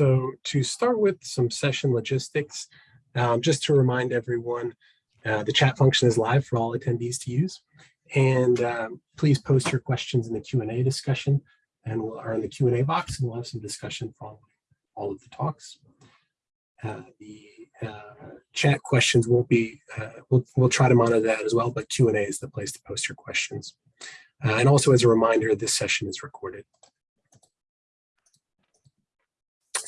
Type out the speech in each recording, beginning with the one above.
So to start with some session logistics, um, just to remind everyone, uh, the chat function is live for all attendees to use. And um, please post your questions in the Q&A discussion and we'll are in the Q&A box and we'll have some discussion following all of the talks. Uh, the uh, chat questions won't be, uh, we'll, we'll try to monitor that as well, but Q&A is the place to post your questions. Uh, and also as a reminder, this session is recorded.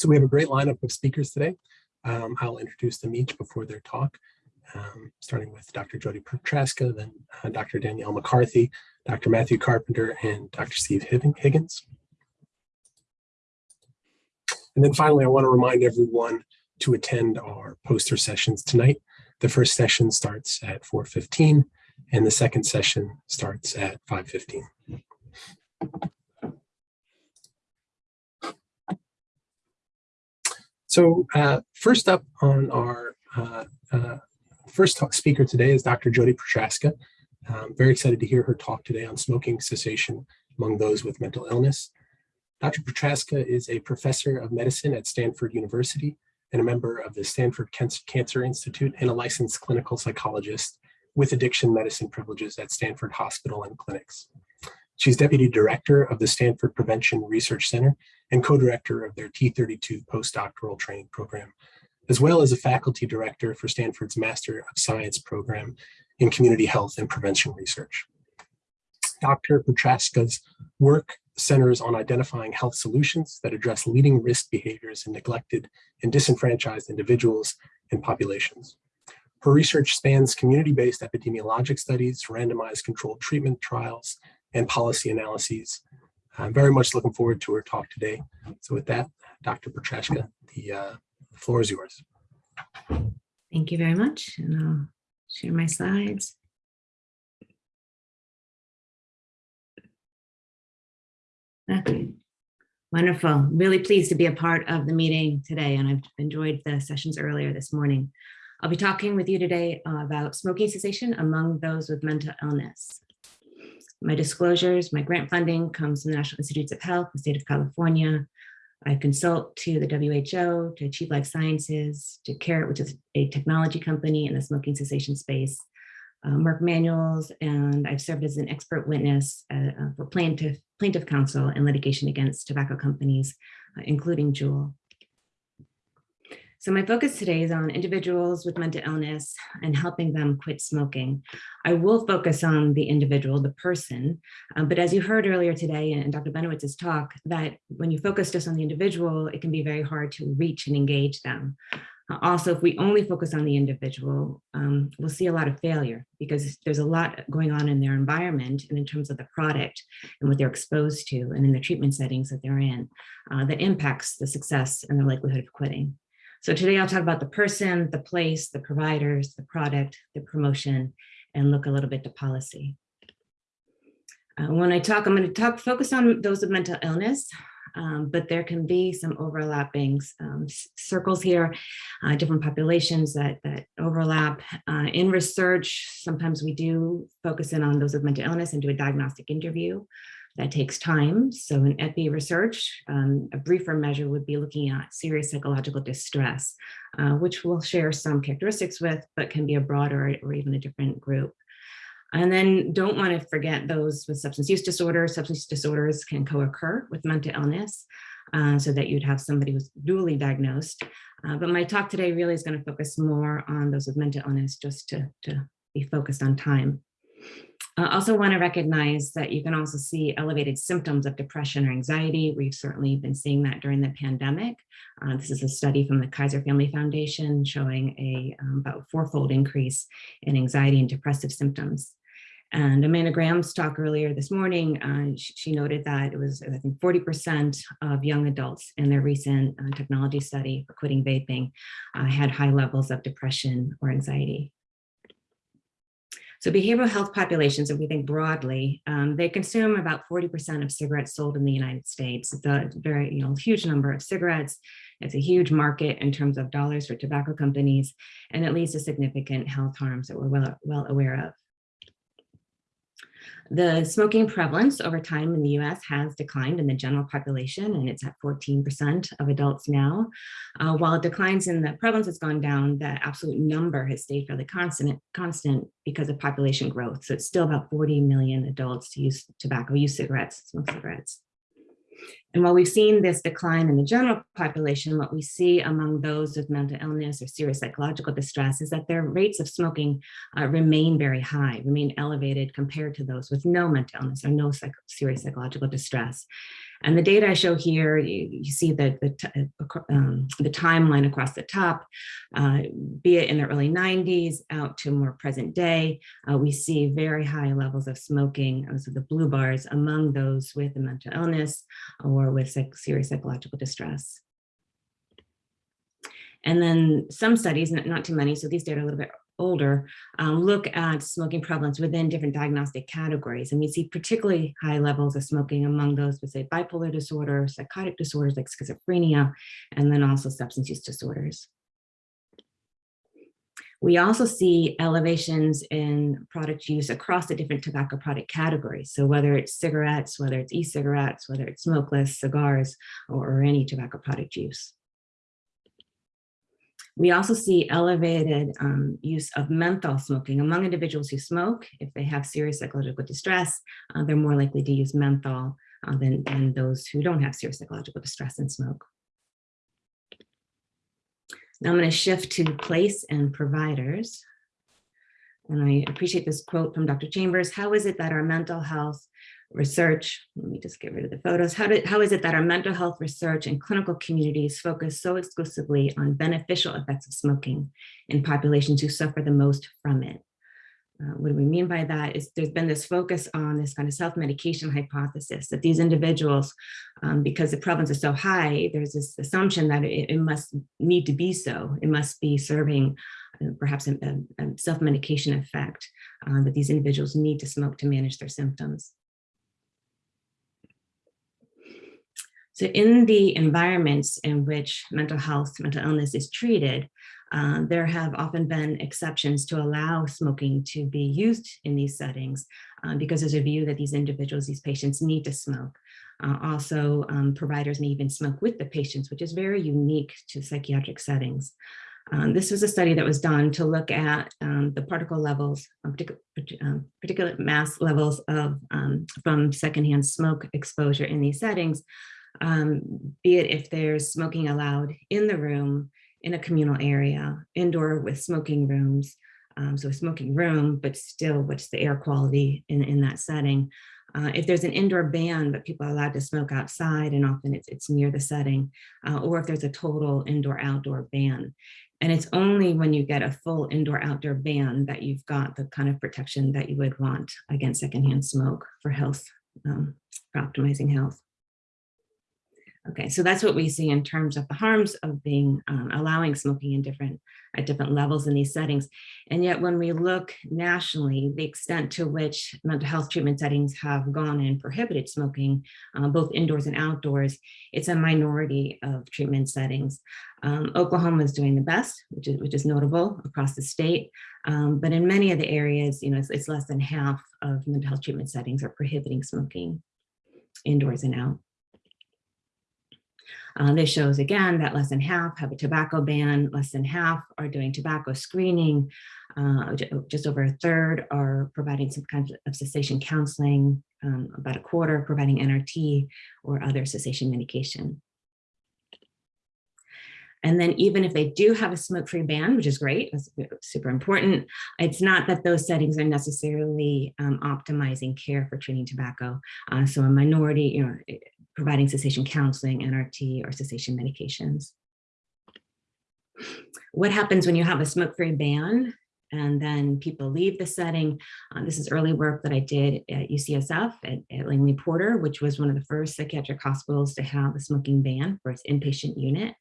So we have a great lineup of speakers today. Um, I'll introduce them each before their talk, um, starting with Dr. Jodi Prochaska, then uh, Dr. Danielle McCarthy, Dr. Matthew Carpenter, and Dr. Steve Higgins. And then finally, I want to remind everyone to attend our poster sessions tonight. The first session starts at 4.15 and the second session starts at 5.15. So uh, first up on our uh, uh, first speaker today is Dr. Jodi Prochaska. I'm very excited to hear her talk today on smoking cessation among those with mental illness. Dr. Prochaska is a professor of medicine at Stanford University and a member of the Stanford Cancer Institute and a licensed clinical psychologist with addiction medicine privileges at Stanford Hospital and Clinics. She's deputy director of the Stanford Prevention Research Center and co-director of their T32 postdoctoral training program, as well as a faculty director for Stanford's Master of Science program in community health and prevention research. Dr. Prochaska's work centers on identifying health solutions that address leading risk behaviors in neglected and disenfranchised individuals and populations. Her research spans community-based epidemiologic studies, randomized controlled treatment trials, and policy analyses. I'm very much looking forward to her talk today. So with that, Dr. Prochaska, the uh, floor is yours. Thank you very much. And I'll share my slides. Okay, wonderful. Really pleased to be a part of the meeting today, and I've enjoyed the sessions earlier this morning. I'll be talking with you today about smoking cessation among those with mental illness. My disclosures, my grant funding comes from the National Institutes of Health, the state of California. I consult to the WHO, to Achieve Life Sciences, to Carrot, which is a technology company in the smoking cessation space, uh, Merck Manuals, and I've served as an expert witness uh, uh for plaintiff, plaintiff counsel in litigation against tobacco companies, uh, including Juul. So my focus today is on individuals with mental illness and helping them quit smoking. I will focus on the individual, the person, um, but as you heard earlier today in Dr. Benowitz's talk, that when you focus just on the individual, it can be very hard to reach and engage them. Uh, also, if we only focus on the individual, um, we'll see a lot of failure because there's a lot going on in their environment and in terms of the product and what they're exposed to and in the treatment settings that they're in uh, that impacts the success and the likelihood of quitting. So today I'll talk about the person, the place, the providers, the product, the promotion, and look a little bit to policy. Uh, when I talk, I'm going to talk focus on those with mental illness, um, but there can be some overlapping um, circles here, uh, different populations that, that overlap. Uh, in research, sometimes we do focus in on those with mental illness and do a diagnostic interview. That takes time. So in epi research, um, a briefer measure would be looking at serious psychological distress, uh, which we'll share some characteristics with, but can be a broader or even a different group. And then don't want to forget those with substance use disorders. Substance disorders can co-occur with mental illness uh, so that you'd have somebody who's dually diagnosed. Uh, but my talk today really is going to focus more on those with mental illness just to, to be focused on time. I also want to recognize that you can also see elevated symptoms of depression or anxiety. We've certainly been seeing that during the pandemic. Uh, this is a study from the Kaiser Family Foundation showing a um, about fourfold increase in anxiety and depressive symptoms. And Amanda Graham's talk earlier this morning, uh, she, she, noted that it was, I think, 40% of young adults in their recent uh, technology study for quitting vaping uh, had high levels of depression or anxiety. So behavioral health populations, if we think broadly, um, they consume about 40% of cigarettes sold in the United States. It's a very you know, huge number of cigarettes. It's a huge market in terms of dollars for tobacco companies, and it leads to significant health harms that we're well, well aware of. The smoking prevalence over time in the US has declined in the general population, and it's at 14% of adults now. Uh, while it declines in the prevalence has gone down, the absolute number has stayed fairly constant, constant because of population growth. So it's still about 40 million adults use tobacco, use cigarettes, smoke cigarettes. And while we've seen this decline in the general population, what we see among those with mental illness or serious psychological distress is that their rates of smoking uh, remain very high, remain elevated compared to those with no mental illness or no psych serious psychological distress. And the data I show here, you, you see the, the, um, the, timeline across the top, uh, be it in the early 90s out to more present day, uh, we see very high levels of smoking, so the blue bars, among those with a mental illness or with serious psychological distress. And then some studies, not too many, so these data are a little bit older, um, look at smoking prevalence within different diagnostic categories. And we see particularly high levels of smoking among those with say bipolar disorder, psychotic disorders like schizophrenia, and then also substance use disorders. We also see elevations in product use across the different tobacco product categories. So whether it's cigarettes, whether it's e-cigarettes, whether it's smokeless, cigars, or, or any tobacco product use. We also see elevated um, use of menthol smoking among individuals who smoke. If they have serious psychological distress, uh, they're more likely to use menthol uh, than, than those who don't have serious psychological distress and smoke. Now I'm going to shift to place and providers. And I appreciate this quote from Dr. Chambers. How is it that our mental health research, let me just get rid of the photos. How, did, how is it that our mental health research and clinical communities focus so exclusively on beneficial effects of smoking in populations who suffer the most from it? Uh, what do we mean by that is there's been this focus on this kind of self-medication hypothesis that these individuals, um, because the prevalence is so high, there's this assumption that it, it must need to be so. It must be serving uh, perhaps a, a, self-medication effect uh, that these individuals need to smoke to manage their symptoms. So in the environments in which mental health, mental illness is treated, uh, there have often been exceptions to allow smoking to be used in these settings uh, because there's a view that these individuals, these patients need to smoke. Uh, also, um, providers may even smoke with the patients, which is very unique to psychiatric settings. Um, this was a study that was done to look at um, the particle levels, particular, um, particulate mass levels of um, from secondhand smoke exposure in these settings um, be it if there's smoking allowed in the room, in a communal area, indoor with smoking rooms. Um, so a smoking room, but still what's the air quality in, in that setting. Uh, if there's an indoor ban, but people are allowed to smoke outside and often it's, it's near the setting, uh, or if there's a total indoor outdoor ban. And it's only when you get a full indoor outdoor ban that you've got the kind of protection that you would want against secondhand smoke for health, um, for optimizing health. Okay, so that's what we see in terms of the harms of being um, allowing smoking in different at different levels in these settings. And yet when we look nationally, the extent to which mental health treatment settings have gone and prohibited smoking, uh, both indoors and outdoors, it's a minority of treatment settings. Um, Oklahoma is doing the best, which is, which is notable across the state. Um, but in many of the areas, you know, it's, it's less than half of mental health treatment settings are prohibiting smoking indoors and out. Uh, this shows again that less than half have a tobacco ban, less than half are doing tobacco screening, uh, just over a third are providing some kind of cessation counseling, um, about a quarter providing NRT or other cessation medication. And then even if they do have a smoke-free ban, which is great, that's super important, it's not that those settings are necessarily um, optimizing care for treating tobacco. Uh, so a minority, you know, providing cessation counseling, NRT, or cessation medications. What happens when you have a smoke-free ban and then people leave the setting? Uh, this is early work that I did at UCSF at, at Langley Porter, which was one of the first psychiatric hospitals to have a smoking ban for its inpatient unit.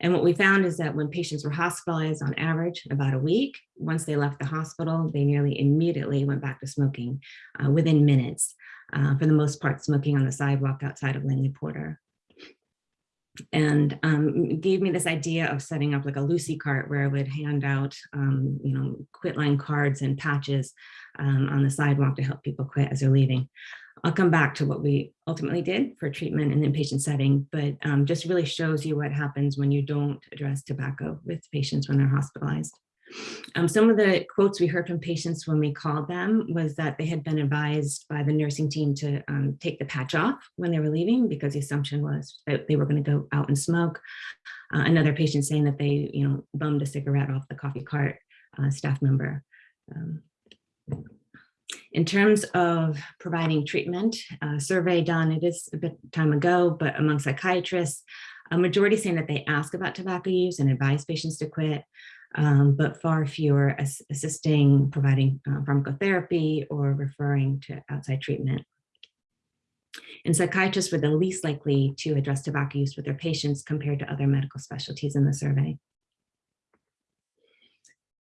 And what we found is that when patients were hospitalized on average about a week, once they left the hospital, they nearly immediately went back to smoking uh, within minutes uh, for the most part smoking on the sidewalk outside of Langley Porter. and um, gave me this idea of setting up like a Lucy cart where I would hand out, um, you know, quit line cards and patches um, on the sidewalk to help people quit as they're leaving. I'll come back to what we ultimately did for treatment in the inpatient setting, but um, just really shows you what happens when you don't address tobacco with patients when they're hospitalized. Um, some of the quotes we heard from patients when we called them was that they had been advised by the nursing team to um, take the patch off when they were leaving because the assumption was that they were going to go out and smoke. Uh, another patient saying that they, you know, bummed a cigarette off the coffee cart uh, staff member. Um, in terms of providing treatment, a survey done, it is a bit time ago, but among psychiatrists, a majority saying that they ask about tobacco use and advise patients to quit um, but far fewer as assisting, providing uh, pharmacotherapy or referring to outside treatment. And psychiatrists were the least likely to address tobacco use with their patients compared to other medical specialties in the survey.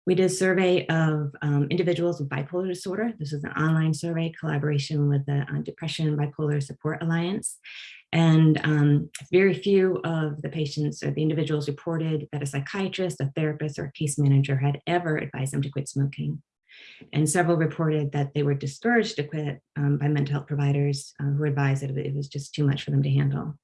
We did a survey of um, individuals with bipolar disorder. This is an online survey collaboration with the uh, Depression Bipolar Support Alliance. And um, very few of the patients or the individuals reported that a psychiatrist, a therapist, or a case manager had ever advised them to quit smoking. And several reported that they were discouraged to quit um, by mental health providers uh, who advised that it was just too much for them to handle.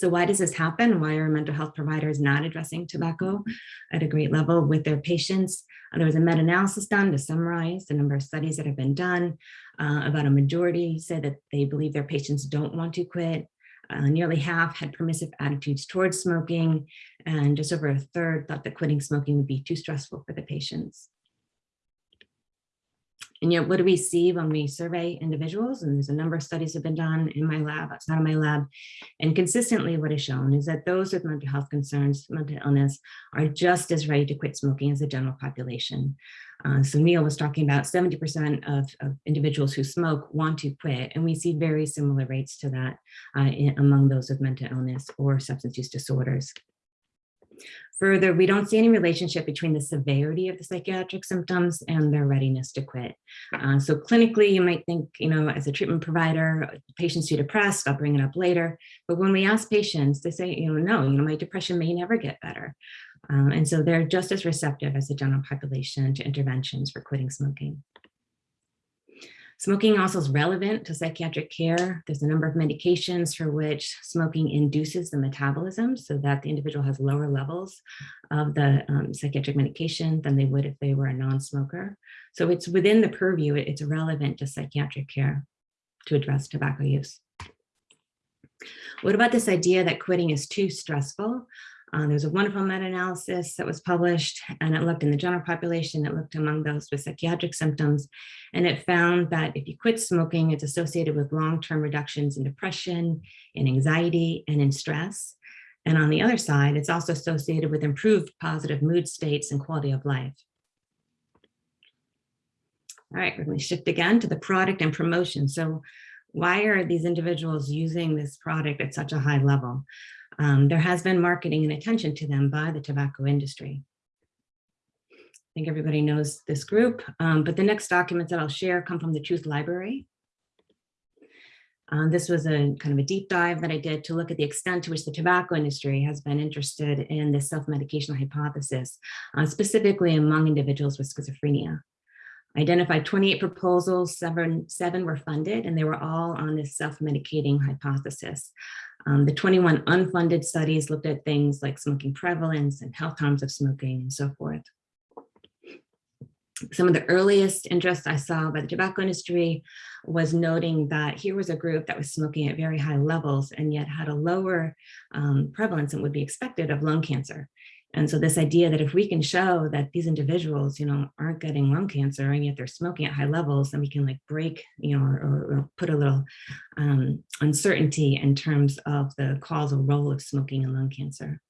So why does this happen? Why are mental health providers not addressing tobacco at a great level with their patients? Uh, there was a meta-analysis done to summarize the number of studies that have been done. Uh, about a majority said that they believe their patients don't want to quit. Uh, nearly half had permissive attitudes towards smoking, and just over a third thought that quitting smoking would be too stressful for the patients. And yet, what do we see when we survey individuals? And there's a number of studies have been done in my lab, outside of my lab. And consistently what is shown is that those with mental health concerns, mental illness, are just as ready to quit smoking as the general population. Uh, so Neal was talking about 70% of, of, individuals who smoke want to quit, and we see very similar rates to that uh, in, among those with mental illness or substance use disorders. Further, we don't see any relationship between the severity of the psychiatric symptoms and their readiness to quit. Uh, so clinically, you might think, you know, as a treatment provider, patients too depressed, I'll bring it up later. But when we ask patients, they say, you know, no, you know, my depression may never get better. Um, and so they're just as receptive as the general population to interventions for quitting smoking. Smoking also is relevant to psychiatric care. There's a number of medications for which smoking induces the metabolism so that the individual has lower levels of the um, psychiatric medication than they would if they were a non-smoker. So it's within the purview, it's relevant to psychiatric care to address tobacco use. What about this idea that quitting is too stressful? Uh, there's a wonderful meta-analysis that was published and it looked in the general population, it looked among those with psychiatric symptoms, and it found that if you quit smoking, it's associated with long-term reductions in depression, in anxiety, and in stress. And on the other side, it's also associated with improved positive mood states and quality of life. All right, we're going to shift again to the product and promotion. So why are these individuals using this product at such a high level? Um, there has been marketing and attention to them by the tobacco industry. I think everybody knows this group, um, but the next documents that I'll share come from the Truth Library. Uh, this was a kind of a deep dive that I did to look at the extent to which the tobacco industry has been interested in the self-medication hypothesis, uh, specifically among individuals with schizophrenia. Identified 28 proposals, seven, seven were funded, and they were all on this self-medicating hypothesis. Um, the 21 unfunded studies looked at things like smoking prevalence and health harms of smoking and so forth. Some of the earliest interest I saw by the tobacco industry was noting that here was a group that was smoking at very high levels and yet had a lower um, prevalence than would be expected of lung cancer. And so this idea that if we can show that these individuals, you know, aren't getting lung cancer and yet they're smoking at high levels, then we can like break, you know, or, or put a little um, uncertainty in terms of the causal role of smoking in lung cancer.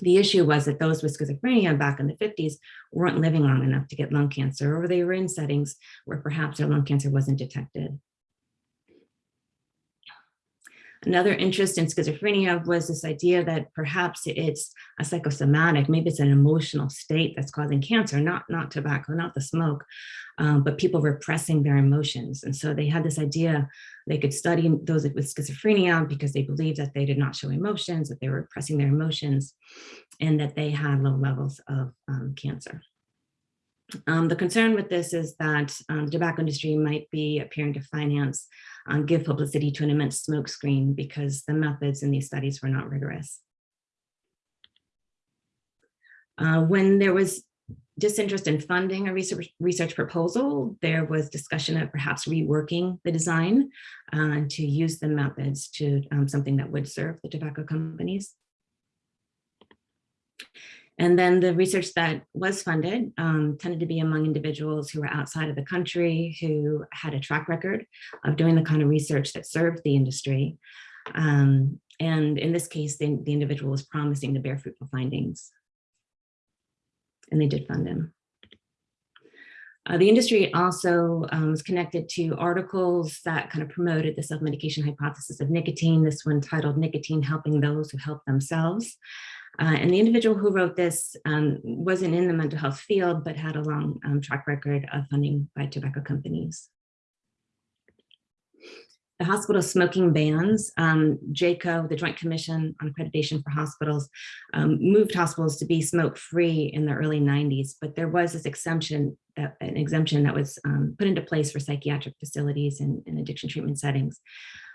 The issue was that those with schizophrenia back in the 50s weren't living long enough to get lung cancer, or they were in settings where perhaps their lung cancer wasn't detected. Another interest in schizophrenia was this idea that perhaps it's a psychosomatic, maybe it's an emotional state that's causing cancer, not, not tobacco, not the smoke, um, but people repressing their emotions. And so they had this idea they could study those with schizophrenia because they believed that they did not show emotions, that they were repressing their emotions, and that they had low levels of um, cancer. Um, the concern with this is that um, the tobacco industry might be appearing to finance, um, give publicity to an immense smokescreen because the methods in these studies were not rigorous. Uh, when there was disinterest in funding a research, research proposal, there was discussion of perhaps reworking the design uh, to use the methods to um, something that would serve the tobacco companies. And then the research that was funded um, tended to be among individuals who were outside of the country, who had a track record of doing the kind of research that served the industry. Um, and in this case, the, the individual was promising to bear fruitful findings. And they did fund him. Uh, the industry also um, was connected to articles that kind of promoted the self-medication hypothesis of nicotine, this one titled Nicotine Helping Those Who Help Themselves. Uh, and the individual who wrote this um, wasn't in the mental health field, but had a long um, track record of funding by tobacco companies. The hospital smoking bans, um, JCAHO, the Joint Commission on Accreditation for Hospitals, um, moved hospitals to be smoke-free in the early 90s, but there was this exemption, that, an exemption that was um, put into place for psychiatric facilities and, and addiction treatment settings.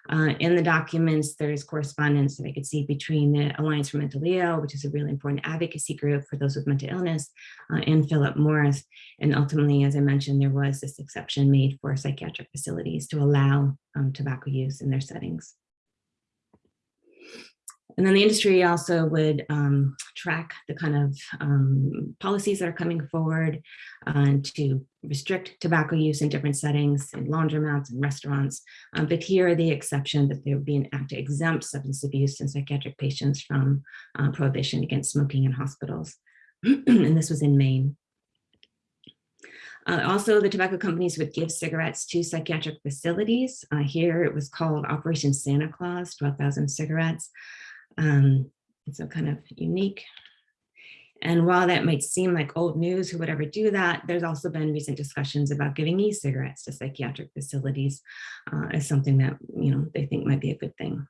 Uh, in the documents, there's correspondence that I could see between the Alliance for Mental Ill, which is a really important advocacy group for those with mental illness, uh, and Philip Morris. And ultimately, as I mentioned, there was this exception made for psychiatric facilities to allow um, tobacco use in their settings. And then the industry also would um, track the kind of um, policies that are coming forward uh, to restrict tobacco use in different settings in laundromats and restaurants. Um, but here are the exception that there would be an act to exempt substance abuse and psychiatric patients from uh, prohibition against smoking in hospitals. and this was in Maine. Uh, also, the tobacco companies would give cigarettes to psychiatric facilities. Uh, here it was called Operation Santa Claus, 12,000 cigarettes. Um, a kind of unique. And while that might seem like old news, who would ever do that, there's also been recent discussions about giving e-cigarettes to psychiatric facilities uh, as something that you know they think might be a good thing.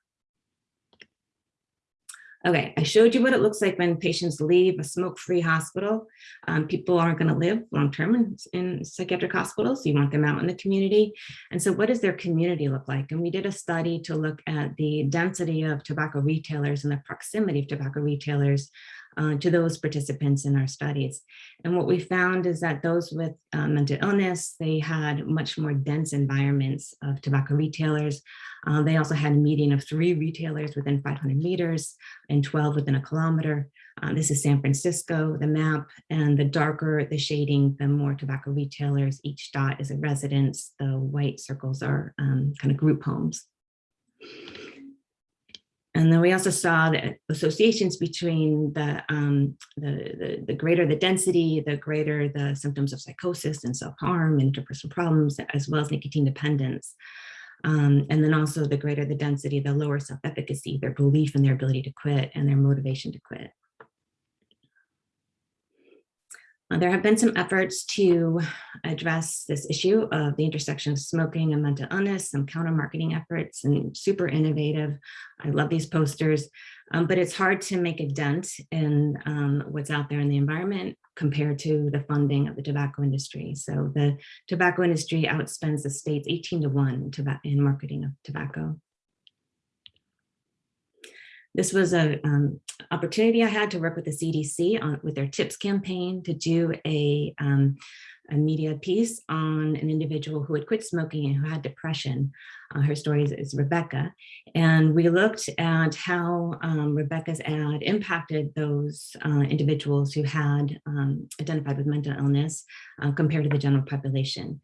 Okay, I showed you what it looks like when patients leave a smoke-free hospital. Um, people aren't going to live long-term in, in, psychiatric hospitals. You want them out in the community. And so what does their community look like? And we did a study to look at the density of tobacco retailers and the proximity of tobacco retailers uh, to those participants in our studies. And what we found is that those with uh, mental illness, they had much more dense environments of tobacco retailers. Uh, they also had a median of three retailers within 500 meters and 12 within a kilometer. Uh, this is San Francisco, the map, and the darker the shading, the more tobacco retailers. Each dot is a residence. The white circles are um, kind of group homes. And then we also saw the associations between the, um, the, the, the, greater the density, the greater the symptoms of psychosis and self-harm and interpersonal problems, as well as nicotine dependence. Um, and then also the greater the density, the lower self-efficacy, their belief in their ability to quit and their motivation to quit. Uh, there have been some efforts to address this issue of the intersection of smoking and mental illness, some counter marketing efforts and super innovative. I love these posters, um, but it's hard to make a dent in um, what's out there in the environment compared to the funding of the tobacco industry. So the tobacco industry outspends the states 18 to one in marketing of tobacco. This was an um, opportunity I had to work with the CDC on with their TIPS campaign to do a, um, a media piece on an individual who had quit smoking and who had depression. Uh, her story is, is, Rebecca. And we looked at how um, Rebecca's ad impacted those uh, individuals who had um, identified with mental illness uh, compared to the general population.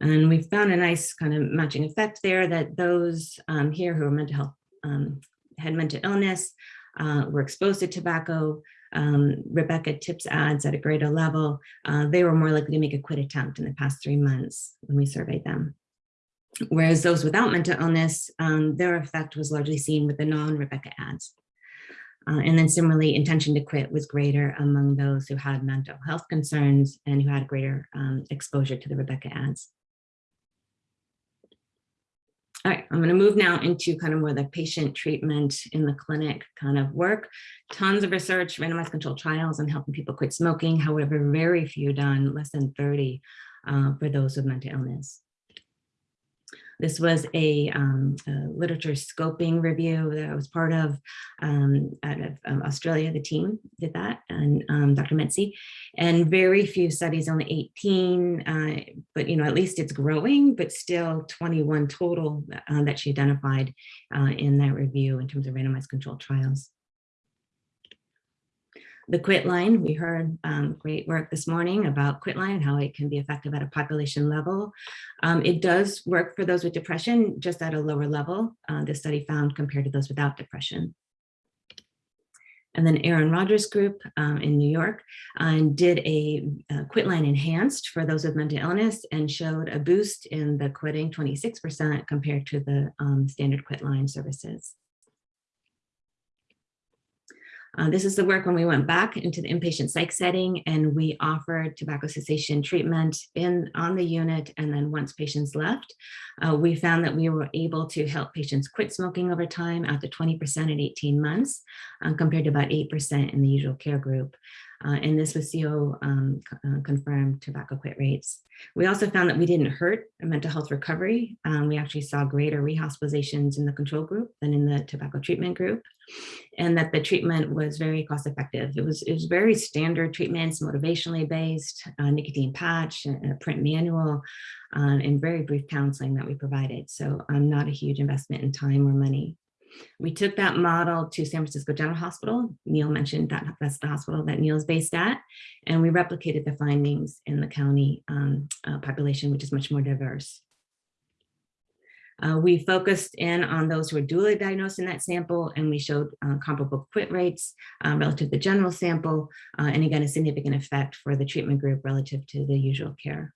And we found a nice kind of matching effect there that those um, here who are mental health um, had mental illness, uh, were exposed to tobacco, um, Rebecca tips ads at a greater level, uh, they were more likely to make a quit attempt in the past three months when we surveyed them. Whereas those without mental illness, um, their effect was largely seen with the non-Rebecca ads. Uh, and then similarly, intention to quit was greater among those who had mental health concerns and who had greater um, exposure to the Rebecca ads. All right, I'm going to move now into kind of more the patient treatment in the clinic kind of work. Tons of research, randomized controlled trials on helping people quit smoking. However, very few done, less than 30 uh, for those with mental illness. This was a, um, a, literature scoping review that I was part of um, out of um, Australia. The team did that, and um, Dr. Metse, and very few studies, only 18, uh, but you know at least it's growing, but still 21 total uh, that she identified uh, in that review in terms of randomized controlled trials the quitline, we heard um, great work this morning about quitline and how it can be effective at a population level. Um, it does work for those with depression, just at a lower level, uh, the study found compared to those without depression. And then Erin Rogers group um, in New York uh, did a, a quit line enhanced for those with mental illness and showed a boost in the quitting 26% compared to the um, standard quitline services. Uh, this is the work when we went back into the inpatient psych setting and we offered tobacco cessation treatment in on the unit. And then once patients left, uh, we found that we were able to help patients quit smoking over time out to 20% at 18 months, uh, compared to about 8% in the usual care group. Uh, and this was CO um, uh, confirmed tobacco quit rates. We also found that we didn't hurt mental health recovery. Um, we actually saw greater rehospitalizations in the control group than in the tobacco treatment group, and that the treatment was very cost effective. It was, it was very standard treatments, motivationally based, uh, nicotine patch, a print manual, uh, and very brief counseling that we provided. So um, not a huge investment in time or money. We took that model to San Francisco General Hospital. Neal mentioned that that's the hospital that Neal is based at. And we replicated the findings in the county um, uh, population, which is much more diverse. Uh, we focused in on those who were dually diagnosed in that sample, and we showed uh, comparable quit rates uh, relative to the general sample, uh, and again, a significant effect for the treatment group relative to the usual care.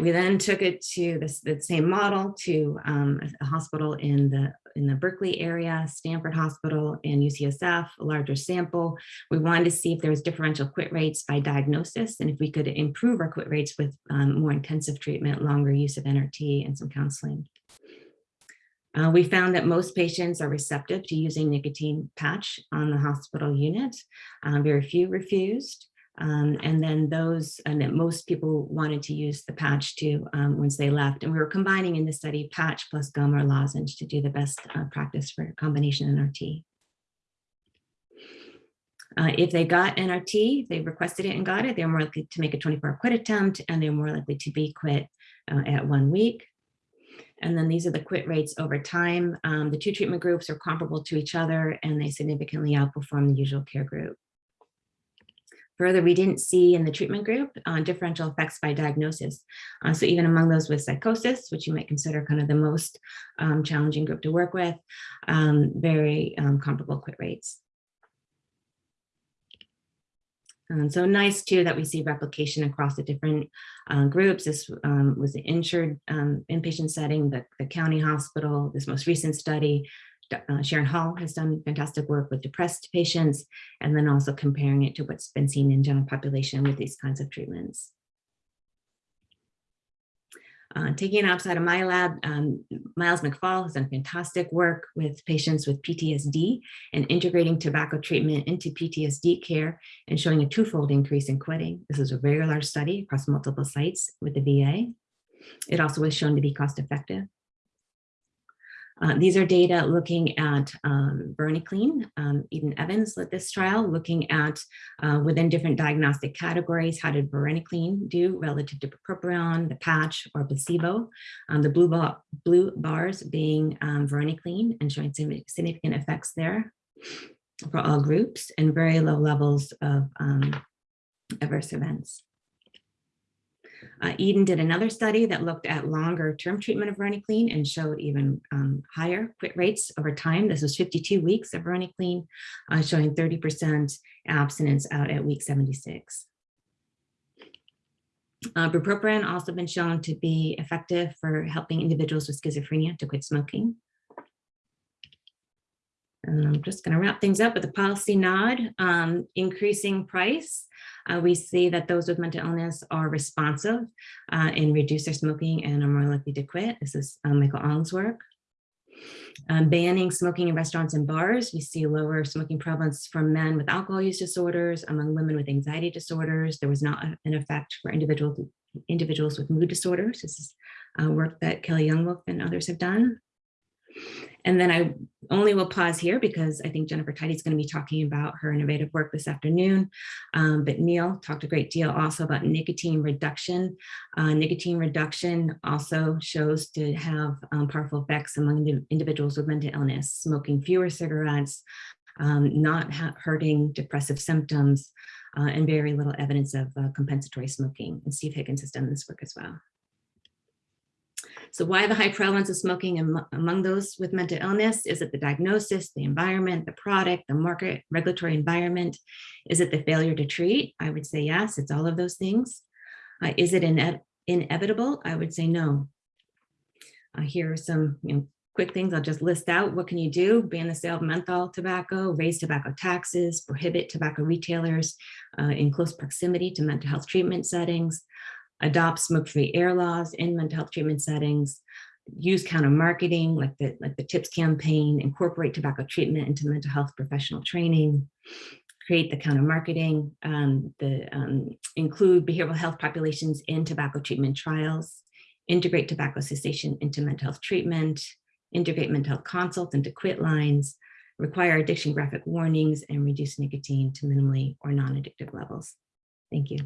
We then took it to this, the same model to um, a hospital in the in the Berkeley area, Stanford Hospital and UCSF, a larger sample. We wanted to see if there was differential quit rates by diagnosis and if we could improve our quit rates with um, more intensive treatment, longer use of NRT and some counseling. Uh, we found that most patients are receptive to using nicotine patch on the hospital unit. Um, very few refused. Um, and then those, and that most people wanted to use the patch too um, once they left. And we were combining in the study patch plus gum or lozenge to do the best uh, practice for combination NRT. Uh, if they got NRT, they requested it and got it, they're more likely to make a 24-hour quit attempt and they're more likely to be quit uh, at one week. And then these are the quit rates over time. Um, the two treatment groups are comparable to each other and they significantly outperform the usual care group. Further, we didn't see in the treatment group uh, differential effects by diagnosis. Uh, so even among those with psychosis, which you might consider kind of the most um, challenging group to work with, um, very um, comparable quit rates. And so nice too that we see replication across the different uh, groups. This um, was the insured um, inpatient setting, the, the county hospital, this most recent study, uh, Sharon Hall has done fantastic work with depressed patients, and then also comparing it to what's been seen in general population with these kinds of treatments. Uh, taking it outside of my lab, um, Miles McFall has done fantastic work with patients with PTSD and integrating tobacco treatment into PTSD care and showing a twofold increase in quitting. This is a very large study across multiple sites with the VA. It also was shown to be cost effective. Uh, these are data looking at um. Um, Eden Evins led this trial, looking at uh, within different diagnostic categories, how did Varenicline do relative to bupropion, the patch, or placebo. Um, the blue, bar, blue bars being um, and showing significant effects there for all groups and very low levels of um, adverse events. Uh, Eden did another study that looked at longer term treatment of varenicline and showed even um, higher quit rates over time. This was 52 weeks of varenicline, uh, showing 30% abstinence out at week 76. Uh, bupropion also been shown to be effective for helping individuals with schizophrenia to quit smoking. And I'm just going to wrap things up with a policy nod. Um, increasing price. Uh, we see that those with mental illness are responsive uh, and reduce their smoking and are more likely to quit. This is uh, Michael Ong's work. Um, banning smoking in restaurants and bars. We see lower smoking prevalence for men with alcohol use disorders, among women with anxiety disorders. There was not an effect for individual, individuals with mood disorders. This is uh, work that Kelly Young-Wolff and others have done. And then I only will pause here because I think Jennifer Tidey is going to be talking about her innovative work this afternoon. Um, but Neal talked a great deal also about nicotine reduction. Uh, nicotine reduction also shows to have um, powerful effects among individuals with mental illness, smoking fewer cigarettes, um, not hurting depressive symptoms, uh, and very little evidence of uh, compensatory smoking. And Steve Higgins has done this work as well. So why the high prevalence of smoking among those with mental illness? Is it the diagnosis, the environment, the product, the market, regulatory environment? Is it the failure to treat? I would say yes, it's all of those things. Uh, is it ine inevitable? I would say no. Uh, here are some you know, quick things I'll just list out. What can you do? Ban the sale of menthol tobacco, raise tobacco taxes, prohibit tobacco retailers uh, in close proximity to mental health treatment settings, adopt smoke-free air laws in mental health treatment settings, use counter marketing like the, like the TIPS campaign, incorporate tobacco treatment into mental health professional training, create the counter marketing, um, the, um, include behavioral health populations in tobacco treatment trials, integrate tobacco cessation into mental health treatment, integrate mental health consults into quit lines, require addiction graphic warnings, and reduce nicotine to minimally or non-addictive levels. Thank you.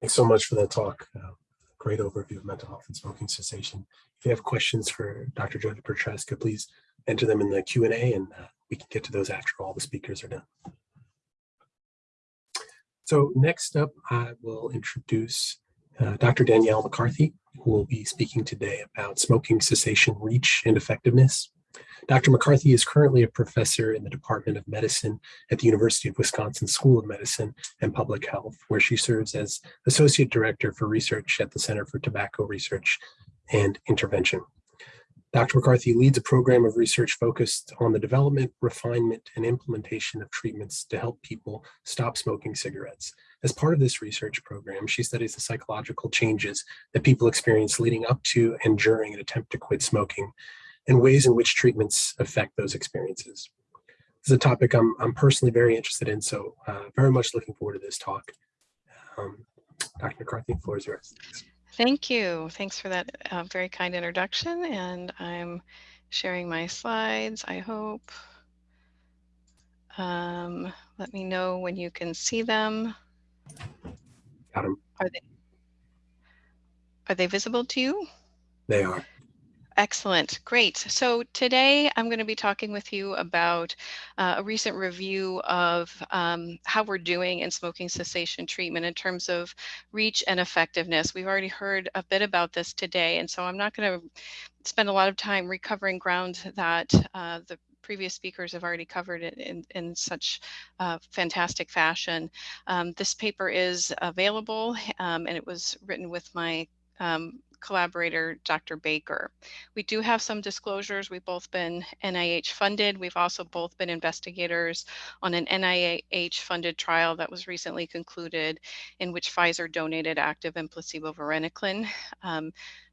Thanks so much for that talk. Uh, great overview of mental health and smoking cessation. If you have questions for Dr. Jodi Prochaska, please enter them in the Q&A and uh, we can get to those after all the speakers are done. So next up, I will introduce uh, Dr. Danielle McCarthy, who will be speaking today about smoking cessation reach and effectiveness. Dr. McCarthy is currently a professor in the Department of Medicine at the University of Wisconsin School of Medicine and Public Health, where she serves as Associate Director for Research at the Center for Tobacco Research and Intervention. Dr. McCarthy leads a program of research focused on the development, refinement, and implementation of treatments to help people stop smoking cigarettes. As part of this research program, she studies the psychological changes that people experience leading up to and during an attempt to quit smoking and ways in which treatments affect those experiences. This is a topic I'm, I'm personally very interested in, so uh, very much looking forward to this talk. Um, Dr. McCarthy, the floor is yours. Thank you. Thanks for that uh, very kind introduction. And I'm sharing my slides, I hope. Um, let me know when you can see them. Got them. Are they, are they visible to you? They are. Excellent. Great. So today I'm going to be talking with you about uh, a recent review of um, how we're doing in smoking cessation treatment in terms of reach and effectiveness. We've already heard a bit about this today, and so I'm not going to spend a lot of time recovering ground that uh, the previous speakers have already covered it in, in such uh, fantastic fashion. Um, this paper is available um, and it was written with my um, collaborator, Dr. Baker. We do have some disclosures. We've both been NIH funded. We've also both been investigators on an NIH funded trial that was recently concluded in which Pfizer donated active and placebo varenicline. Um,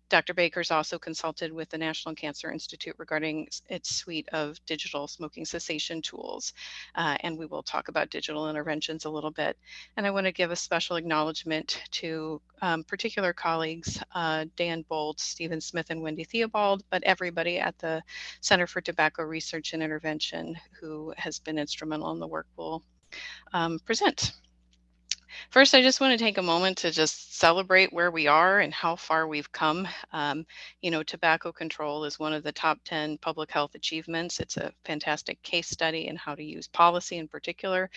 Dr. Baker's also consulted with the National Cancer Institute regarding its suite of digital smoking cessation tools. Uh, and we will talk about digital interventions a little bit. And I want to give a special acknowledgement to um, particular colleagues, uh, Dan Bolt, Stephen Smith, and Wendy Theobald, but everybody at the Center for Tobacco Research and Intervention who has been instrumental in the work we'll um, present. First, I just want to take a moment to just celebrate where we are and how far we've come. Um, you know, tobacco control is one of the top 10 public health achievements. It's a fantastic case study in how to use policy in particular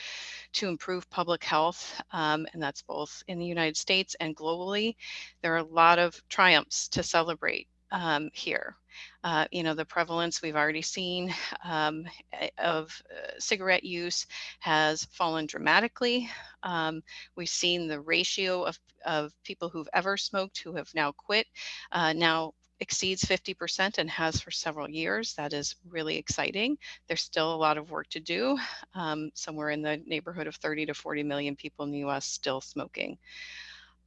to improve public health, um, and that's both in the United States and globally. There are a lot of triumphs to celebrate um, here. Uh, you know, the prevalence we've already seen um, of uh, cigarette use has fallen dramatically. Um, we've seen the ratio of, of people who've ever smoked who have now quit uh, now exceeds 50% and has for several years. That is really exciting. There's still a lot of work to do, um, somewhere in the neighborhood of 30 to 40 million people in the US still smoking.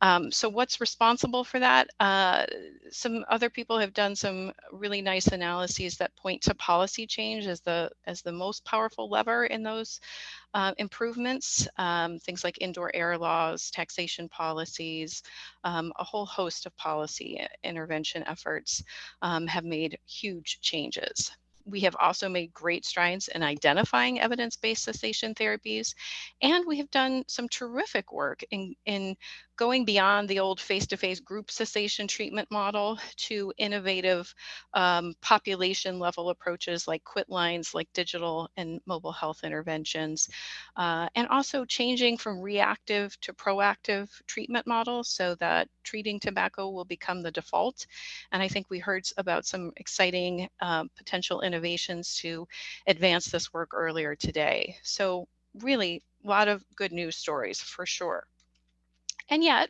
Um, so what's responsible for that? Uh, some other people have done some really nice analyses that point to policy change as the as the most powerful lever in those uh, improvements. Um, things like indoor air laws, taxation policies, um, a whole host of policy uh, intervention efforts um, have made huge changes we have also made great strides in identifying evidence-based cessation therapies, and we have done some terrific work in, in going beyond the old face-to-face group cessation treatment model to innovative um, population level approaches like quit lines, like digital and mobile health interventions, uh, and also changing from reactive to proactive treatment models so that treating tobacco will become the default. And I think we heard about some exciting uh, potential innovations to advance this work earlier today. So really a lot of good news stories for sure. And yet,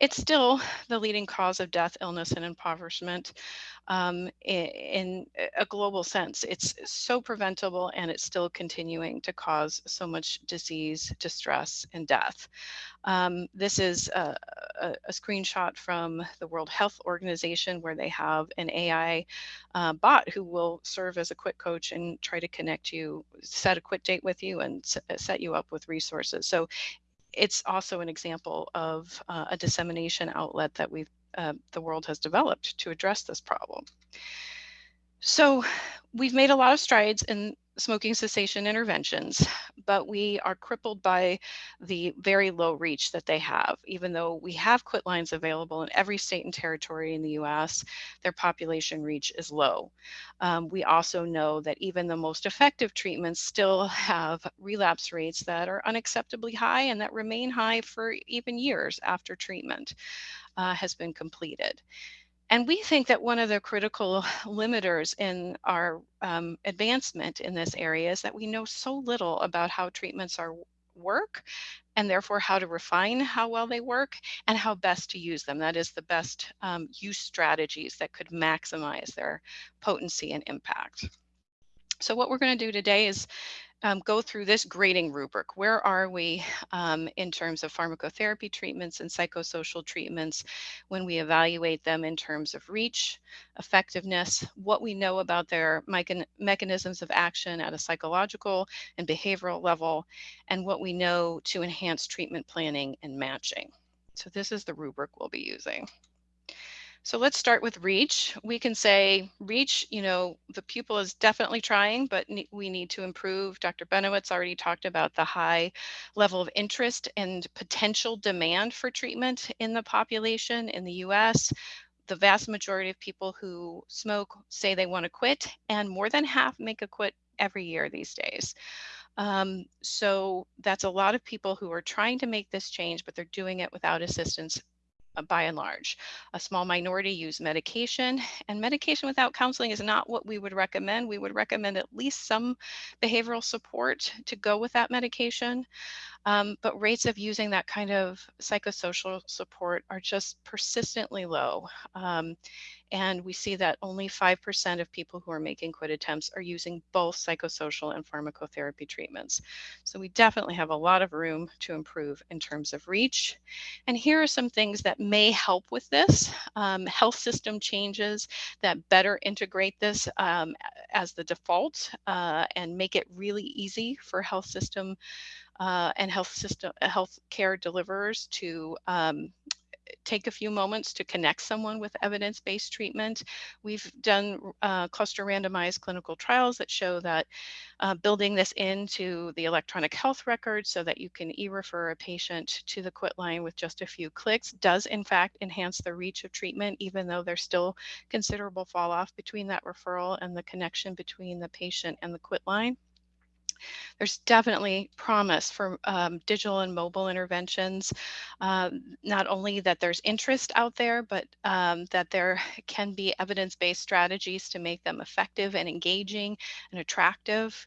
it's still the leading cause of death, illness, and impoverishment um, in, a global sense. It's so preventable and it's still continuing to cause so much disease, distress, and death. Um, this is a, a, a, screenshot from the World Health Organization where they have an AI uh, bot who will serve as a quit coach and try to connect you, set a quit date with you, and set you up with resources. So it's also an example of uh, a dissemination outlet that we've uh, the world has developed to address this problem. So we've made a lot of strides in smoking cessation interventions, but we are crippled by the very low reach that they have. Even though we have quit lines available in every state and territory in the US, their population reach is low. Um, we also know that even the most effective treatments still have relapse rates that are unacceptably high and that remain high for even years after treatment uh, has been completed. And we think that one of the critical limiters in our um, advancement in this area is that we know so little about how treatments are work and therefore how to refine how well they work and how best to use them. That is the best um, use strategies that could maximize their potency and impact. So what we're going to do today is um, go through this grading rubric. Where are we um, in terms of pharmacotherapy treatments and psychosocial treatments when we evaluate them in terms of reach, effectiveness, what we know about their mechan mechanisms of action at a psychological and behavioral level, and what we know to enhance treatment planning and matching. So this is the rubric we'll be using. So let's start with reach. We can say reach, you know, the pupil is definitely trying, but ne we need to improve. Dr. Benowitz already talked about the high level of interest and potential demand for treatment in the population in the US. The vast majority of people who smoke say they want to quit, and more than half make a quit every year these days. Um, so that's a lot of people who are trying to make this change, but they're doing it without assistance Uh, by and large. A small minority use medication, and medication without counseling is not what we would recommend. We would recommend at least some behavioral support to go with that medication. Um, but rates of using that kind of psychosocial support are just persistently low. Um, and we see that only 5% of people who are making quit attempts are using both psychosocial and pharmacotherapy treatments. So we definitely have a lot of room to improve in terms of reach. And here are some things that may help with this. Um, health system changes that better integrate this um, as the default uh, and make it really easy for health system uh, and health system health care deliverers to um, take a few moments to connect someone with evidence-based treatment. We've done uh, cluster randomized clinical trials that show that uh, building this into the electronic health record so that you can e-refer a patient to the quit line with just a few clicks does in fact enhance the reach of treatment, even though there's still considerable fall off between that referral and the connection between the patient and the quit line. There's definitely promise for um, digital and mobile interventions. Um, not only that there's interest out there, but um, that there can be evidence-based strategies to make them effective and engaging and attractive.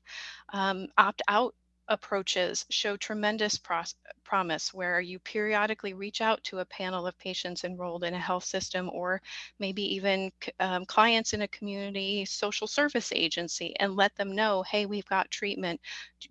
Um, opt-out approaches show tremendous promise where you periodically reach out to a panel of patients enrolled in a health system or maybe even um, clients in a community social service agency and let them know hey we've got treatment.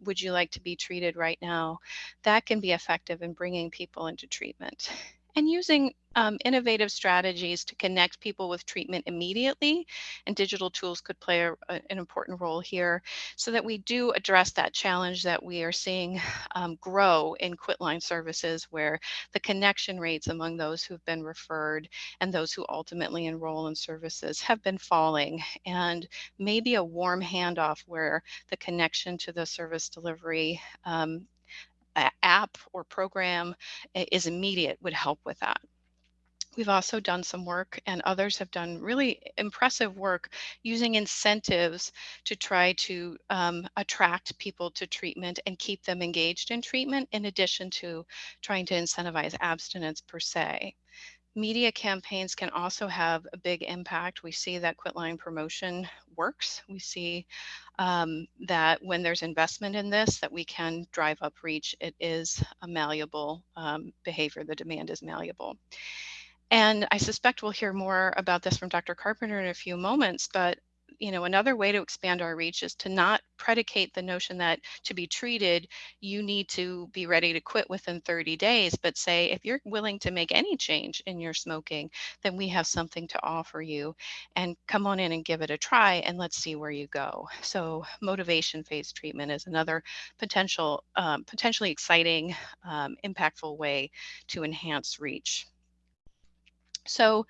Would you like to be treated right now? That can be effective in bringing people into treatment and using um, innovative strategies to connect people with treatment immediately. And digital tools could play a, a, an important role here so that we do address that challenge that we are seeing um, grow in quitline services where the connection rates among those who've been referred and those who ultimately enroll in services have been falling. And maybe a warm handoff where the connection to the service delivery um, app or program is immediate would help with that. We've also done some work and others have done really impressive work using incentives to try to um, attract people to treatment and keep them engaged in treatment in addition to trying to incentivize abstinence per se. Media campaigns can also have a big impact. We see that quitline promotion works. We see um, that when there's investment in this, that we can drive up reach. It is a malleable um, behavior. The demand is malleable. And I suspect we'll hear more about this from Dr. Carpenter in a few moments, but you know, another way to expand our reach is to not predicate the notion that to be treated, you need to be ready to quit within 30 days, but say, if you're willing to make any change in your smoking, then we have something to offer you and come on in and give it a try and let's see where you go. So motivation phase treatment is another potential, um, potentially exciting, um, impactful way to enhance reach. So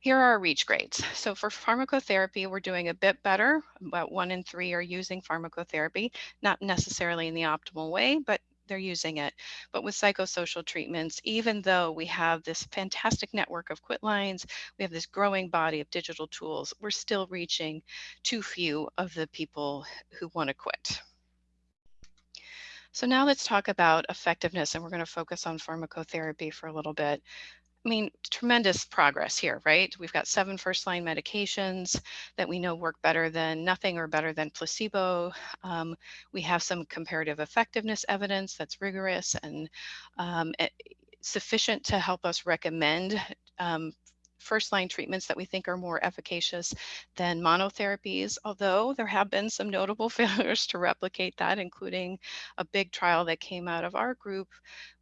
here are our reach grades. So for pharmacotherapy, we're doing a bit better. About one in three are using pharmacotherapy, not necessarily in the optimal way, but they're using it. But with psychosocial treatments, even though we have this fantastic network of quit lines, we have this growing body of digital tools, we're still reaching too few of the people who want to quit. So now let's talk about effectiveness, and we're going to focus on pharmacotherapy for a little bit. I mean, tremendous progress here, right? We've got seven first line medications that we know work better than nothing or better than placebo. Um, we have some comparative effectiveness evidence that's rigorous and um, sufficient to help us recommend um, first line treatments that we think are more efficacious than monotherapies, although there have been some notable failures to replicate that, including a big trial that came out of our group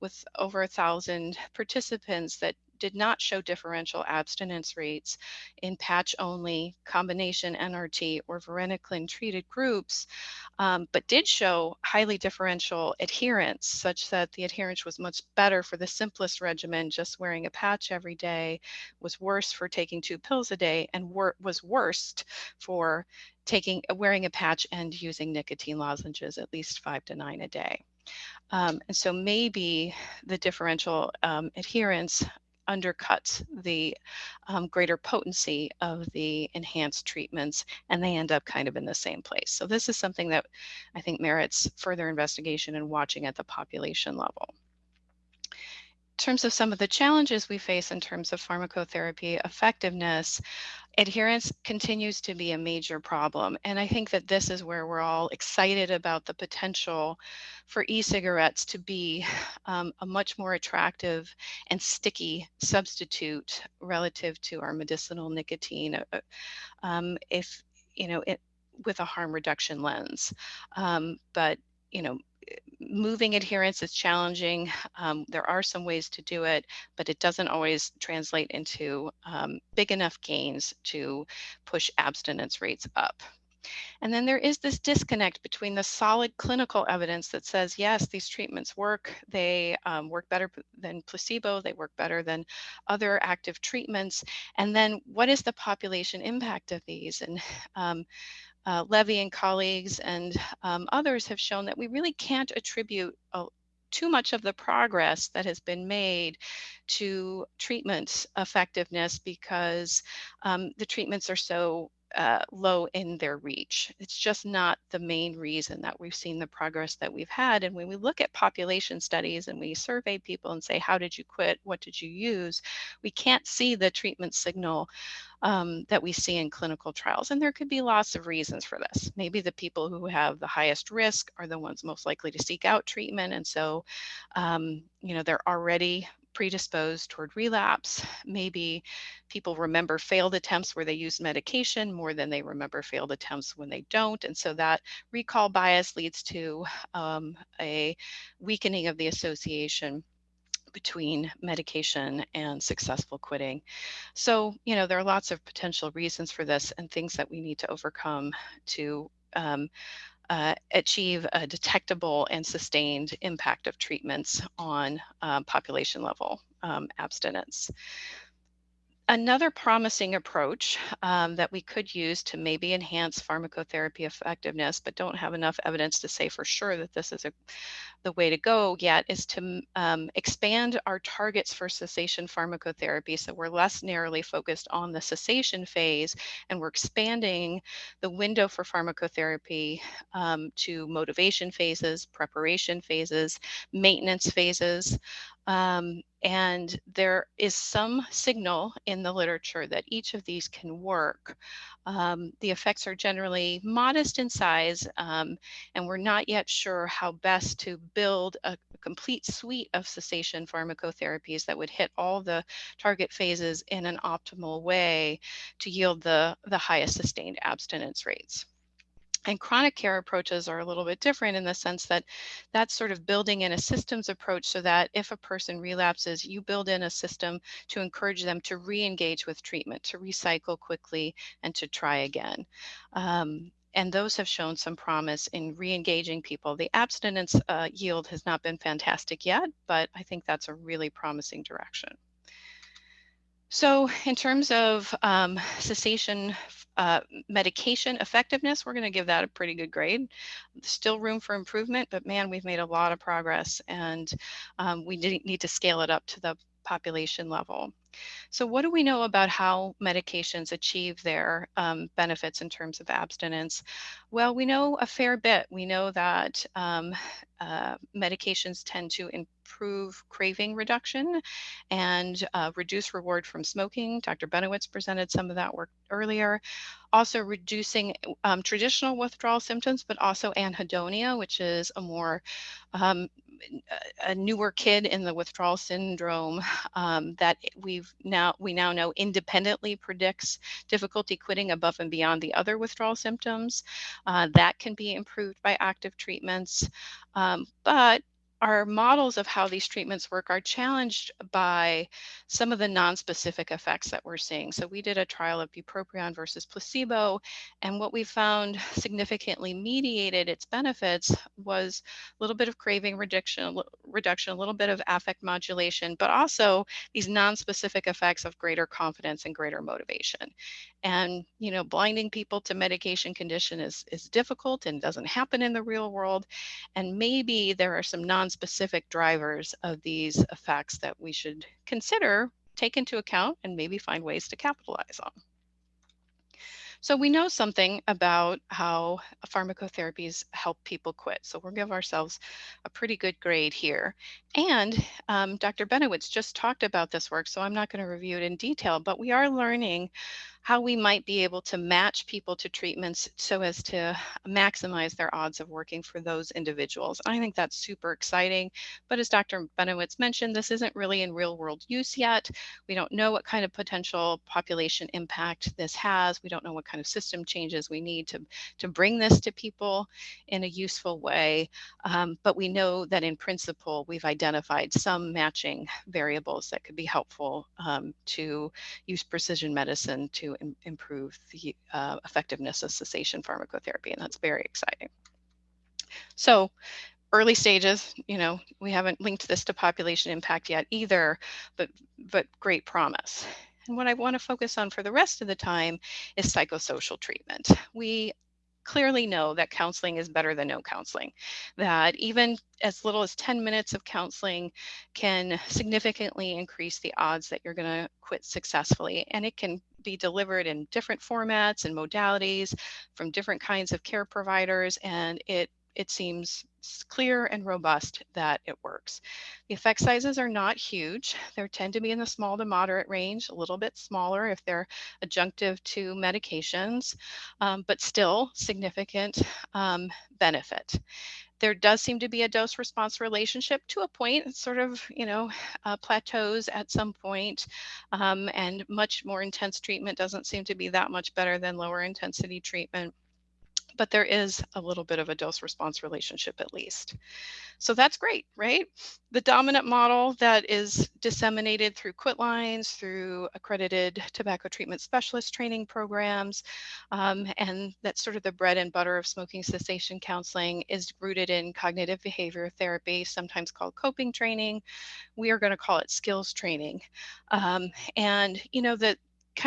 with over a thousand participants that did not show differential abstinence rates in patch only combination NRT or varenicline treated groups, um, but did show highly differential adherence such that the adherence was much better for the simplest regimen, just wearing a patch every day, was worse for taking two pills a day, and wor was worst for taking wearing a patch and using nicotine lozenges at least five to nine a day. Um, and so maybe the differential um, adherence undercuts the um, greater potency of the enhanced treatments and they end up kind of in the same place. So this is something that I think merits further investigation and watching at the population level. In terms of some of the challenges we face in terms of pharmacotherapy effectiveness, adherence continues to be a major problem. And I think that this is where we're all excited about the potential for e-cigarettes to be um, a much more attractive and sticky substitute relative to our medicinal nicotine. Uh, uh, um, if, you know, it, with a harm reduction lens. Um, but, you know, moving adherence is challenging. Um, there are some ways to do it, but it doesn't always translate into um, big enough gains to push abstinence rates up. And then there is this disconnect between the solid clinical evidence that says, yes, these treatments work. They um, work better than placebo. They work better than other active treatments. And then what is the population impact of these? And um, uh, Levy and colleagues and um, others have shown that we really can't attribute a, too much of the progress that has been made to treatment effectiveness because um, the treatments are so uh, low in their reach. It's just not the main reason that we've seen the progress that we've had. And when we look at population studies and we survey people and say, how did you quit? What did you use? We can't see the treatment signal um, that we see in clinical trials. And there could be lots of reasons for this. Maybe the people who have the highest risk are the ones most likely to seek out treatment. And so, um, you know, they're already predisposed toward relapse. Maybe people remember failed attempts where they use medication more than they remember failed attempts when they don't. And so that recall bias leads to um, a weakening of the association between medication and successful quitting. So, you know, there are lots of potential reasons for this and things that we need to overcome to um, uh, achieve a detectable and sustained impact of treatments on um, population level um, abstinence. Another promising approach um, that we could use to maybe enhance pharmacotherapy effectiveness, but don't have enough evidence to say for sure that this is a, the way to go yet, is to um, expand our targets for cessation pharmacotherapy. So we're less narrowly focused on the cessation phase, and we're expanding the window for pharmacotherapy um, to motivation phases, preparation phases, maintenance phases, um, and there is some signal in the literature that each of these can work. Um, the effects are generally modest in size, um, and we're not yet sure how best to build a, complete suite of cessation pharmacotherapies that would hit all the target phases in an optimal way to yield the, the highest sustained abstinence rates. And chronic care approaches are a little bit different in the sense that that's sort of building in a systems approach so that if a person relapses, you build in a system to encourage them to re-engage with treatment, to recycle quickly and to try again. Um, and those have shown some promise in re-engaging people. The abstinence uh, yield has not been fantastic yet, but I think that's a really promising direction. So in terms of um, cessation uh, medication effectiveness, we're going to give that a pretty good grade. Still room for improvement, but man, we've made a lot of progress and um, we need to scale it up to the population level. So what do we know about how medications achieve their um, benefits in terms of abstinence? Well, we know a fair bit. We know that um, uh, medications tend to improve craving reduction and uh, reduce reward from smoking. Dr. Benowitz presented some of that work earlier. Also reducing um, traditional withdrawal symptoms, but also anhedonia, which is a more um, a newer kid in the withdrawal syndrome um, that we've now we now know independently predicts difficulty quitting above and beyond the other withdrawal symptoms. Uh, that can be improved by active treatments, um, but our models of how these treatments work are challenged by some of the non-specific effects that we're seeing. So we did a trial of bupropion versus placebo, and what we found significantly mediated its benefits was a little bit of craving reduction, reduction, a little bit of affect modulation, but also these non-specific effects of greater confidence and greater motivation. And you know, blinding people to medication condition is is difficult and doesn't happen in the real world. And maybe there are some non non-specific drivers of these effects that we should consider, take into account, and maybe find ways to capitalize on. So we know something about how pharmacotherapies help people quit. So we'll give ourselves a pretty good grade here. And um, Dr. Benowitz just talked about this work, so I'm not going to review it in detail, but we are learning how we might be able to match people to treatments so as to maximize their odds of working for those individuals. I think that's super exciting. But as Dr. Benowitz mentioned, this isn't really in real world use yet. We don't know what kind of potential population impact this has. We don't know what kind of system changes we need to, to bring this to people in a useful way. Um, but we know that in principle, we've identified some matching variables that could be helpful um, to use precision medicine to Im improve the uh, effectiveness of cessation pharmacotherapy, and that's very exciting. So early stages, you know, we haven't linked this to population impact yet either, but, but great promise. And what I want to focus on for the rest of the time is psychosocial treatment. We clearly know that counseling is better than no counseling, that even as little as 10 minutes of counseling can significantly increase the odds that you're going to quit successfully. And it can be delivered in different formats and modalities from different kinds of care providers, and it it seems clear and robust that it works. The effect sizes are not huge. They tend to be in the small to moderate range, a little bit smaller if they're adjunctive to medications, um, but still significant um, benefit there does seem to be a dose response relationship to a point sort of you know uh, plateaus at some point, um, and much more intense treatment doesn't seem to be that much better than lower intensity treatment but there is a little bit of a dose response relationship at least. So that's great, right? The dominant model that is disseminated through Quitlines, through accredited tobacco treatment specialist training programs, um, and that's sort of the bread and butter of smoking cessation counseling is rooted in cognitive behavior therapy, sometimes called coping training. We are going to call it skills training. Um, and, you know, that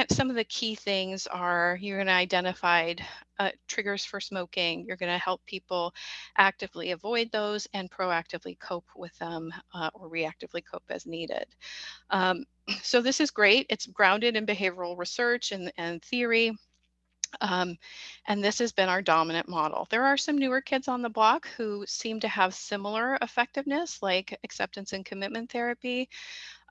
some of the key things are you're going to identify uh, triggers for smoking. You're going to help people actively avoid those and proactively cope with them uh, or reactively cope as needed. Um, so this is great. It's grounded in behavioral research and, and theory. Um, and this has been our dominant model. There are some newer kids on the block who seem to have similar effectiveness, like acceptance and commitment therapy.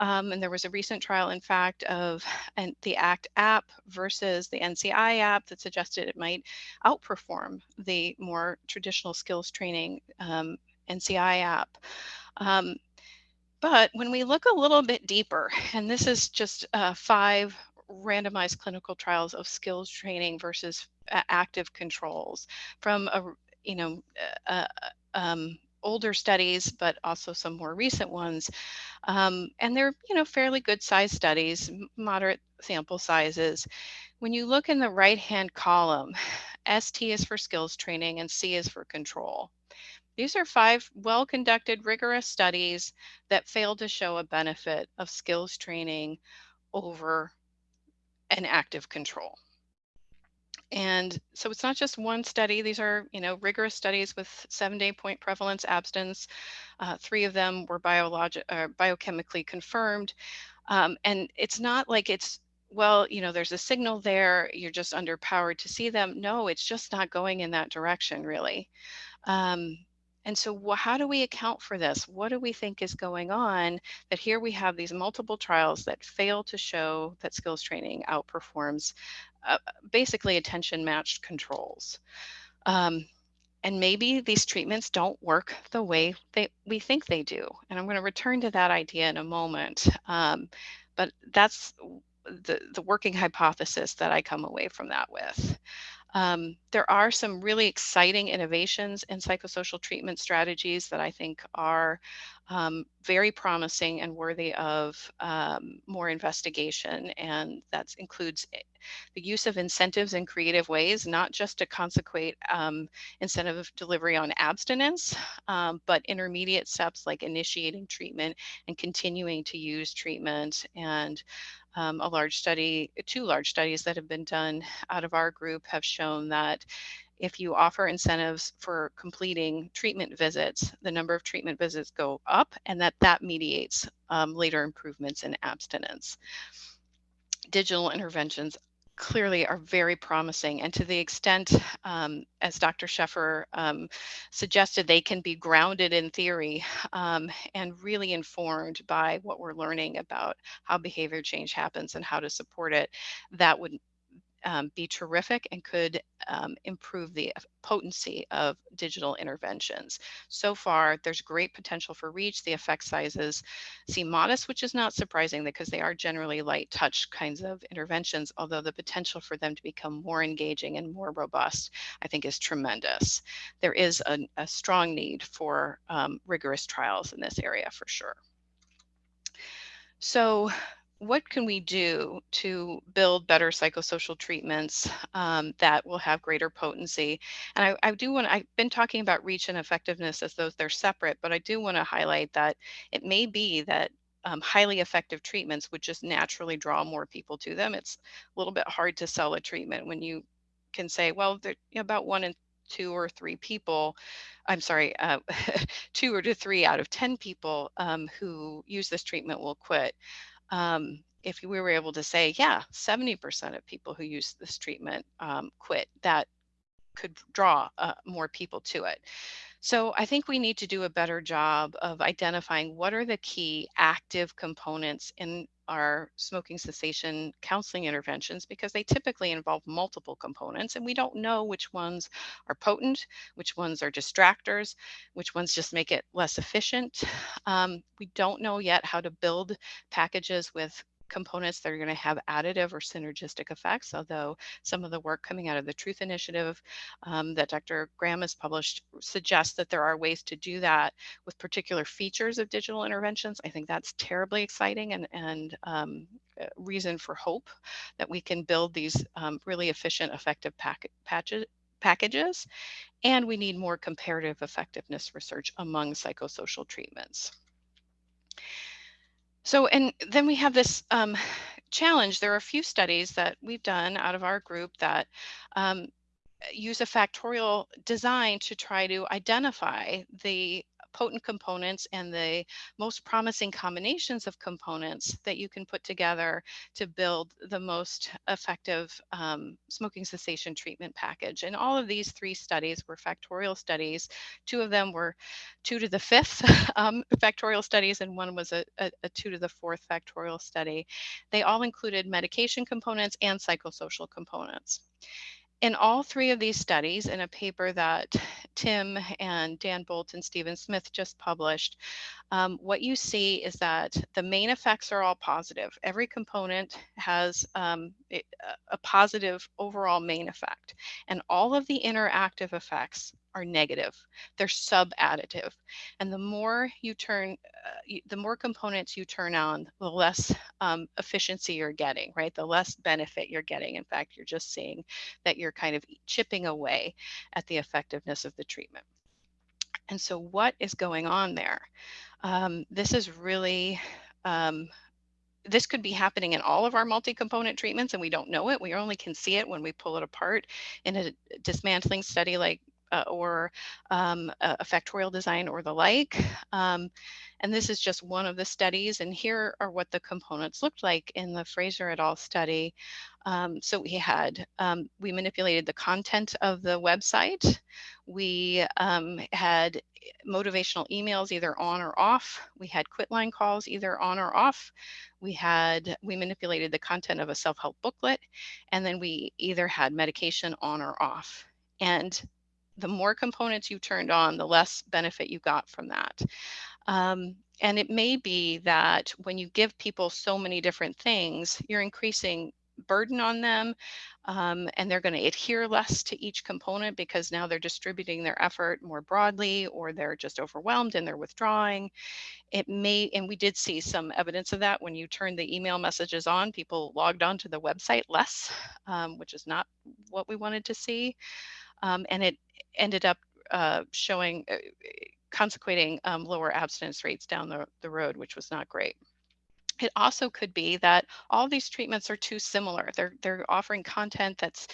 Um, and there was a recent trial, in fact, of an, the ACT app versus the NCI app that suggested it might outperform the more traditional skills training um, NCI app. Um, but when we look a little bit deeper, and this is just uh, five randomized clinical trials of skills training versus active controls from a you know uh, um, older studies but also some more recent ones um, and they're you know fairly good size studies moderate sample sizes when you look in the right hand column st is for skills training and c is for control these are five well conducted rigorous studies that failed to show a benefit of skills training over an active control. And so it's not just one study. These are, you know, rigorous studies with seven-day point prevalence abstinence. Uh, three of them were biologic, uh, biochemically confirmed. Um, and it's not like it's, well, you know, there's a signal there. You're just underpowered to see them. No, it's just not going in that direction, really. Um, and so how do we account for this? What do we think is going on that here we have these multiple trials that fail to show that skills training outperforms uh, basically attention matched controls. Um, and maybe these treatments don't work the way they, we think they do. And I'm going to return to that idea in a moment. Um, but that's the, the working hypothesis that I come away from that with. Um, there are some really exciting innovations in psychosocial treatment strategies that I think are um, very promising and worthy of um, more investigation. And that includes eh, the use of incentives in creative ways, not just to consequate um, incentive delivery on abstinence, um, but intermediate steps like initiating treatment and continuing to use treatment and um, a large study, two large studies that have been done out of our group have shown that if you offer incentives for completing treatment visits, the number of treatment visits go up and that that mediates um, later improvements in abstinence. Digital interventions clearly are very promising. And to the extent, um, as Dr. Sheffer um, suggested, they can be grounded in theory um, and really informed by what we're learning about how behavior change happens and how to support it, that would um, be terrific and could um, improve the potency of digital interventions. So far, there's great potential for reach. The effect sizes seem modest, which is not surprising because they are generally light touch kinds of interventions, although the potential for them to become more engaging and more robust, I think is tremendous. There is a, a strong need for um, rigorous trials in this area for sure. So what can we do to build better psychosocial treatments um, that will have greater potency? And I, I do want I've been talking about reach and effectiveness as though they're separate, but I do want to highlight that it may be that um, highly effective treatments would just naturally draw more people to them. It's a little bit hard to sell a treatment when you can say, well, know, about one in two or three people, I'm sorry, uh, two or to three out of 10 people um, who use this treatment will quit. Um, if we were able to say, yeah, 70% of people who use this treatment um, quit, that could draw uh, more people to it. So I think we need to do a better job of identifying what are the key active components in our smoking cessation counseling interventions because they typically involve multiple components and we don't know which ones are potent, which ones are distractors, which ones just make it less efficient. Um, we don't know yet how to build packages with components that are going to have additive or synergistic effects, although some of the work coming out of the Truth Initiative um, that Dr. Graham has published suggests that there are ways to do that with particular features of digital interventions. I think that's terribly exciting and, and um, reason for hope that we can build these um, really efficient, effective pack patches packages, and we need more comparative effectiveness research among psychosocial treatments. So, and then we have this um, challenge. There are a few studies that we've done out of our group that um, use a factorial design to try to identify the potent components and the most promising combinations of components that you can put together to build the most effective um, smoking cessation treatment package. And all of these three studies were factorial studies. Two of them were two to the fifth um, factorial studies, and one was a, a, a two to the fourth factorial study. They all included medication components and psychosocial components in all three of these studies, in a paper that Tim and Dan Bolt and Stephen Smith just published, um, what you see is that the main effects are all positive. Every component has um, a positive overall main effect, and all of the interactive effects are negative. They're sub-additive. And the more you turn, uh, the more components you turn on, the less um, efficiency you're getting, right? The less benefit you're getting. In fact, you're just seeing that you're kind of chipping away at the effectiveness of the treatment. And so what is going on there? Um, this is really um, this could be happening in all of our multi-component treatments and we don't know it. We only can see it when we pull it apart in a dismantling study like uh, or um, a factorial design or the like. Um, and this is just one of the studies. And here are what the components looked like in the Fraser et al. study. Um, so we had, um, we manipulated the content of the website. We um, had motivational emails either on or off. We had quitline calls either on or off. We had, we manipulated the content of a self-help booklet. And then we either had medication on or off. And the more components you turned on, the less benefit you got from that. Um, and it may be that when you give people so many different things, you're increasing burden on them um, and they're going to adhere less to each component because now they're distributing their effort more broadly or they're just overwhelmed and they're withdrawing. It may, and we did see some evidence of that when you turn the email messages on, people logged onto the website less, um, which is not what we wanted to see. Um, and it ended up uh, showing, uh, consequating um, lower abstinence rates down the, the road, which was not great. It also could be that all these treatments are too similar. They're, they're offering content that's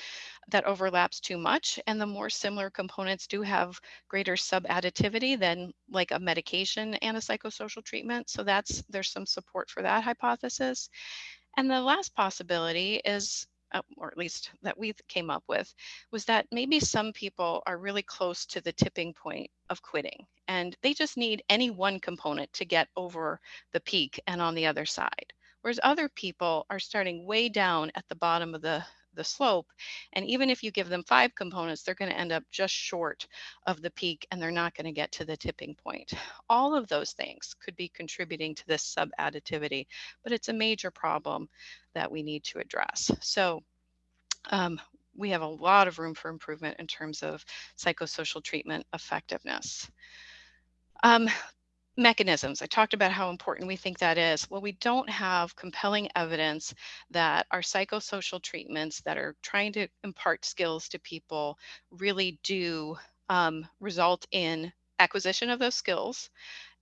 that overlaps too much and the more similar components do have greater sub-additivity than like a medication and a psychosocial treatment. So that's there's some support for that hypothesis. And the last possibility is or at least that we came up with, was that maybe some people are really close to the tipping point of quitting and they just need any one component to get over the peak and on the other side. Whereas other people are starting way down at the bottom of the the slope. And even if you give them five components, they're going to end up just short of the peak and they're not going to get to the tipping point. All of those things could be contributing to this sub-additivity, but it's a major problem that we need to address. So um, we have a lot of room for improvement in terms of psychosocial treatment effectiveness. Um, mechanisms. I talked about how important we think that is. Well, we don't have compelling evidence that our psychosocial treatments that are trying to impart skills to people really do um, result in acquisition of those skills,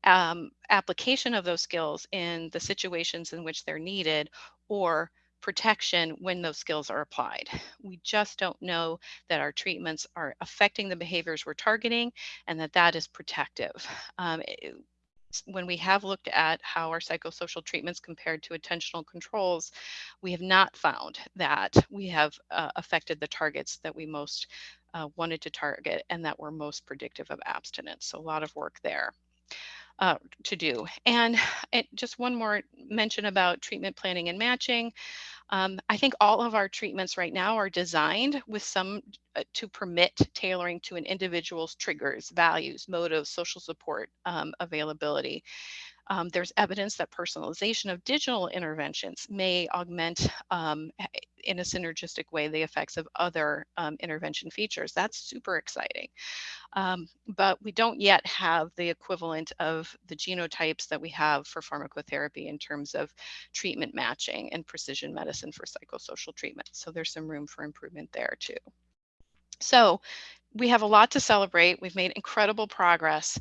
um, application of those skills in the situations in which they're needed, or protection when those skills are applied. We just don't know that our treatments are affecting the behaviors we're targeting and that that is protective. Um, it, when we have looked at how our psychosocial treatments compared to attentional controls, we have not found that we have uh, affected the targets that we most uh, wanted to target and that were most predictive of abstinence. So a lot of work there. Uh, to do. And it, just one more mention about treatment planning and matching. Um, I think all of our treatments right now are designed with some uh, to permit tailoring to an individual's triggers, values, motives, social support, um, availability. Um, there's evidence that personalization of digital interventions may augment um, in a synergistic way the effects of other um, intervention features. That's super exciting. Um, but we don't yet have the equivalent of the genotypes that we have for pharmacotherapy in terms of treatment matching and precision medicine for psychosocial treatment. So there's some room for improvement there too. So we have a lot to celebrate. We've made incredible progress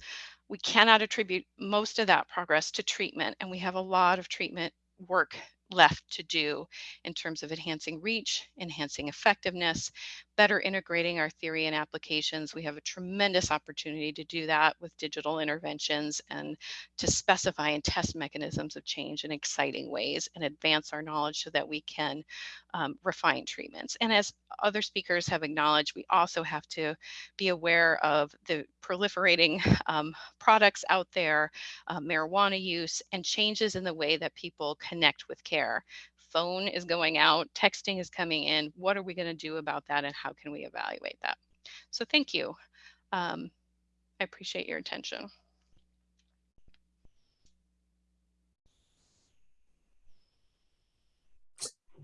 we cannot attribute most of that progress to treatment, and we have a lot of treatment work left to do in terms of enhancing reach, enhancing effectiveness, better integrating our theory and applications. We have a tremendous opportunity to do that with digital interventions and to specify and test mechanisms of change in exciting ways and advance our knowledge so that we can um, refine treatments. And as other speakers have acknowledged, we also have to be aware of the proliferating um, products out there, uh, marijuana use, and changes in the way that people connect with care phone is going out, texting is coming in. What are we going to do about that and how can we evaluate that? So thank you. Um, I appreciate your attention.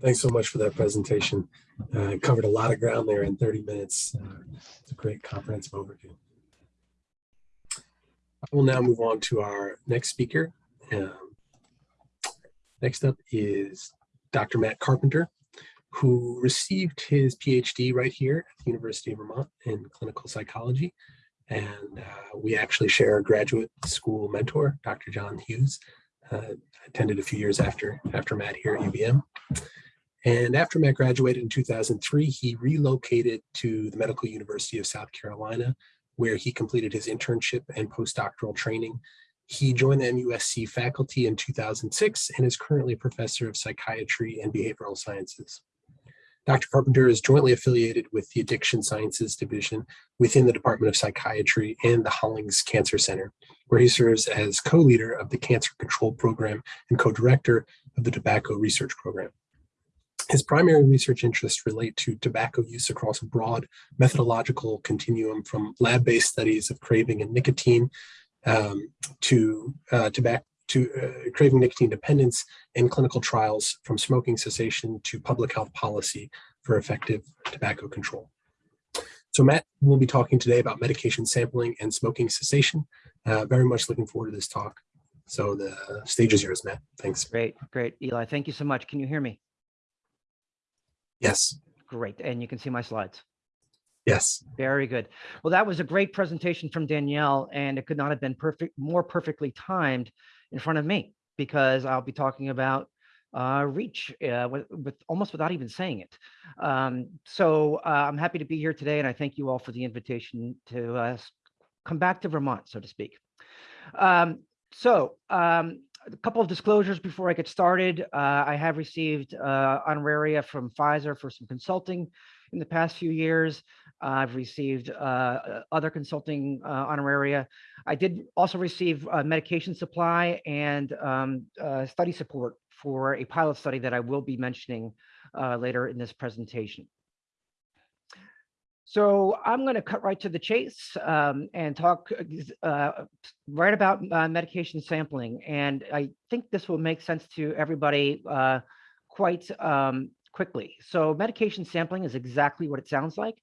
Thanks so much for that presentation. Uh, covered a lot of ground there in 30 minutes. Uh, it's a great comprehensive overview. I will now move on to our next speaker. Um, next up is Dr. Matt Carpenter, who received his PhD right here at the University of Vermont in clinical psychology. And uh, we actually share a graduate school mentor, Dr. John Hughes, uh, attended a few years after, after Matt here at UVM. And after Matt graduated in 2003, he relocated to the Medical University of South Carolina, where he completed his internship and postdoctoral training he joined the MUSC faculty in 2006 and is currently a professor of psychiatry and behavioral sciences. Dr. Carpenter is jointly affiliated with the Addiction Sciences Division within the Department of Psychiatry and the Hollings Cancer Center, where he serves as co-leader of the Cancer Control Program and co-director of the Tobacco Research Program. His primary research interests relate to tobacco use across a broad methodological continuum from lab-based studies of craving and nicotine um, to uh, tobacco to uh, craving nicotine dependence in clinical trials from smoking cessation to public health policy for effective tobacco control. So Matt will be talking today about medication sampling and smoking cessation. Uh, very much looking forward to this talk. So the stage is yours, Matt. Thanks. Great, great. Eli, thank you so much. Can you hear me? Yes. Great. And you can see my slides. Yes. Very good. Well, that was a great presentation from Danielle, and it could not have been perfect, more perfectly timed in front of me because I'll be talking about uh, reach uh, with, with, almost without even saying it. Um, so uh, I'm happy to be here today, and I thank you all for the invitation to uh, come back to Vermont, so to speak. Um, so um, a couple of disclosures before I get started. Uh, I have received uh, honoraria from Pfizer for some consulting in the past few years. I've received uh, uh, other consulting uh, honoraria. I did also receive uh, medication supply and um, uh, study support for a pilot study that I will be mentioning uh, later in this presentation. So I'm going to cut right to the chase um, and talk right about medication sampling. And I think this will make sense to everybody quite um, quickly. So medication sampling is exactly what it sounds like.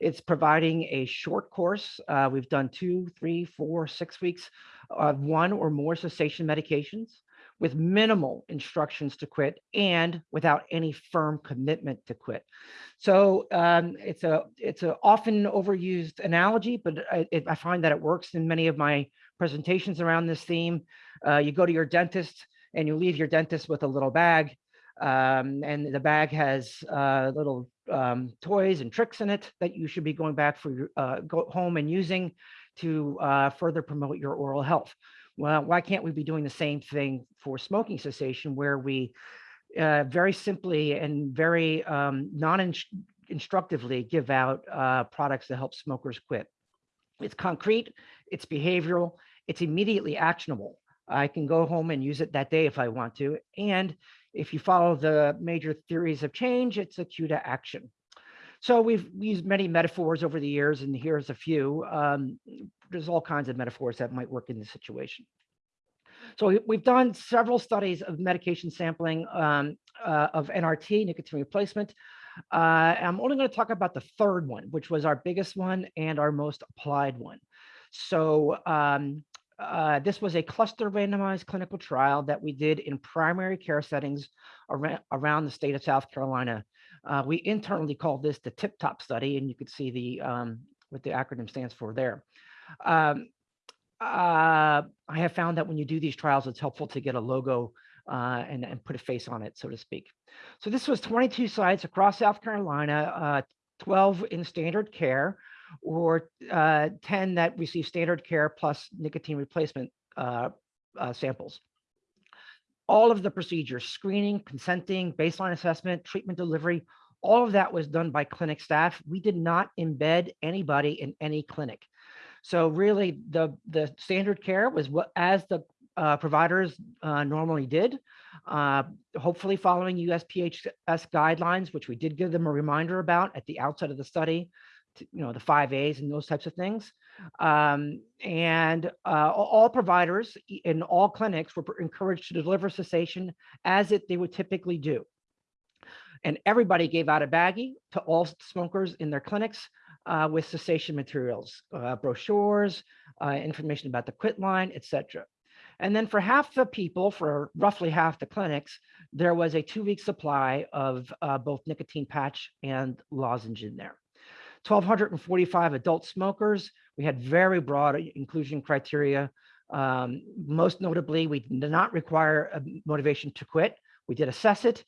It's providing a short course. Uh, we've done two, three, four, six weeks of one or more cessation medications with minimal instructions to quit and without any firm commitment to quit. So um, it's a it's an often overused analogy, but I, I, find that it works in many of my presentations around this theme. Uh, you go to your dentist and you leave your dentist with a little bag um, and the bag has uh, little um, toys and tricks in it that you should be going back for your uh, go home and using to uh, further promote your oral health. well, why can't we be doing the same thing for smoking cessation where we uh, very simply and very um, non-instructively give out uh, products that help smokers quit? It's concrete, it's behavioral, it's immediately actionable. I can go home and use it that day if I want to. And if you follow the major theories of change, it's a cue to action. So we've used many metaphors over the years, and here's a few. Um, there's all kinds of metaphors that might work in this situation. So we- we've done several studies of medication sampling um, uh, of NRT, nicotine replacement. Uh, I'm only going to talk about the third one, which was our biggest one and our most applied one. So um, uh, this was a cluster randomized clinical trial that we did in primary care settings around, around the state of South Carolina. Uh, we internally called this the Tip Top study, and you could see the um, what the acronym stands for there. Um, uh, I have found that when you do these trials, it's helpful to get a logo uh, and, and put a face on it, so to speak. So this was 22 sites across South Carolina, uh, 12 in standard care, or uh, 10 that receive standard care plus nicotine replacement uh, uh, samples. All of the procedures, screening, consenting, baseline assessment, treatment delivery, all of that was done by clinic staff. We did not embed anybody in any clinic. So really the, the standard care was what as the uh, providers uh, normally did, uh, hopefully following USPHS guidelines, which we did give them a reminder about at the outset of the study, you know, the five A's and those types of things. Um, and uh, all all providers in all clinics were encouraged to deliver cessation as it they would typically do. And everybody gave out a baggie to all smokers in their clinics uh, with cessation materials, uh, brochures, uh, information about the quit line, etc. And then for half the people, for roughly half the clinics, there was a two-week supply of uh, both nicotine patch and lozenge in there. 1,245 adult smokers. We had very broad inclusion criteria. Um, most notably, we did not require a motivation to quit. We did assess it.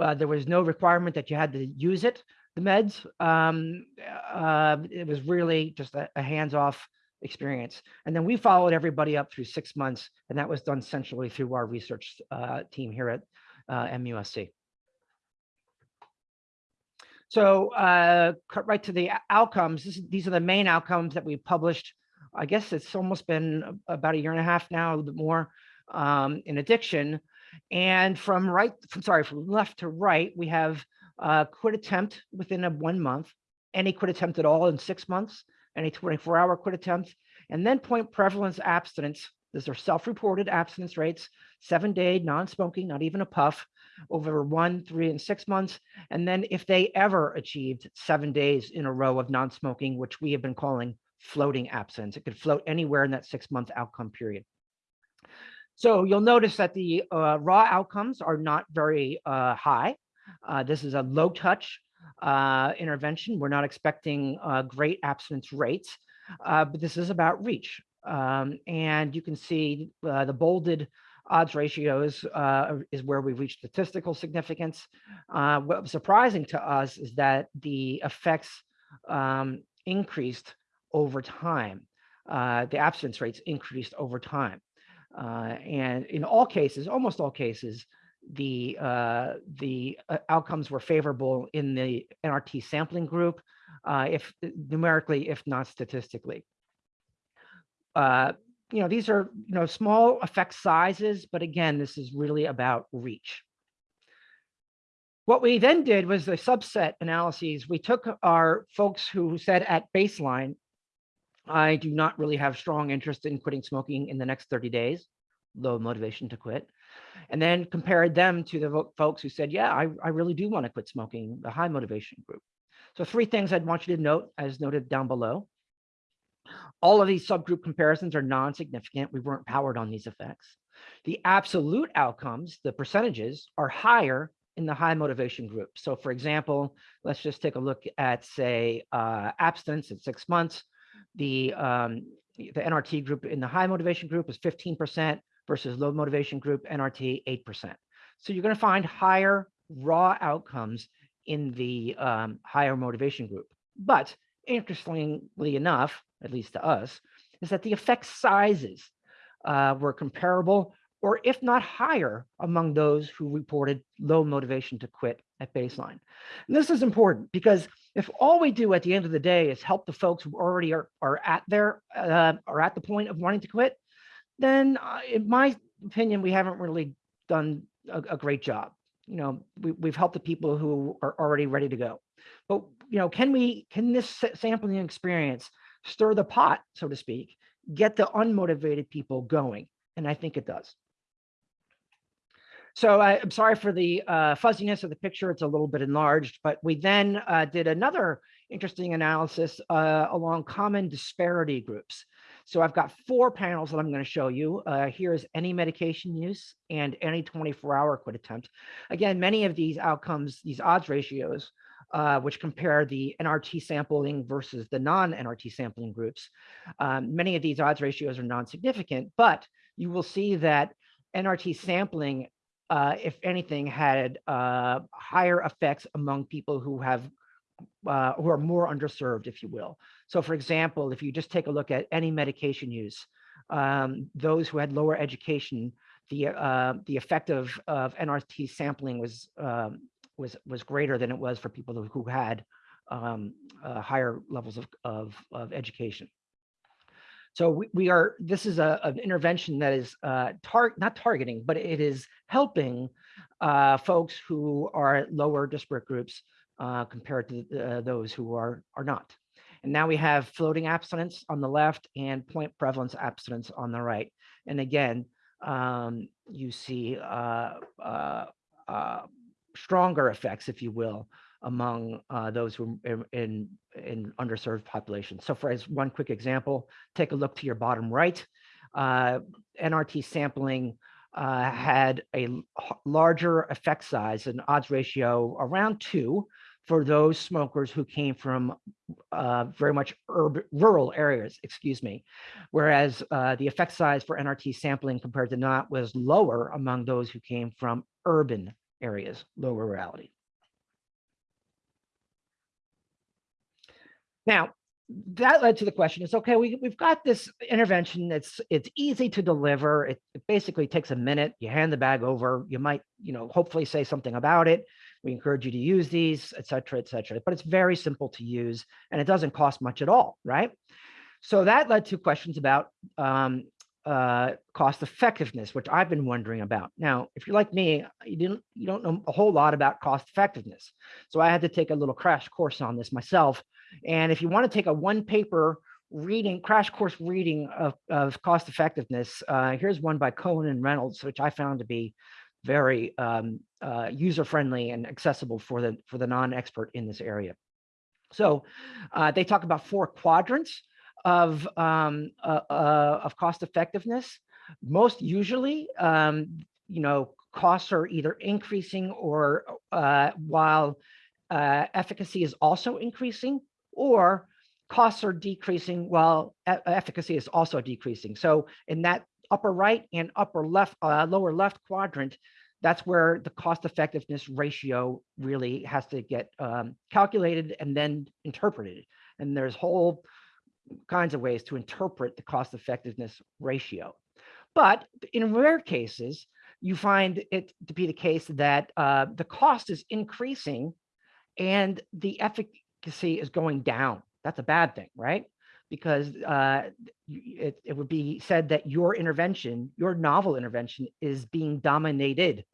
Uh, there was no requirement that you had to use it, the meds. Um, uh, it was really just a, a hands-off experience. And then we followed everybody up through six months, and that was done centrally through our research uh, team here at uh, MUSC. So uh, cut right to the outcomes. This, these are the main outcomes that we published. I guess it's almost been about a year and a half now, a bit more um, in addiction. And from right, from sorry, from left to right, we have uh, quit attempt within a one month, any quit attempt at all in six months, any 24 hour quit attempt, and then point prevalence abstinence. These are self-reported abstinence rates, seven day non-smoking, not even a puff, over one, three, and six months. And then if they ever achieved seven days in a row of non-smoking, which we have been calling floating abstinence, it could float anywhere in that six month outcome period. So you'll notice that the uh, raw outcomes are not very uh, high. Uh, this is a low touch uh, intervention. We're not expecting uh, great abstinence rates, uh, but this is about reach. Um, and you can see the bolded odds ratios uh, is where we reach statistical significance. Uh, what was surprising to us is that the effects um, increased over time. Uh, the abstinence rates increased over time. Uh, and in all cases, almost all cases, the uh, the uh, outcomes were favorable in the NRT sampling group, if numerically, if not statistically. You know, these are you know small effect sizes, but again, this is really about reach. What we then did was the subset analyses. We took our folks who said at baseline, I do not really have strong interest in quitting smoking in the next 30 days, low motivation to quit, and then compared them to the folks who said, yeah, I, I really do want to quit smoking, the high motivation group. So three things I'd want you to note as noted down below. All of these subgroup comparisons are non-significant. We weren't powered on these effects. The absolute outcomes, the percentages, are higher in the high motivation group. So for example, let's just take a look at, say, uh, abstinence at six months. The, um, the NRT group in the high motivation group is 15% versus low motivation group NRT 8%. So you're going to find higher raw outcomes in the um, higher motivation group. But interestingly enough, at least to us, is that the effect sizes uh, were comparable or if not higher among those who reported low motivation to quit at baseline. And this is important because if all we do at the end of the day is help the folks who already are, are at their uh, are at the point of wanting to quit, then uh, in my opinion, we haven't really done a, a great job. You know, we, we've helped the people who are already ready to go. But, you know, can we, can this sampling experience stir the pot, so to speak, get the unmotivated people going? And I think it does. So I, I'm sorry for the uh, fuzziness of the picture. It's a little bit enlarged, but we then uh, did another interesting analysis uh, along common disparity groups. So I've got four panels that I'm going to show you. Uh, here's any medication use and any 24-hour quit attempt. Again, many of these outcomes, these odds ratios, uh, which compare the NRT sampling versus the non-NRT sampling groups. Um, many of these odds ratios are non-significant, but you will see that NRT sampling, uh, if anything, had uh, higher effects among people who have uh, who are more underserved, if you will. So for example, if you just take a look at any medication use, um, those who had lower education, the uh, the effect of, of NRT sampling was um, was was greater than it was for people who had um, uh, higher levels of, of, of education. So we, we are, this is a, an intervention that is uh, tar not targeting, but it is helping uh, folks who are lower disparate groups uh, compared to uh, those who are, are not. And now we have floating abstinence on the left and point prevalence abstinence on the right. And again, um, you see uh, uh, stronger effects, if you will, among uh, those who are in, in, underserved populations. So for as one quick example, take a look to your bottom right. Uh, NRT sampling uh, had a larger effect size, an odds ratio around two for those smokers who came from uh, very much rural areas, excuse me. Whereas uh, the effect size for NRT sampling compared to not was lower among those who came from urban areas, low rurality. Now, that led to the question is okay we, we've got this intervention it's it's easy to deliver it, it basically takes a minute you hand the bag over you might you know hopefully say something about it we encourage you to use these et cetera et cetera but it's very simple to use and it doesn't cost much at all right so that led to questions about um, uh, cost effectiveness which i've been wondering about. Now if you're like me you didn't you don't know a whole lot about cost effectiveness. So i had to take a little crash course on this myself. And if you want to take a one paper reading, crash course reading of, of cost effectiveness, uh, here's one by Cohen and Reynolds, which I found to be very um, uh, user friendly and accessible for the for the non-expert in this area. So uh, they talk about four quadrants of um, uh, uh, of cost effectiveness. Most usually, um, you know, costs are either increasing or uh, while uh, efficacy is also increasing or costs are decreasing while e- efficacy is also decreasing. So in that upper right and upper left, uh, lower left quadrant, that's where the cost effectiveness ratio really has to get um, calculated and then interpreted. And there's whole kinds of ways to interpret the cost effectiveness ratio. But in rare cases, you find it to be the case that uh, the cost is increasing and the efficacy is going down. That's a bad thing, right? Because uh, it, it would be said that your intervention, your novel intervention, is being dominated.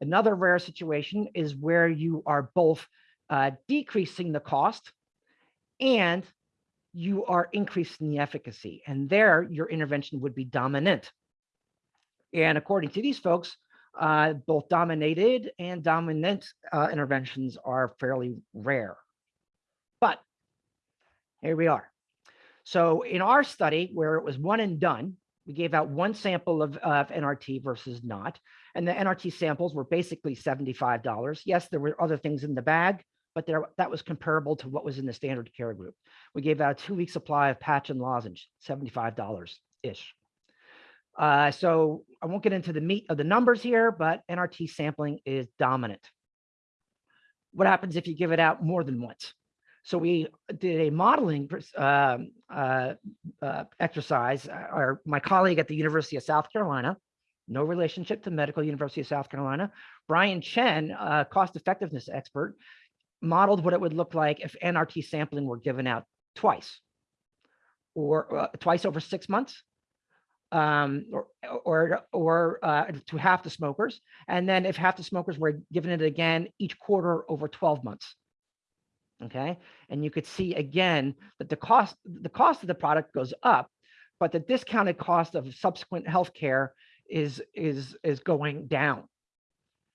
Another rare situation is where you are both uh, decreasing the cost and you are increasing the efficacy. And there, your intervention would be dominant. And according to these folks, uh, both dominated and dominant uh, interventions are fairly rare. But here we are. So in our study, where it was one and done, we gave out one sample of, of NRT versus not. And the NRT samples were basically $75. Yes, there were other things in the bag, but there, that was comparable to what was in the standard care group. We gave out a two-week supply of patch and lozenge, $75-ish. Uh, so I won't get into the meat of the numbers here, but NRT sampling is dominant. What happens if you give it out more than once? So we did a modeling um, uh, uh, exercise. Our, my colleague at the University of South Carolina, no relationship to Medical University of South Carolina, Brian Chen, cost effectiveness expert, modeled what it would look like if NRT sampling were given out twice or uh, twice over six months um, or, or, or uh, to half the smokers. And then if half the smokers were given it again each quarter over 12 months. Okay. And you could see again that the cost, the cost of the product goes up, but the discounted cost of subsequent healthcare is, is, is going down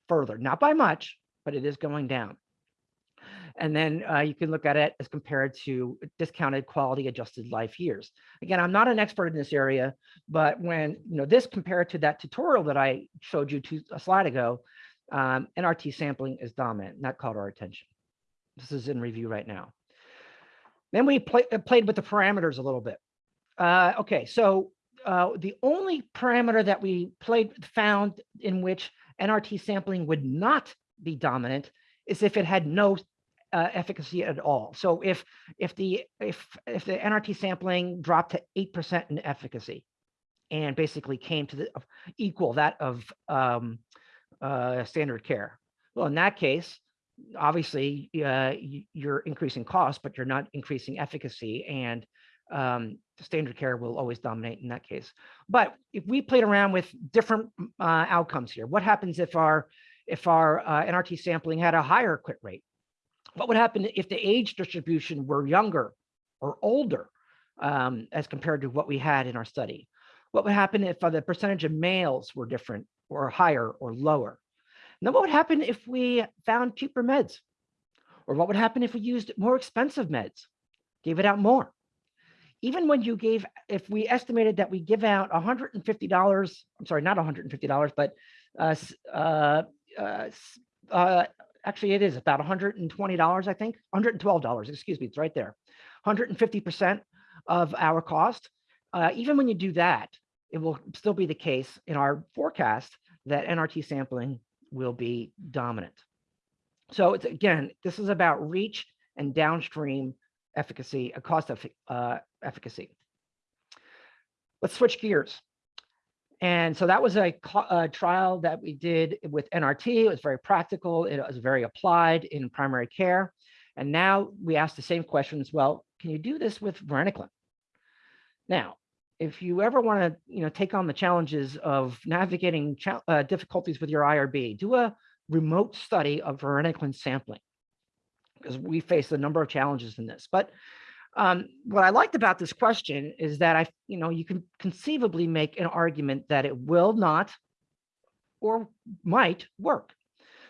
further, not by much, but it is going down. And then uh, you can look at it as compared to discounted quality adjusted life years. Again, I'm not an expert in this area, but when you know this compared to that tutorial that I showed you to a slide ago, um, NRT sampling is dominant, and that caught our attention. This is in review right now. Then we play, uh, played with the parameters a little bit. Uh, okay, so uh, the only parameter that we played found in which NRT sampling would not be dominant is if it had no uh, efficacy at all. So if if the if if the NRT sampling dropped to eight percent in efficacy, and basically came to the equal that of um, uh, standard care, well, in that case, obviously uh, you're increasing cost, but you're not increasing efficacy, and um, standard care will always dominate in that case. But if we played around with different uh, outcomes here, what happens if our if our uh, NRT sampling had a higher quit rate? What would happen if the age distribution were younger or older um, as compared to what we had in our study? What would happen if uh, the percentage of males were different or higher or lower? And then what would happen if we found cheaper meds? Or what would happen if we used more expensive meds, gave it out more? Even when you gave, if we estimated that we give out $150, I'm sorry, not $150, but uh, uh, uh, uh, actually it is about $120, I think, $112, excuse me, it's right there. 150% of our cost. Uh, even when you do that, it will still be the case in our forecast that NRT sampling will be dominant. So it's again, this is about reach and downstream efficacy, a cost of uh, efficacy. Let's switch gears. And so that was a, a, trial that we did with NRT. It was very practical. It was very applied in primary care. And now we ask the same questions. Well, can you do this with varenicline? Now, if you ever want to, you know, take on the challenges of navigating uh, difficulties with your IRB, do a remote study of varenicline sampling because we face a number of challenges in this. But um, what I liked about this question is that I, you know, you can conceivably make an argument that it will not or might work.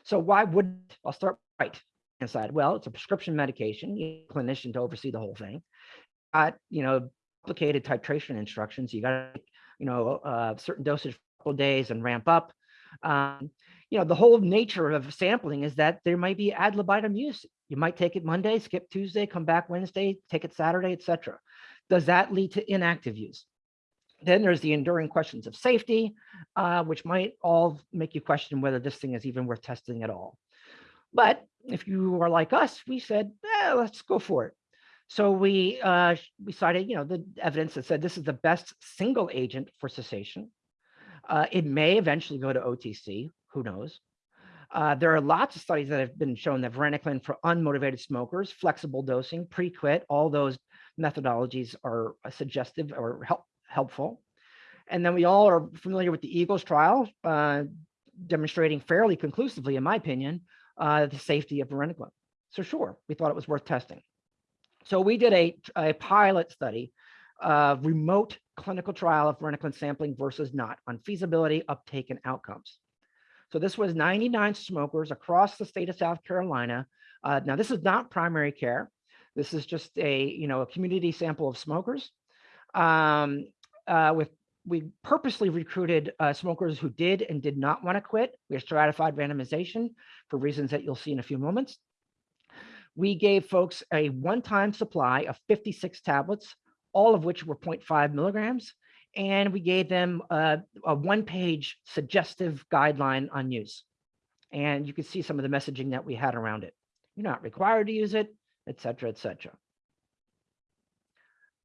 So why would I'll start right inside? Well, it's a prescription medication. You need a clinician to oversee the whole thing. Got you know complicated titration instructions. You got to, you know uh, certain dosage for a days and ramp up. Um, you know the whole nature of sampling is that there might be ad libitum use you might take it Monday, skip Tuesday, come back Wednesday, take it Saturday, etc. Does that lead to inactive use? Then there's the enduring questions of safety, uh, which might all make you question whether this thing is even worth testing at all. But if you are like us, we said, eh, let's go for it. So we uh, we cited, you know, the evidence that said this is the best single agent for cessation. Uh, it may eventually go to OTC, who knows? Uh, there are lots of studies that have been shown that varenicline for unmotivated smokers, flexible dosing, pre-quit, all those methodologies are uh, suggestive or help, helpful. And then we all are familiar with the EAGLES trial, uh, demonstrating fairly conclusively, in my opinion, uh, the safety of varenicline. So sure, we thought it was worth testing. So we did a, a pilot study, uh, remote clinical trial of varenicline sampling versus not on feasibility, uptake, and outcomes. So this was 99 smokers across the state of South Carolina. Uh, now, this is not primary care. This is just a, you know, a community sample of smokers. Um, uh, with we purposely recruited uh, smokers who did and did not want to quit. We stratified randomization for reasons that you'll see in a few moments. We gave folks a one-time supply of 56 tablets, all of which were 0.5 milligrams and we gave them a, a one-page suggestive guideline on use. And you can see some of the messaging that we had around it. You're not required to use it, et cetera, et cetera.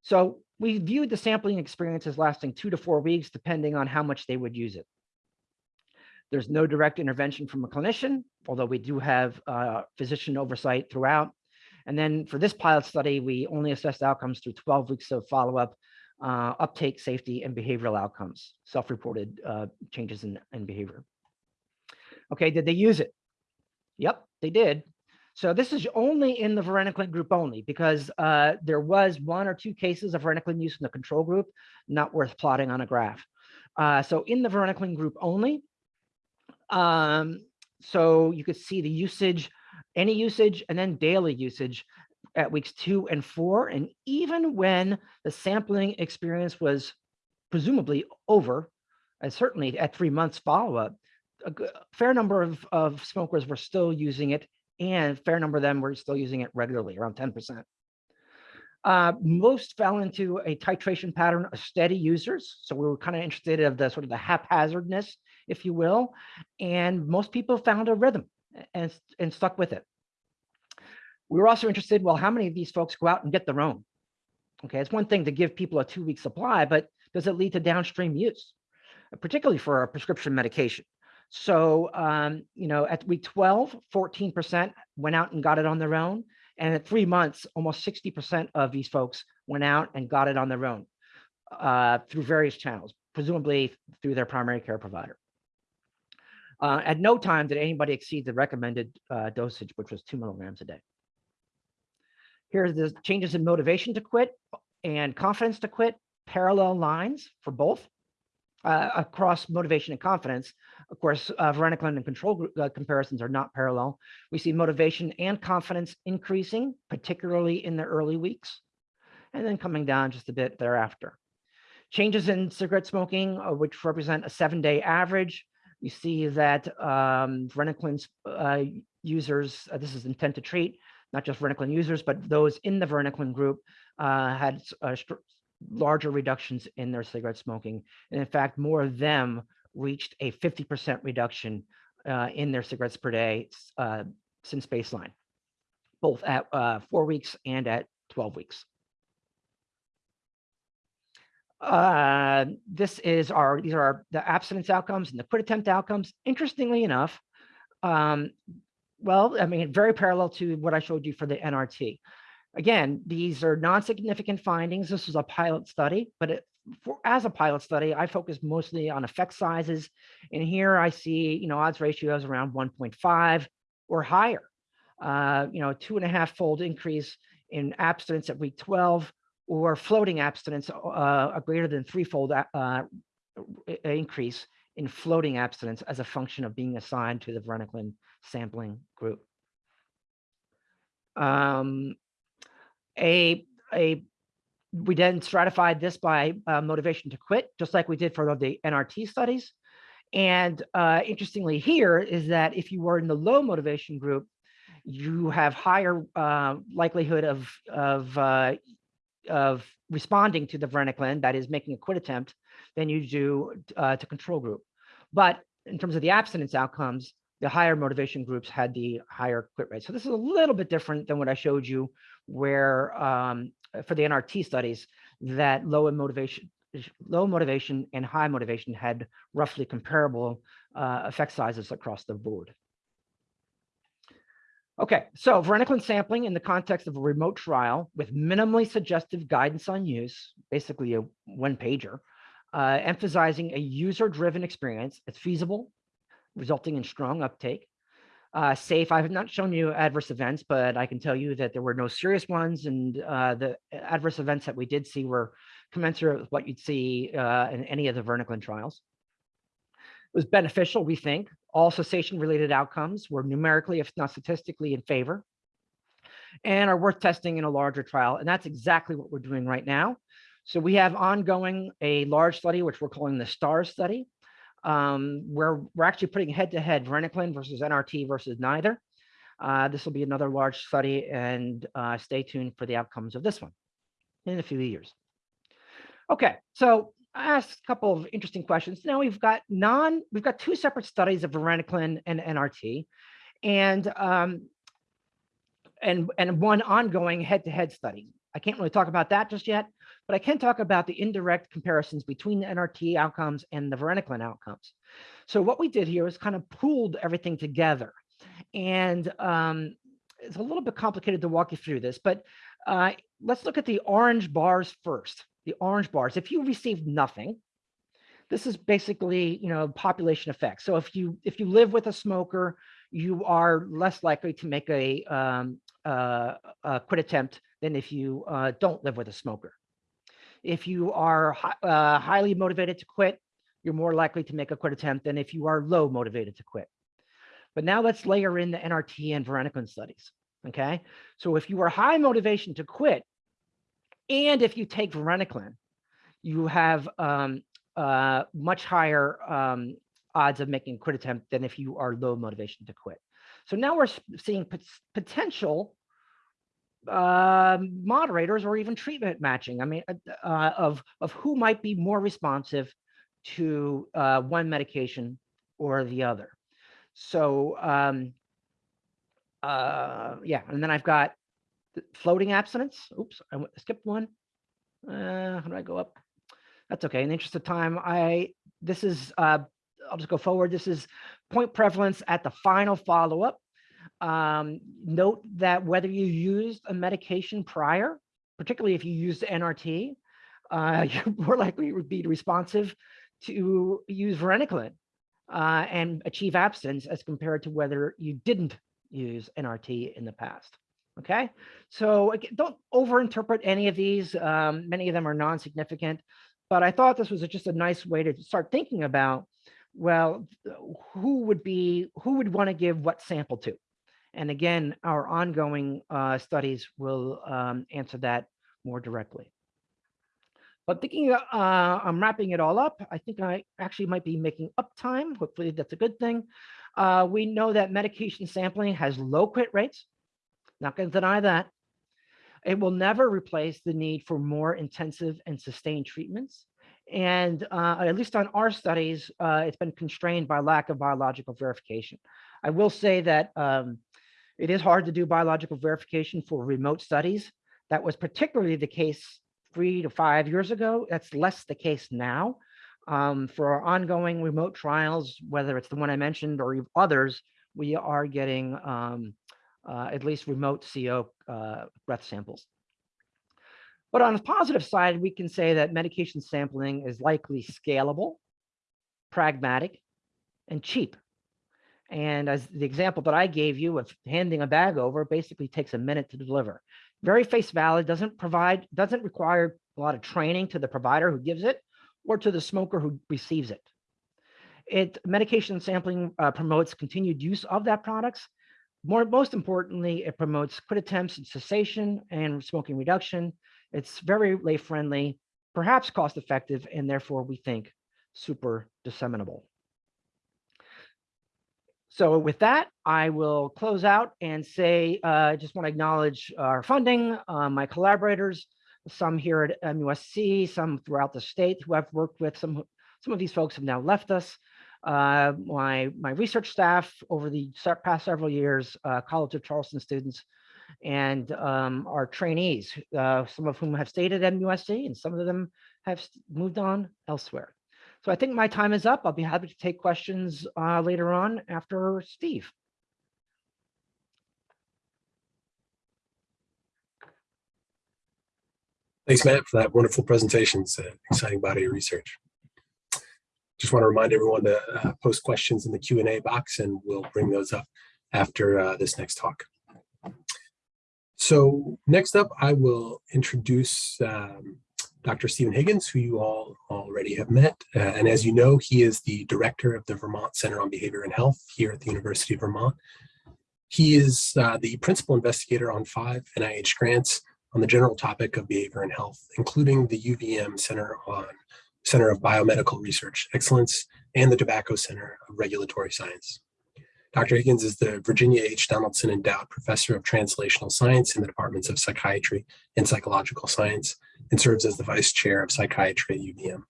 So we viewed the sampling experience as lasting two to four weeks, depending on how much they would use it. There's no direct intervention from a clinician, although we do have uh, physician oversight throughout. And then for this pilot study, we only assessed outcomes through 12 weeks of follow-up, uh, uptake, safety, and behavioral outcomes, self-reported uh, changes in, in behavior. Okay, did they use it? Yep, they did. So this is only in the varenicline group only because uh, there was one or two cases of varenicline use in the control group, not worth plotting on a graph. Uh, so in the varenicline group only, um, so you could see the usage, any usage, and then daily usage at weeks two and four. And even when the sampling experience was presumably over, and certainly at three months follow-up, a fair number of, of smokers were still using it and fair number of them were still using it regularly, around 10%. Uh, most fell into a titration pattern of steady users. So we were kind of interested of the sort of the haphazardness, if you will. And most people found a rhythm and, and stuck with it. We were also interested, well, how many of these folks go out and get their own? Okay, it's one thing to give people a two week supply, but does it lead to downstream use, particularly for a prescription medication? So, um, you know, at week 12, 14% went out and got it on their own. And at three months, almost 60% of these folks went out and got it on their own uh, through various channels, presumably through their primary care provider. Uh, at no time did anybody exceed the recommended uh, dosage, which was two milligrams a day. Here's the changes in motivation to quit and confidence to quit, parallel lines for both uh, across motivation and confidence. Of course, uh, varenicline and control group uh, comparisons are not parallel. We see motivation and confidence increasing, particularly in the early weeks, and then coming down just a bit thereafter. Changes in cigarette smoking, uh, which represent a seven-day average. You see that um, varenicline's uh, users, uh, this is intent to treat, not just varenicline users, but those in the varenicline group had larger reductions in their cigarette smoking. And in fact, more of them reached a 50% reduction uh, in their cigarettes per day uh, since baseline, both at uh, four weeks and at 12 weeks. Uh, this is our, these are our, the abstinence outcomes and the quit attempt outcomes. Interestingly enough, um, well, I mean, very parallel to what I showed you for the NRT. Again, these are non-significant findings. This was a pilot study, but it, for, as a pilot study, I focused mostly on effect sizes. And here I see, you know, odds ratios around 1.5 or higher. Uh, you know, two and a half fold increase in abstinence at week 12 or floating abstinence, uh, a greater than threefold uh, increase in floating abstinence as a function of being assigned to the varenicline sampling group. Um, a, a we then stratified this by uh, motivation to quit, just like we did for the NRT studies. And uh, interestingly here is that if you were in the low motivation group, you have higher uh, likelihood of, of, uh, of responding to the varenicline, that is making a quit attempt, than you do uh, to control group. But in terms of the abstinence outcomes, the higher motivation groups had the higher quit rate. So this is a little bit different than what I showed you where um, for the NRT studies that low motivation, low motivation and high motivation had roughly comparable uh, effect sizes across the board. Okay, so varenicline sampling in the context of a remote trial with minimally suggestive guidance on use, basically a one pager, uh, emphasizing a user-driven experience. It's feasible, resulting in strong uptake. Uh, safe, I have not shown you adverse events, but I can tell you that there were no serious ones and uh, the adverse events that we did see were commensurate with what you'd see uh, in any of the varenicline trials. It was beneficial, we think. All cessation-related outcomes were numerically, if not statistically, in favor and are worth testing in a larger trial. And that's exactly what we're doing right now. So we have ongoing a large study, which we're calling the STAR study um, where we're actually putting head-to-head -head versus NRT versus neither. Uh, this will be another large study and uh, stay tuned for the outcomes of this one in a few years. Okay, so I asked a couple of interesting questions. Now we've got non, we've got two separate studies of varenicline and NRT. And um, and, and one ongoing head-to-head study. I can't really talk about that just yet, but I can talk about the indirect comparisons between the NRT outcomes and the varenicline outcomes. So what we did here is kind of pooled everything together. And um, it's a little bit complicated to walk you through this, but uh, let's look at the orange bars first. The orange bars, if you received nothing, this is basically, you know, population effect. So if you if you live with a smoker, you are less likely to make a, um, uh, a quit attempt than if you uh, don't live with a smoker. If you are uh, highly motivated to quit, you're more likely to make a quit attempt than if you are low motivated to quit. But now let's layer in the NRT and varenicline studies. Okay, so if you are high motivation to quit, and if you take varenicline, you have um, uh, much higher um, odds of making a quit attempt than if you are low motivation to quit. So now we're seeing pot potential uh, moderators or even treatment matching. I mean, uh, uh, of of who might be more responsive to uh, one medication or the other. So um, uh, yeah, and then I've got floating abstinence. Oops, I skipped one. Uh, how do I go up? That's okay. In the interest of time, I this is uh, I'll just go forward. This is point prevalence at the final follow-up. Um, note that whether you used a medication prior, particularly if you used NRT, uh, you're more likely to be responsive to use varenicline uh, and achieve abstinence as compared to whether you didn't use NRT in the past. Okay, so again, don't overinterpret any of these. Um, many of them are non-significant, but I thought this was just a nice way to start thinking about, well, who would be, who would want to give what sample to? And again, our ongoing uh, studies will um, answer that more directly. But thinking uh, I'm wrapping it all up, I think I actually might be making up time. Hopefully that's a good thing. Uh, we know that medication sampling has low quit rates. Not going to deny that. It will never replace the need for more intensive and sustained treatments. And uh, at least on our studies, uh, it's been constrained by lack of biological verification. I will say that um, it is hard to do biological verification for remote studies. That was particularly the case three to five years ago. That's less the case now. Um, for our ongoing remote trials, whether it's the one I mentioned or others, we are getting um, uh, at least remote CO uh, breath samples. But on the positive side, we can say that medication sampling is likely scalable, pragmatic, and cheap. And as the example that I gave you of handing a bag over basically takes a minute to deliver. Very face valid, doesn't provide, doesn't require a lot of training to the provider who gives it or to the smoker who receives it. It medication sampling uh, promotes continued use of that products. More, most importantly, it promotes quit attempts and cessation and smoking reduction. It's very lay friendly, perhaps cost effective, and therefore we think super disseminable. So with that, I will close out and say, uh, I just want to acknowledge our funding, uh, my collaborators, some here at MUSC, some throughout the state who I've worked with. Some, some of these folks have now left us. Uh, my, my research staff over the past several years, uh, College of Charleston students, and um, our trainees, uh, some of whom have stayed at MUSC and some of them have moved on elsewhere. So I think my time is up. I'll be happy to take questions uh, later on after Steve. Thanks, Matt, for that wonderful presentation. It's an exciting body of research. Just want to remind everyone to uh, post questions in the Q&A box and we'll bring those up after uh, this next talk. So next up, I will introduce um, Dr. Stephen Higgins, who you all already have met. Uh, and as you know, he is the director of the Vermont Center on Behavior and Health here at the University of Vermont. He is uh, the principal investigator on five NIH grants on the general topic of behavior and health, including the UVM Center on Center of Biomedical Research Excellence and the Tobacco Center of Regulatory Science. Dr. Higgins is the Virginia H. Donaldson Endowed Professor of Translational Science in the Departments of Psychiatry and Psychological Science and serves as the Vice Chair of Psychiatry at UVM.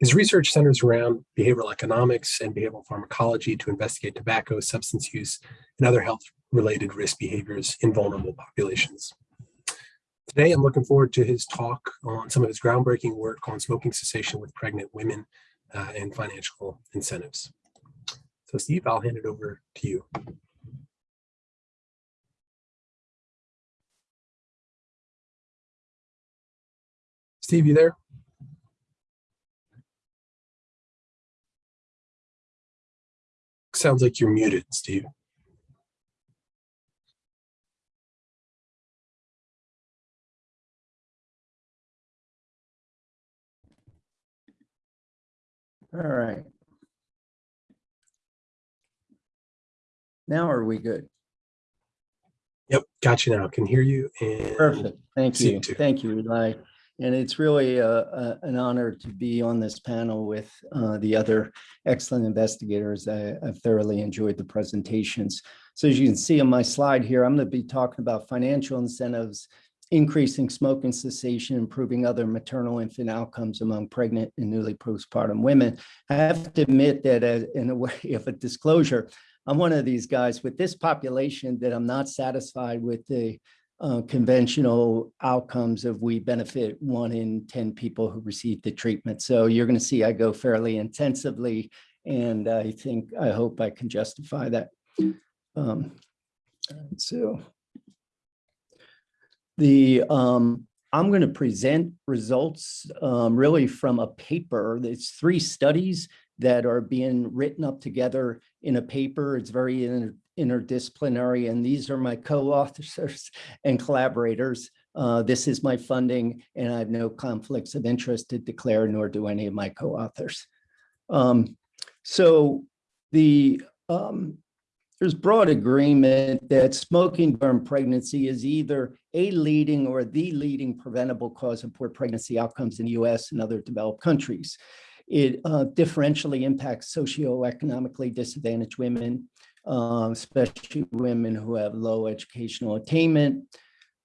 His research centers around behavioral economics and behavioral pharmacology to investigate tobacco, substance use, and other health related risk behaviors in vulnerable populations. Today, I'm looking forward to his talk on some of his groundbreaking work on smoking cessation with pregnant women uh, and financial incentives. So Steve, I'll hand it over to you. Steve, you there? Sounds like you're muted, Steve. All right. Now are we good? Yep, got you now. Can hear you. And Perfect. Thank you. you. Thank you, Eli. And it's really a, a- an honor to be on this panel with uh, the other excellent investigators. I I've thoroughly enjoyed the presentations. So as you can see on my slide here, I'm going to be talking about financial incentives, increasing smoking cessation, improving other maternal infant outcomes among pregnant and newly postpartum women. I have to admit that as- in a way of a disclosure, I'm one of these guys with this population that I'm not satisfied with the uh, conventional outcomes of we benefit one in 10 people who receive the treatment. So you're going to see I go fairly intensively, and I think, I hope I can justify that. Um, So the, um, I'm going to present results um, really from a paper. It's three studies that are being written up together in a paper. It's very interdisciplinary, and these are my co-authors and collaborators. Uh, this is my funding, and I have no conflicts of interest to declare, nor do any of my co-authors. Um, so the um, there's broad agreement that smoking during pregnancy is either a leading or the leading preventable cause of poor pregnancy outcomes in the US and other developed countries. It uh, differentially impacts socioeconomically disadvantaged women, um, especially women who have low educational attainment.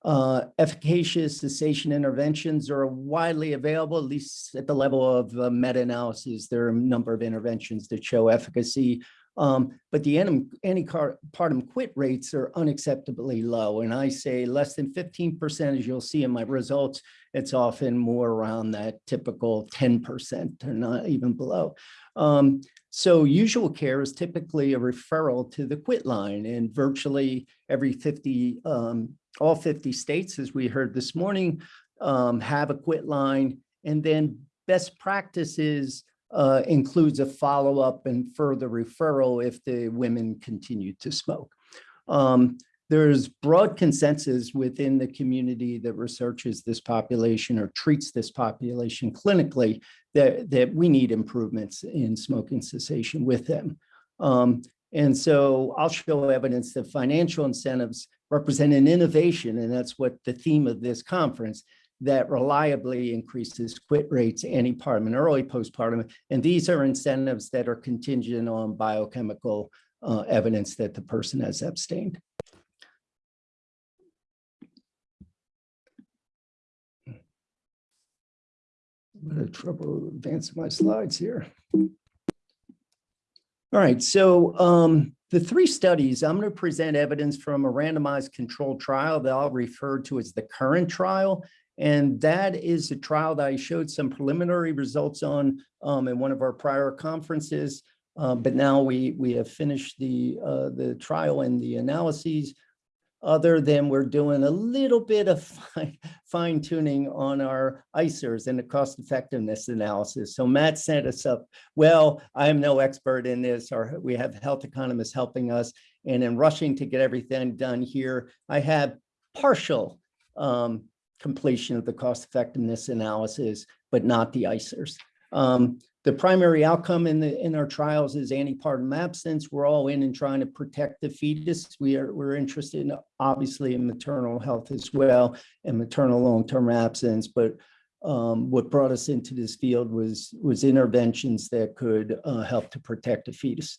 Uh, efficacious cessation interventions are widely available, at least at the level of uh, meta-analysis. There are a number of interventions that show efficacy, um, but the antepartum quit rates are unacceptably low. And I say less than 15%, as you'll see in my results, it's often more around that typical 10% or not even below. Um, so usual care is typically a referral to the quit line and virtually every 50, um, all 50 states, as we heard this morning, um, have a quit line. And then best practices uh, includes a follow-up and further referral if the women continue to smoke. Um, there's broad consensus within the community that researches this population or treats this population clinically that, that we need improvements in smoking cessation with them. Um, and so I'll show evidence that financial incentives represent an innovation, and that's what the theme of this conference, that reliably increases quit rates antepartum and early postpartum. And these are incentives that are contingent on biochemical uh, evidence that the person has abstained. I'm having trouble advancing my slides here. All right, so um, the three studies, I'm going to present evidence from a randomized controlled trial that I'll refer to as the current trial. And that is a trial that I showed some preliminary results on um, in one of our prior conferences. Uh, but now we we have finished the uh, the trial and the analyses. Other than we're doing a little bit of fine, fine tuning on our ICERs and the cost effectiveness analysis. So Matt set us up. Well, I am no expert in this, or we have health economists helping us. And in rushing to get everything done here, I have partial um, completion of the cost effectiveness analysis, but not the ICERs. Um, the primary outcome in the in our trials is antepartum absence. We're all in and trying to protect the fetus. We are we're interested in obviously in maternal health as well and maternal long-term absence. But um, what brought us into this field was was interventions that could uh, help to protect the fetus.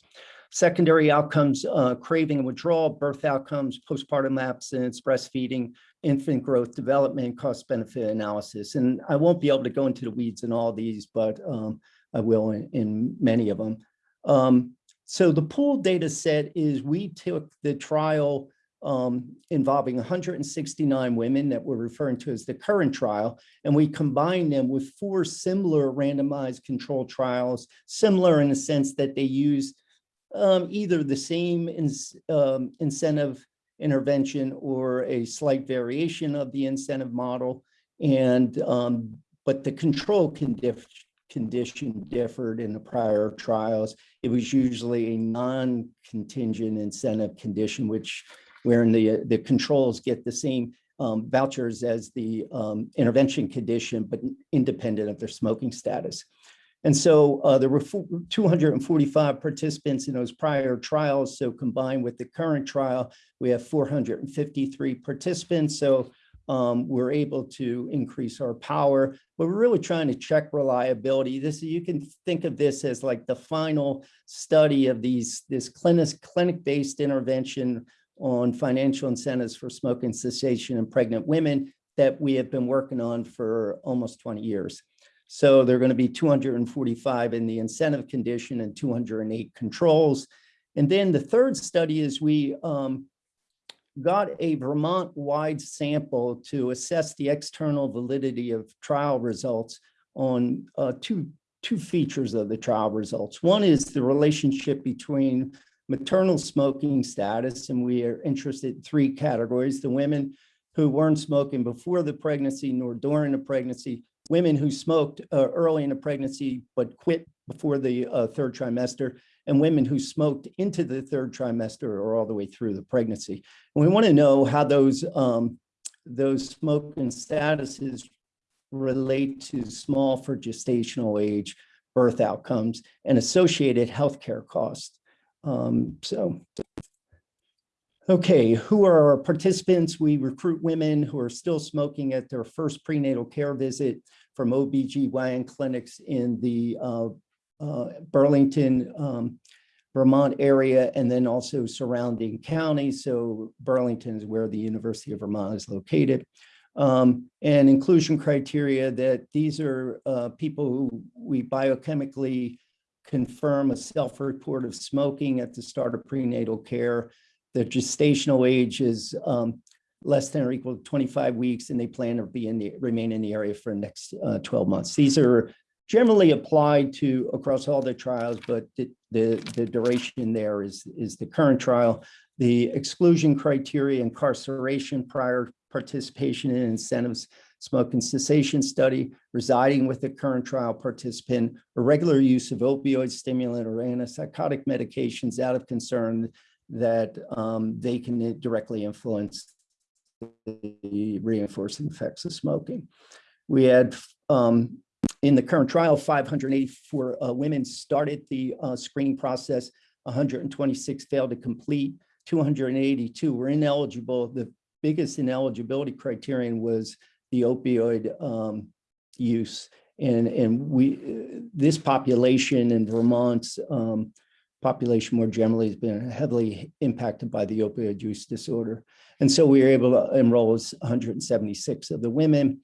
Secondary outcomes, uh, craving and withdrawal, birth outcomes, postpartum absence, breastfeeding, infant growth development, cost benefit analysis. And I won't be able to go into the weeds in all these, but um, I will in, in many of them. Um, so the pooled data set is we took the trial um, involving 169 women that we're referring to as the current trial. And we combined them with four similar randomized control trials, similar in the sense that they used um, either the same ins- um, incentive intervention or a slight variation of the incentive model. And, um, but the control condif- condition differed in the prior trials. It was usually a non-contingent incentive condition, which wherein the, the controls get the same um, vouchers as the um, intervention condition, but independent of their smoking status. And so uh, there were 245 participants in those prior trials. So combined with the current trial, we have 453 participants. So um, we're able to increase our power, but we're really trying to check reliability. This you can think of this as like the final study of these this clinic clinic-based intervention on financial incentives for smoking cessation in pregnant women that we have been working on for almost 20 years. So there are going to be 245 in the incentive condition and 208 controls. And then the third study is we um, got a Vermont-wide sample to assess the external validity of trial results on uh, two, two features of the trial results. One is the relationship between maternal smoking status, and we are interested in three categories, the women who weren't smoking before the pregnancy nor during the pregnancy, women who smoked uh, early in the pregnancy but quit before the uh, third trimester, and women who smoked into the third trimester or all the way through the pregnancy. And we want to know how those, um, those smoking statuses relate to small for gestational age birth outcomes and associated healthcare costs. Um, so, okay, who are our participants? We recruit women who are still smoking at their first prenatal care visit from OBGYN clinics in the uh, uh, Burlington, um, Vermont area, and then also surrounding counties. So Burlington is where the University of Vermont is located. Um, and inclusion criteria that these are uh, people who we biochemically confirm a self-report of smoking at the start of prenatal care. The gestational age is um, less than or equal to 25 weeks, and they plan to be in the remain in the area for the next uh, 12 months. These are generally applied to across all the trials, but the, the, the duration there is, is the current trial. The exclusion criteria, incarceration prior participation in incentives, smoking cessation study, residing with the current trial participant, irregular use of opioid stimulant or antipsychotic medications out of concern that um, they can directly influence the reinforcing effects of smoking. We had um, in the current trial, 584 uh, women started the uh, screening process, 126 failed to complete, 282 were ineligible. The biggest ineligibility criterion was the opioid um, use. And, and we, this population in Vermont's um, population more generally has been heavily impacted by the opioid use disorder. And so we were able to enroll 176 of the women.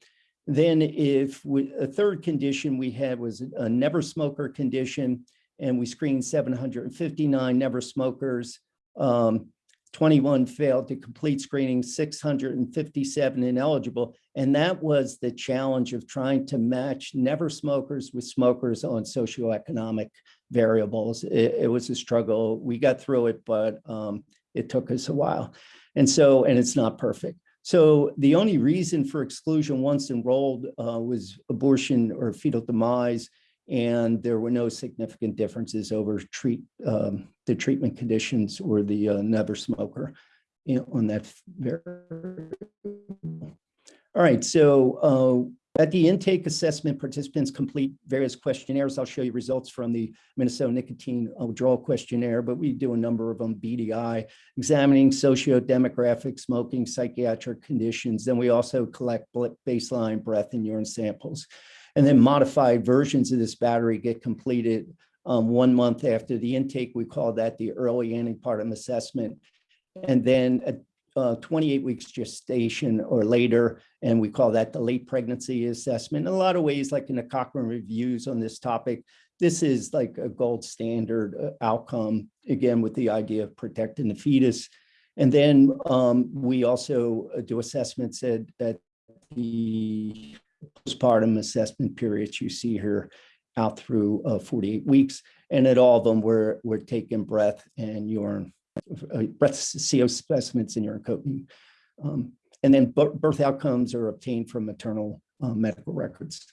Then if we, a third condition we had was a never smoker condition, and we screened 759 never smokers. Um, 21 failed to complete screening, 657 ineligible. And that was the challenge of trying to match never smokers with smokers on socioeconomic variables. It, it was a struggle. We got through it, but um, it took us a while. And so, and it's not perfect. So the only reason for exclusion once enrolled uh, was abortion or fetal demise, and there were no significant differences over treat um, the treatment conditions or the uh, never smoker you know, on that. All right, so uh, at the intake assessment, participants complete various questionnaires. I'll show you results from the Minnesota Nicotine Withdrawal Questionnaire, but we do a number of them, BDI, examining socio-demographic smoking, psychiatric conditions. Then we also collect baseline breath and urine samples. And then modified versions of this battery get completed um, one month after the intake. We call that the early antepartum assessment. And then at uh, 28 weeks gestation or later, and we call that the late pregnancy assessment. In a lot of ways, like in the Cochrane reviews on this topic, this is like a gold standard uh, outcome, again, with the idea of protecting the fetus. And then um, we also uh, do assessments at, at the postpartum assessment periods you see here out through uh, 48 weeks. And at all of them, we're, we're taking breath and urine, breath CO specimens in coating. Um, and then birth outcomes are obtained from maternal uh, medical records.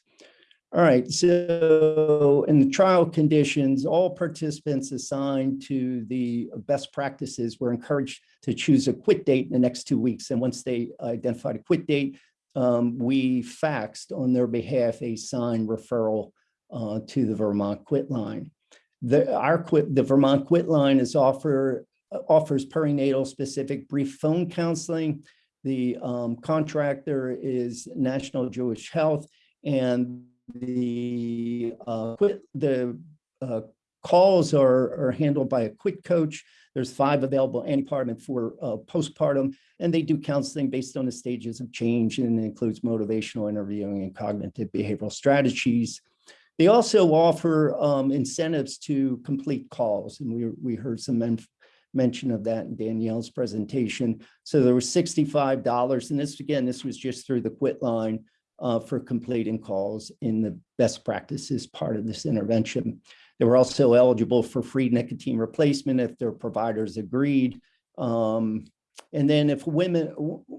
All right, so in the trial conditions, all participants assigned to the best practices were encouraged to choose a quit date in the next two weeks. And once they identified a quit date, um, we faxed on their behalf a signed referral uh, to the Vermont Quit Line. The, our quit, the Vermont Quit Line is offer, offers perinatal specific brief phone counseling. The um, contractor is National Jewish Health and the uh, the uh, calls are, are handled by a quit coach. There's five available antepartum and four uh, postpartum, and they do counseling based on the stages of change and it includes motivational interviewing and cognitive behavioral strategies. They also offer um, incentives to complete calls, and we, we heard some men mention of that in Danielle's presentation. So there was $65, and this, again, this was just through the quit line uh, for completing calls in the best practices part of this intervention. They were also eligible for free nicotine replacement if their providers agreed. Um, and then if women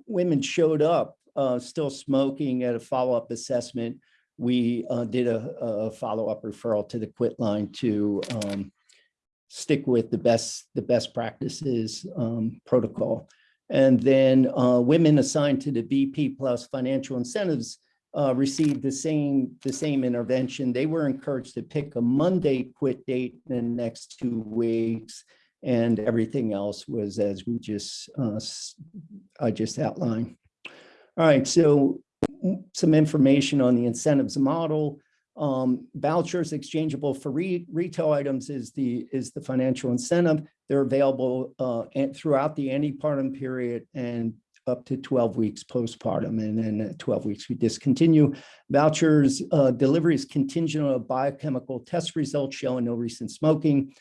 women showed up uh, still smoking at a follow-up assessment, we uh, did a, a follow-up referral to the quit line to um, stick with the best the best practices um, protocol. And then uh, women assigned to the BP plus financial incentives uh, received the same the same intervention. They were encouraged to pick a Monday quit date in the next two weeks, and everything else was as we just uh, I just outlined. All right, so some information on the incentives model. Um, vouchers exchangeable for re retail items is the is the financial incentive. They're available uh, and throughout the antepartum period and up to 12 weeks postpartum and then at 12 weeks we discontinue. Vouchers uh, delivery is contingent on a biochemical test result showing no recent smoking.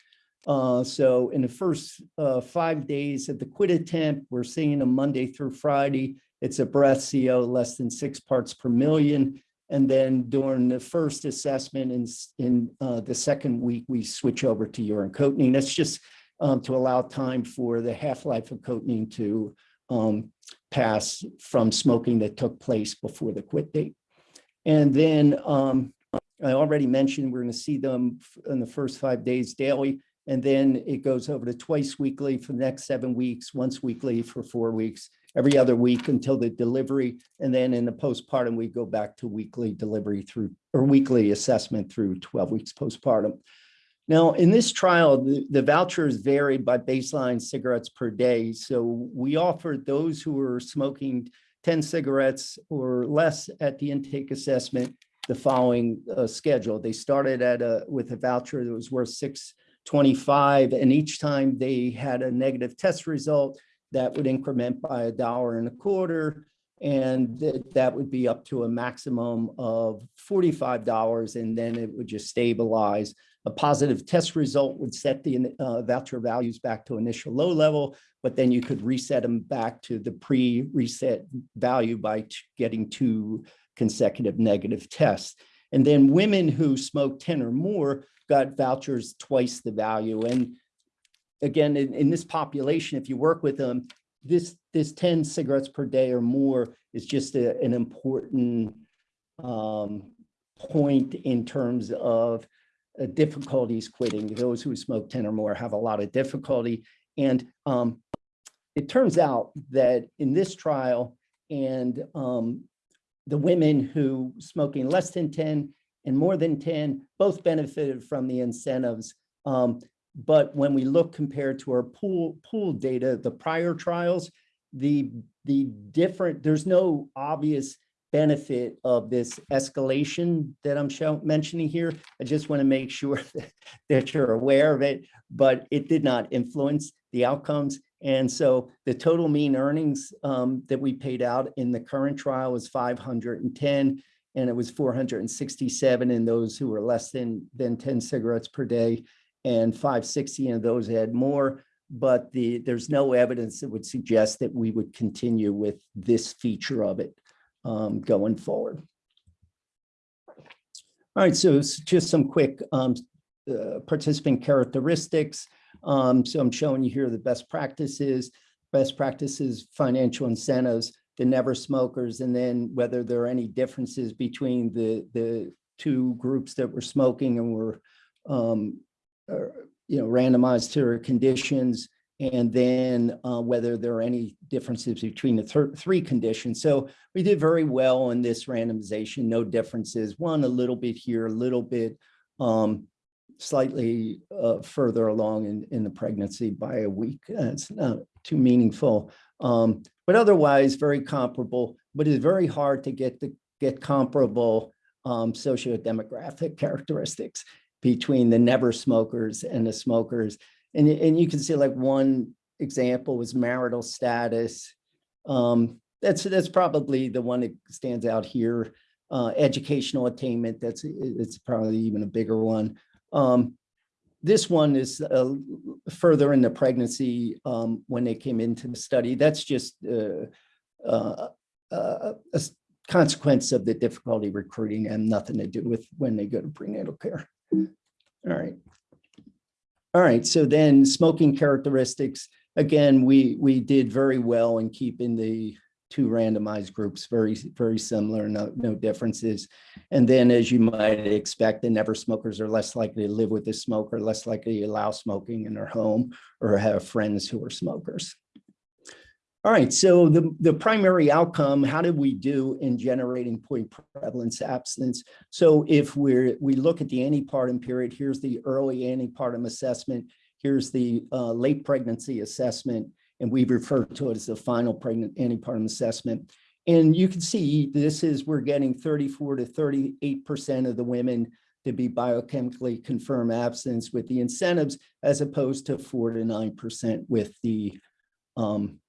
Uh, so in the first uh, five days of the quit attempt, we're seeing a Monday through Friday. It's a breath CO less than six parts per million. And then during the first assessment in, in uh, the second week, we switch over to urine cotinine. That's just um, to allow time for the half-life of cotinine to um, pass from smoking that took place before the quit date. And then um, I already mentioned we're going to see them in the first five days daily, and then it goes over to twice weekly for the next seven weeks, once weekly for four weeks, every other week until the delivery. And then in the postpartum, we go back to weekly delivery through or weekly assessment through 12 weeks postpartum. Now, in this trial, the, the vouchers varied by baseline cigarettes per day. So we offered those who were smoking 10 cigarettes or less at the intake assessment the following uh, schedule. They started at a with a voucher that was worth 625, and each time they had a negative test result, that would increment by a dollar and a quarter, and th that would be up to a maximum of $45, and then it would just stabilize a positive test result would set the uh, voucher values back to initial low level, but then you could reset them back to the pre-reset value by getting two consecutive negative tests. And then women who smoked 10 or more got vouchers twice the value. And again, in, in this population, if you work with them, this, this 10 cigarettes per day or more is just a, an important um, point in terms of uh, difficulties quitting. Those who smoke 10 or more have a lot of difficulty. And um, it turns out that in this trial and um, the women who smoking less than 10 and more than 10 both benefited from the incentives. Um, but when we look compared to our pool pool data, the prior trials, the the different, there's no obvious benefit of this escalation that I'm show, mentioning here. I just want to make sure that, that you're aware of it, but it did not influence the outcomes. And so the total mean earnings um, that we paid out in the current trial was 510, and it was 467 in those who were less than, than 10 cigarettes per day, and 560 in those had more. but the, there's no evidence that would suggest that we would continue with this feature of it um, going forward. All right, so just some quick um, uh, participant characteristics. Um, so I'm showing you here the best practices, best practices, financial incentives, the never smokers, and then whether there are any differences between the, the two groups that were smoking and were, um, you know, randomized to conditions, and then uh, whether there are any differences between the thir- three conditions. So we did very well in this randomization, no differences, one a little bit here, a little bit um, slightly uh, further along in, in the pregnancy by a week. Uh, It's not too meaningful, um, but otherwise very comparable, but it's very hard to get the, get comparable um, sociodemographic characteristics between the never smokers and the smokers. And, and you can see like one example was marital status. Um, that's, that's probably the one that stands out here. Uh, educational attainment, that's, it's probably even a bigger one. Um, this one is uh, further in the pregnancy um, when they came into the study. That's just uh, uh, uh, consequence of the difficulty recruiting and nothing to do with when they go to prenatal care. All right. All right, so then smoking characteristics, again, we, we did very well in keeping the two randomized groups very, very similar, no, no differences. And then as you might expect, the never smokers are less likely to live with a smoker, less likely to allow smoking in their home or have friends who are smokers. All right, so the, the primary outcome, how did we do in generating point prevalence abstinence? So if we're, we look at the antepartum period, here's the early antepartum assessment, here's the uh, late pregnancy assessment, and we refer to it as the final pregnant antepartum assessment. And you can see this is, we're getting 34 to 38% of the women to be biochemically confirmed abstinence with the incentives as opposed to four to 9% with the um,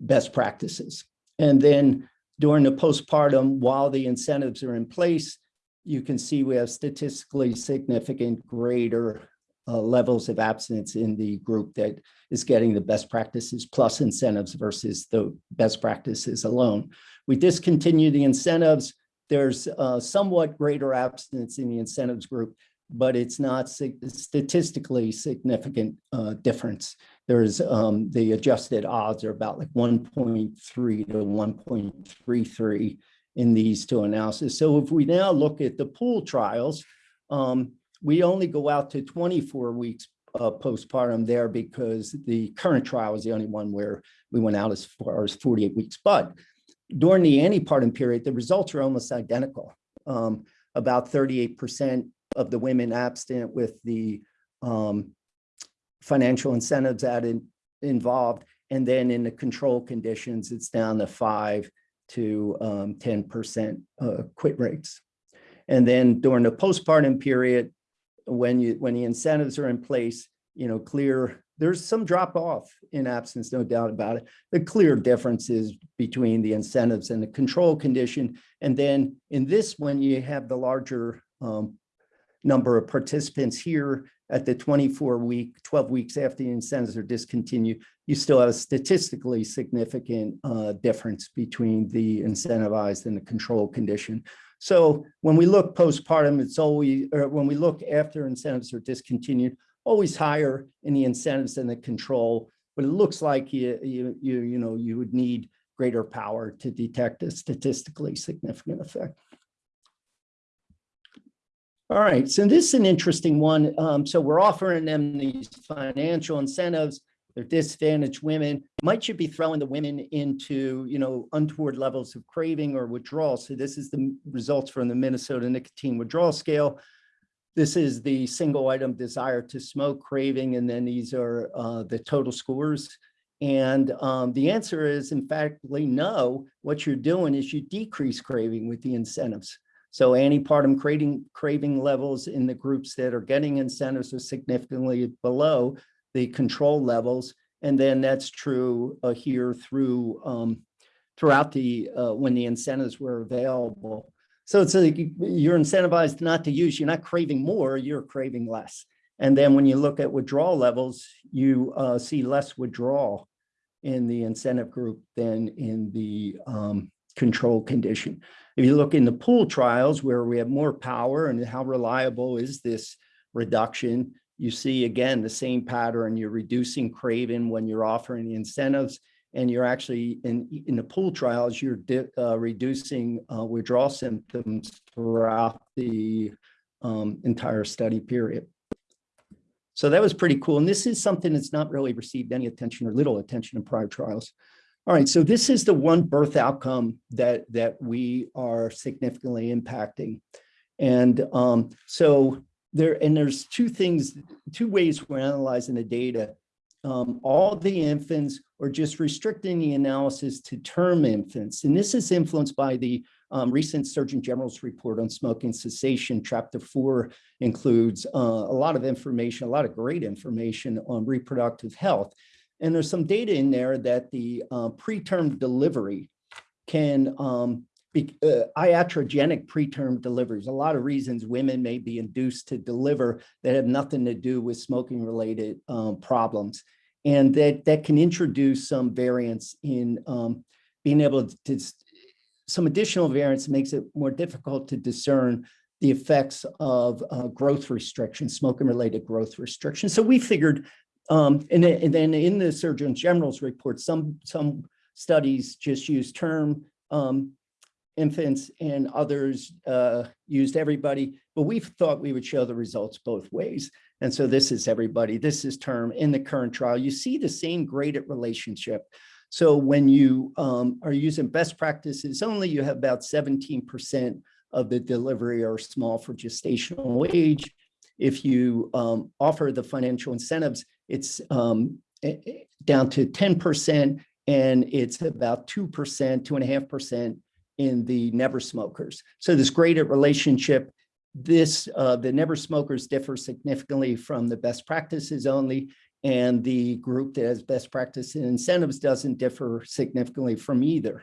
best practices. And then during the postpartum, while the incentives are in place, you can see we have statistically significant greater uh, levels of abstinence in the group that is getting the best practices plus incentives versus the best practices alone. We discontinue the incentives. There's uh, somewhat greater abstinence in the incentives group, but it's not statistically significant uh, difference. There's um, the adjusted odds are about like 1.3 to 1.33 in these two analyses. So if we now look at the pool trials, um, we only go out to 24 weeks uh, postpartum there because the current trial is the only one where we went out as far as 48 weeks. But during the antepartum period, the results are almost identical. Um, about 38% of the women abstinent with the um, financial incentives added involved. And then in the control conditions, it's down to five to um, 10% uh, quit rates. And then during the postpartum period, when you, when the incentives are in place, you know, clear, there's some drop off in absence, no doubt about it. The clear differences between the incentives and the control condition. And then in this one, you have the larger um, number of participants here at the 24 week, 12 weeks after the incentives are discontinued, you still have a statistically significant uh, difference between the incentivized and the control condition. So when we look postpartum, it's always, or when we look after incentives are discontinued, always higher in the incentives than the control, but it looks like you, you, you, you know, you would need greater power to detect a statistically significant effect. All right, so this is an interesting one. Um, so we're offering them these financial incentives. They're disadvantaged women. Might you be throwing the women into, you know, untoward levels of craving or withdrawal? So this is the results from the Minnesota nicotine withdrawal scale. This is the single item desire to smoke craving, and then these are uh, the total scores. And um, the answer is, in fact, no. What you're doing is you decrease craving with the incentives. So antepartum craving, craving levels in the groups that are getting incentives are significantly below the control levels. And then that's true uh, here through um, throughout the uh, when the incentives were available. So it's like you're incentivized not to use, you're not craving more, you're craving less. And then when you look at withdrawal levels, you uh, see less withdrawal in the incentive group than in the um, control condition. If you look in the pool trials where we have more power and how reliable is this reduction, you see again the same pattern. You're reducing craving when you're offering incentives, and you're actually in in the pool trials you're uh, reducing uh, withdrawal symptoms throughout the um, entire study period. So that was pretty cool. And this is something that's not really received any attention or little attention in prior trials. All right, so this is the one birth outcome that that we are significantly impacting. And um, so there, and there's two things, two ways we're analyzing the data. Um, all the infants or just restricting the analysis to term infants. And this is influenced by the um, recent Surgeon General's report on smoking cessation. Chapter four includes uh, a lot of information, a lot of great information on reproductive health. And there's some data in there that the uh, preterm delivery can um, be uh, iatrogenic preterm deliveries. A lot of reasons women may be induced to deliver that have nothing to do with smoking related um, problems. And that, that can introduce some variance in um, being able to, some additional variance makes it more difficult to discern the effects of uh, growth restrictions, smoking related growth restrictions. So we figured, um, and, then, and then in the Surgeon General's report, some, some studies just use term um, infants and others uh, used everybody, but we thought we would show the results both ways. And so this is everybody, this is term in the current trial. You see the same graded relationship. So when you um, are using best practices only, you have about 17% of the delivery are small for gestational age. If you um, offer the financial incentives, it's um, down to 10% and it's about 2%, 2.5% in the never smokers. So this graded relationship, this uh, the never smokers differ significantly from the best practices only, and the group that has best practice and incentives doesn't differ significantly from either.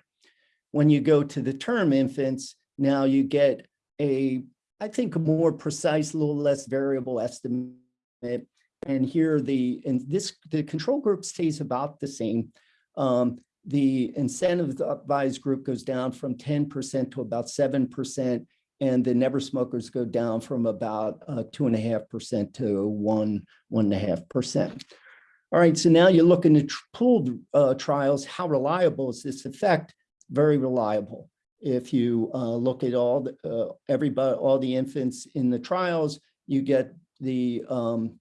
When you go to the term infants, now you get a, I think, a more precise, a little less variable estimate. And here the, and this, the control group stays about the same. Um, the incentivized group goes down from 10% to about 7%, and the never smokers go down from about uh, two and a half percent to one, one and a half percent. All right, so now you're looking at pooled uh, trials. How reliable is this effect? Very reliable. If you uh, look at all the, uh, everybody, all the infants in the trials, you get the um,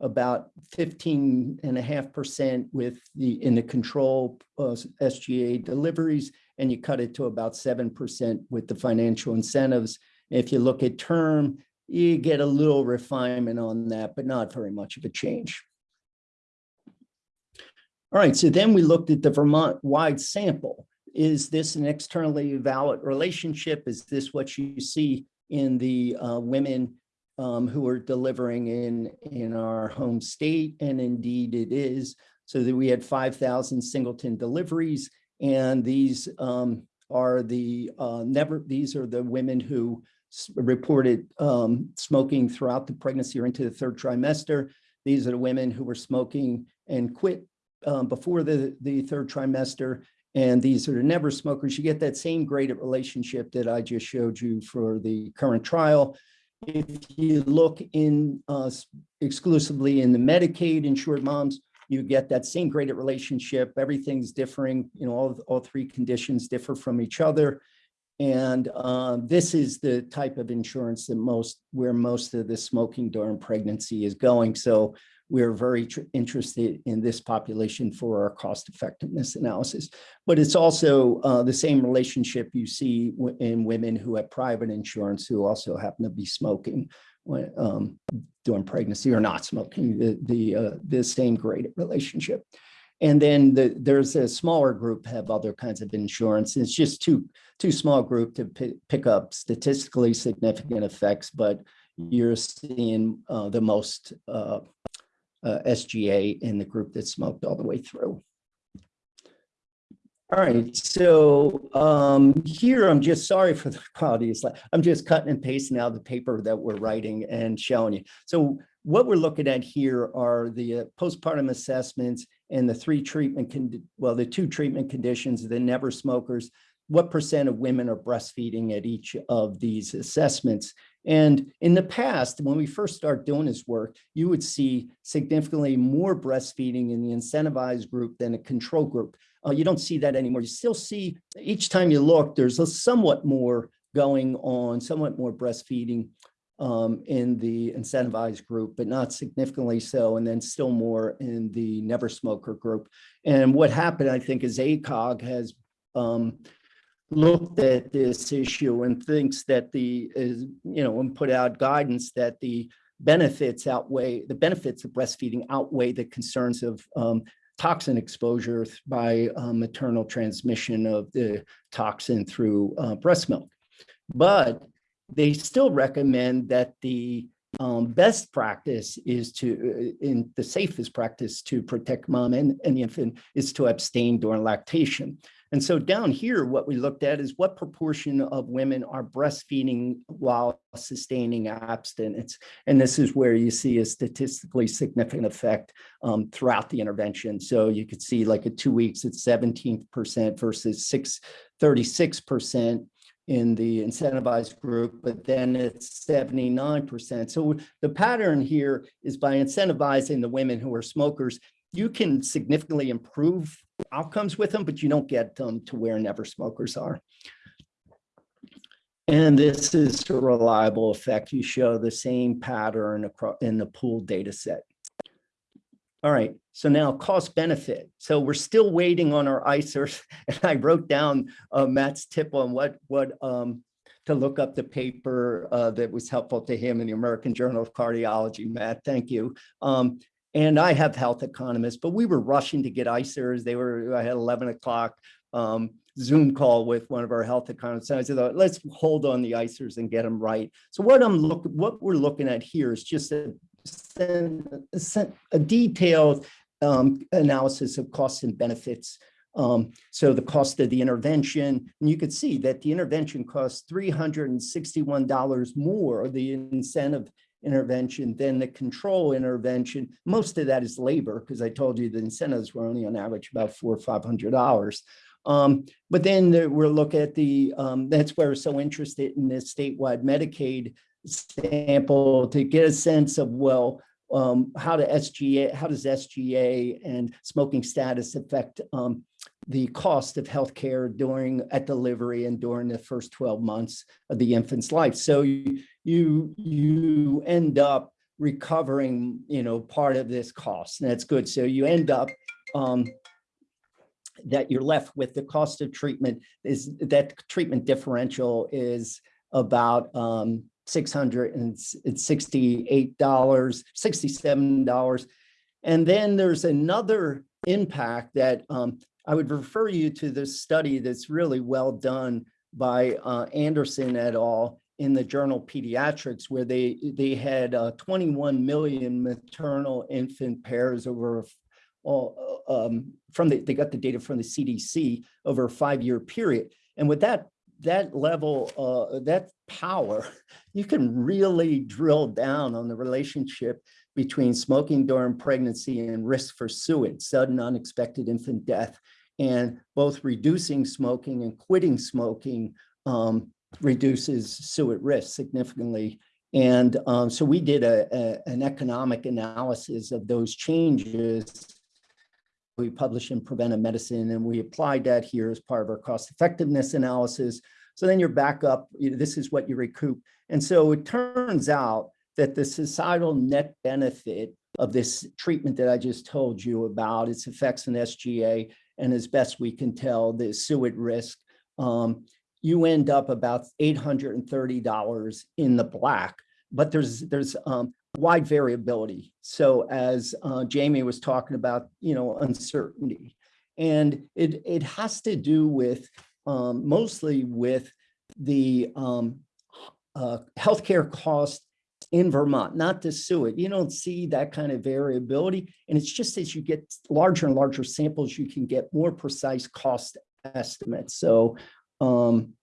about 15 and a half percent with the in the control uh, SGA deliveries, and you cut it to about 7% with the financial incentives. If you look at term, you get a little refinement on that, but not very much of a change. All right, so then we looked at the Vermont wide sample. Is this an externally valid relationship? Is this what you see in the uh, women um, who are delivering in, in our home state, and indeed it is. So that we had 5,000 singleton deliveries, and these um, are the uh, never, these are the women who reported um, smoking throughout the pregnancy or into the third trimester. These are the women who were smoking and quit um, before the, the third trimester. And these are the never smokers. You get that same graded relationship that I just showed you for the current trial. If you look in uh, exclusively in the Medicaid insured moms, you get that same graded relationship. Everything's differing, you know, all, all three conditions differ from each other. And uh, this is the type of insurance that most, where most of the smoking during pregnancy is going. So we're very interested in this population for our cost effectiveness analysis. But it's also uh, the same relationship you see in women who have private insurance who also happen to be smoking when, um, during pregnancy or not smoking, the, the, uh, the same great relationship. And then the, there's a smaller group have other kinds of insurance. It's just too, too small group to pick up statistically significant effects, but you're seeing uh, the most uh, uh, SGA in the group that smoked all the way through. All right, so um, here I'm just sorry for the quality. It's like I'm just cutting and pasting out the paper that we're writing and showing you. So what we're looking at here are the uh, postpartum assessments and the three treatment, well, the two treatment conditions, the never smokers, what percent of women are breastfeeding at each of these assessments. And in the past, when we first start doing this work, you would see significantly more breastfeeding in the incentivized group than a control group. Uh, you don't see that anymore. You still see each time you look, there's a somewhat more going on, somewhat more breastfeeding um, in the incentivized group, but not significantly so, and then still more in the never smoker group. And what happened, I think, is ACOG has um, looked at this issue and thinks that the, is, you know, and put out guidance that the benefits outweigh, the benefits of breastfeeding outweigh the concerns of um, toxin exposure by uh, maternal transmission of the toxin through uh, breast milk. But they still recommend that the um, best practice is to, uh, in the safest practice to protect mom and, and the infant is to abstain during lactation. And so down here, what we looked at is what proportion of women are breastfeeding while sustaining abstinence. And this is where you see a statistically significant effect um, throughout the intervention. So you could see like at two weeks, it's 17% versus 6, 36% in the incentivized group, but then it's 79%. So the pattern here is by incentivizing the women who are smokers, you can significantly improve outcomes with them, but you don't get them to where never smokers are. And this is a reliable effect. You show the same pattern across in the pooled data set. All right, so now cost benefit. So we're still waiting on our ICERs. And I wrote down uh, Matt's tip on what, what, um, to look up the paper uh, that was helpful to him in the American Journal of Cardiology. Matt, thank you. Um, and I have health economists, but we were rushing to get ICERs. They were, I had 11 o'clock um, Zoom call with one of our health economists. And I said, let's hold on the ICERs and get them right. So what I'm look, what we're looking at here is just a, a detailed um, analysis of costs and benefits. Um, so the cost of the intervention, and you could see that the intervention costs $361 more, the incentive intervention than the control intervention. Most of that is labor, because I told you the incentives were only on average about four or five hundred dollars. Um, but then we'll look at the, um, that's where we're so interested in this statewide Medicaid sample to get a sense of, well, um, how to SGA, how does SGA and smoking status affect um, the cost of healthcare during at delivery and during the first 12 months of the infant's life. So you you, you end up recovering, you know, part of this cost, and that's good. So you end up um, that you're left with the cost of treatment is that treatment differential is about um, $668, $67. And then there's another impact that um, I would refer you to this study that's really well done by uh, Anderson et al. In the journal Pediatrics, where they they had uh, 21 million maternal infant pairs over all um, from the they got the data from the CDC over a five year period, and with that that level uh, that power, you can really drill down on the relationship between smoking during pregnancy and risk for SUID, sudden unexpected infant death, and both reducing smoking and quitting smoking um, reduces SUID risk significantly. And um, so we did a, a, an economic analysis of those changes. We published in Preventive Medicine and we applied that here as part of our cost effectiveness analysis. So then you're back up, you know, this is what you recoup. And so it turns out that the societal net benefit of this treatment that I just told you about, its effects on SGA, and as best we can tell, the SUID risk, um, you end up about $830 in the black, but there's there's um, wide variability. So as uh, Jamie was talking about, you know, uncertainty, and it it has to do with um, mostly with the um, uh, healthcare cost in Vermont, not the SUID. You don't see that kind of variability. And it's just as you get larger and larger samples, you can get more precise cost estimates. So um,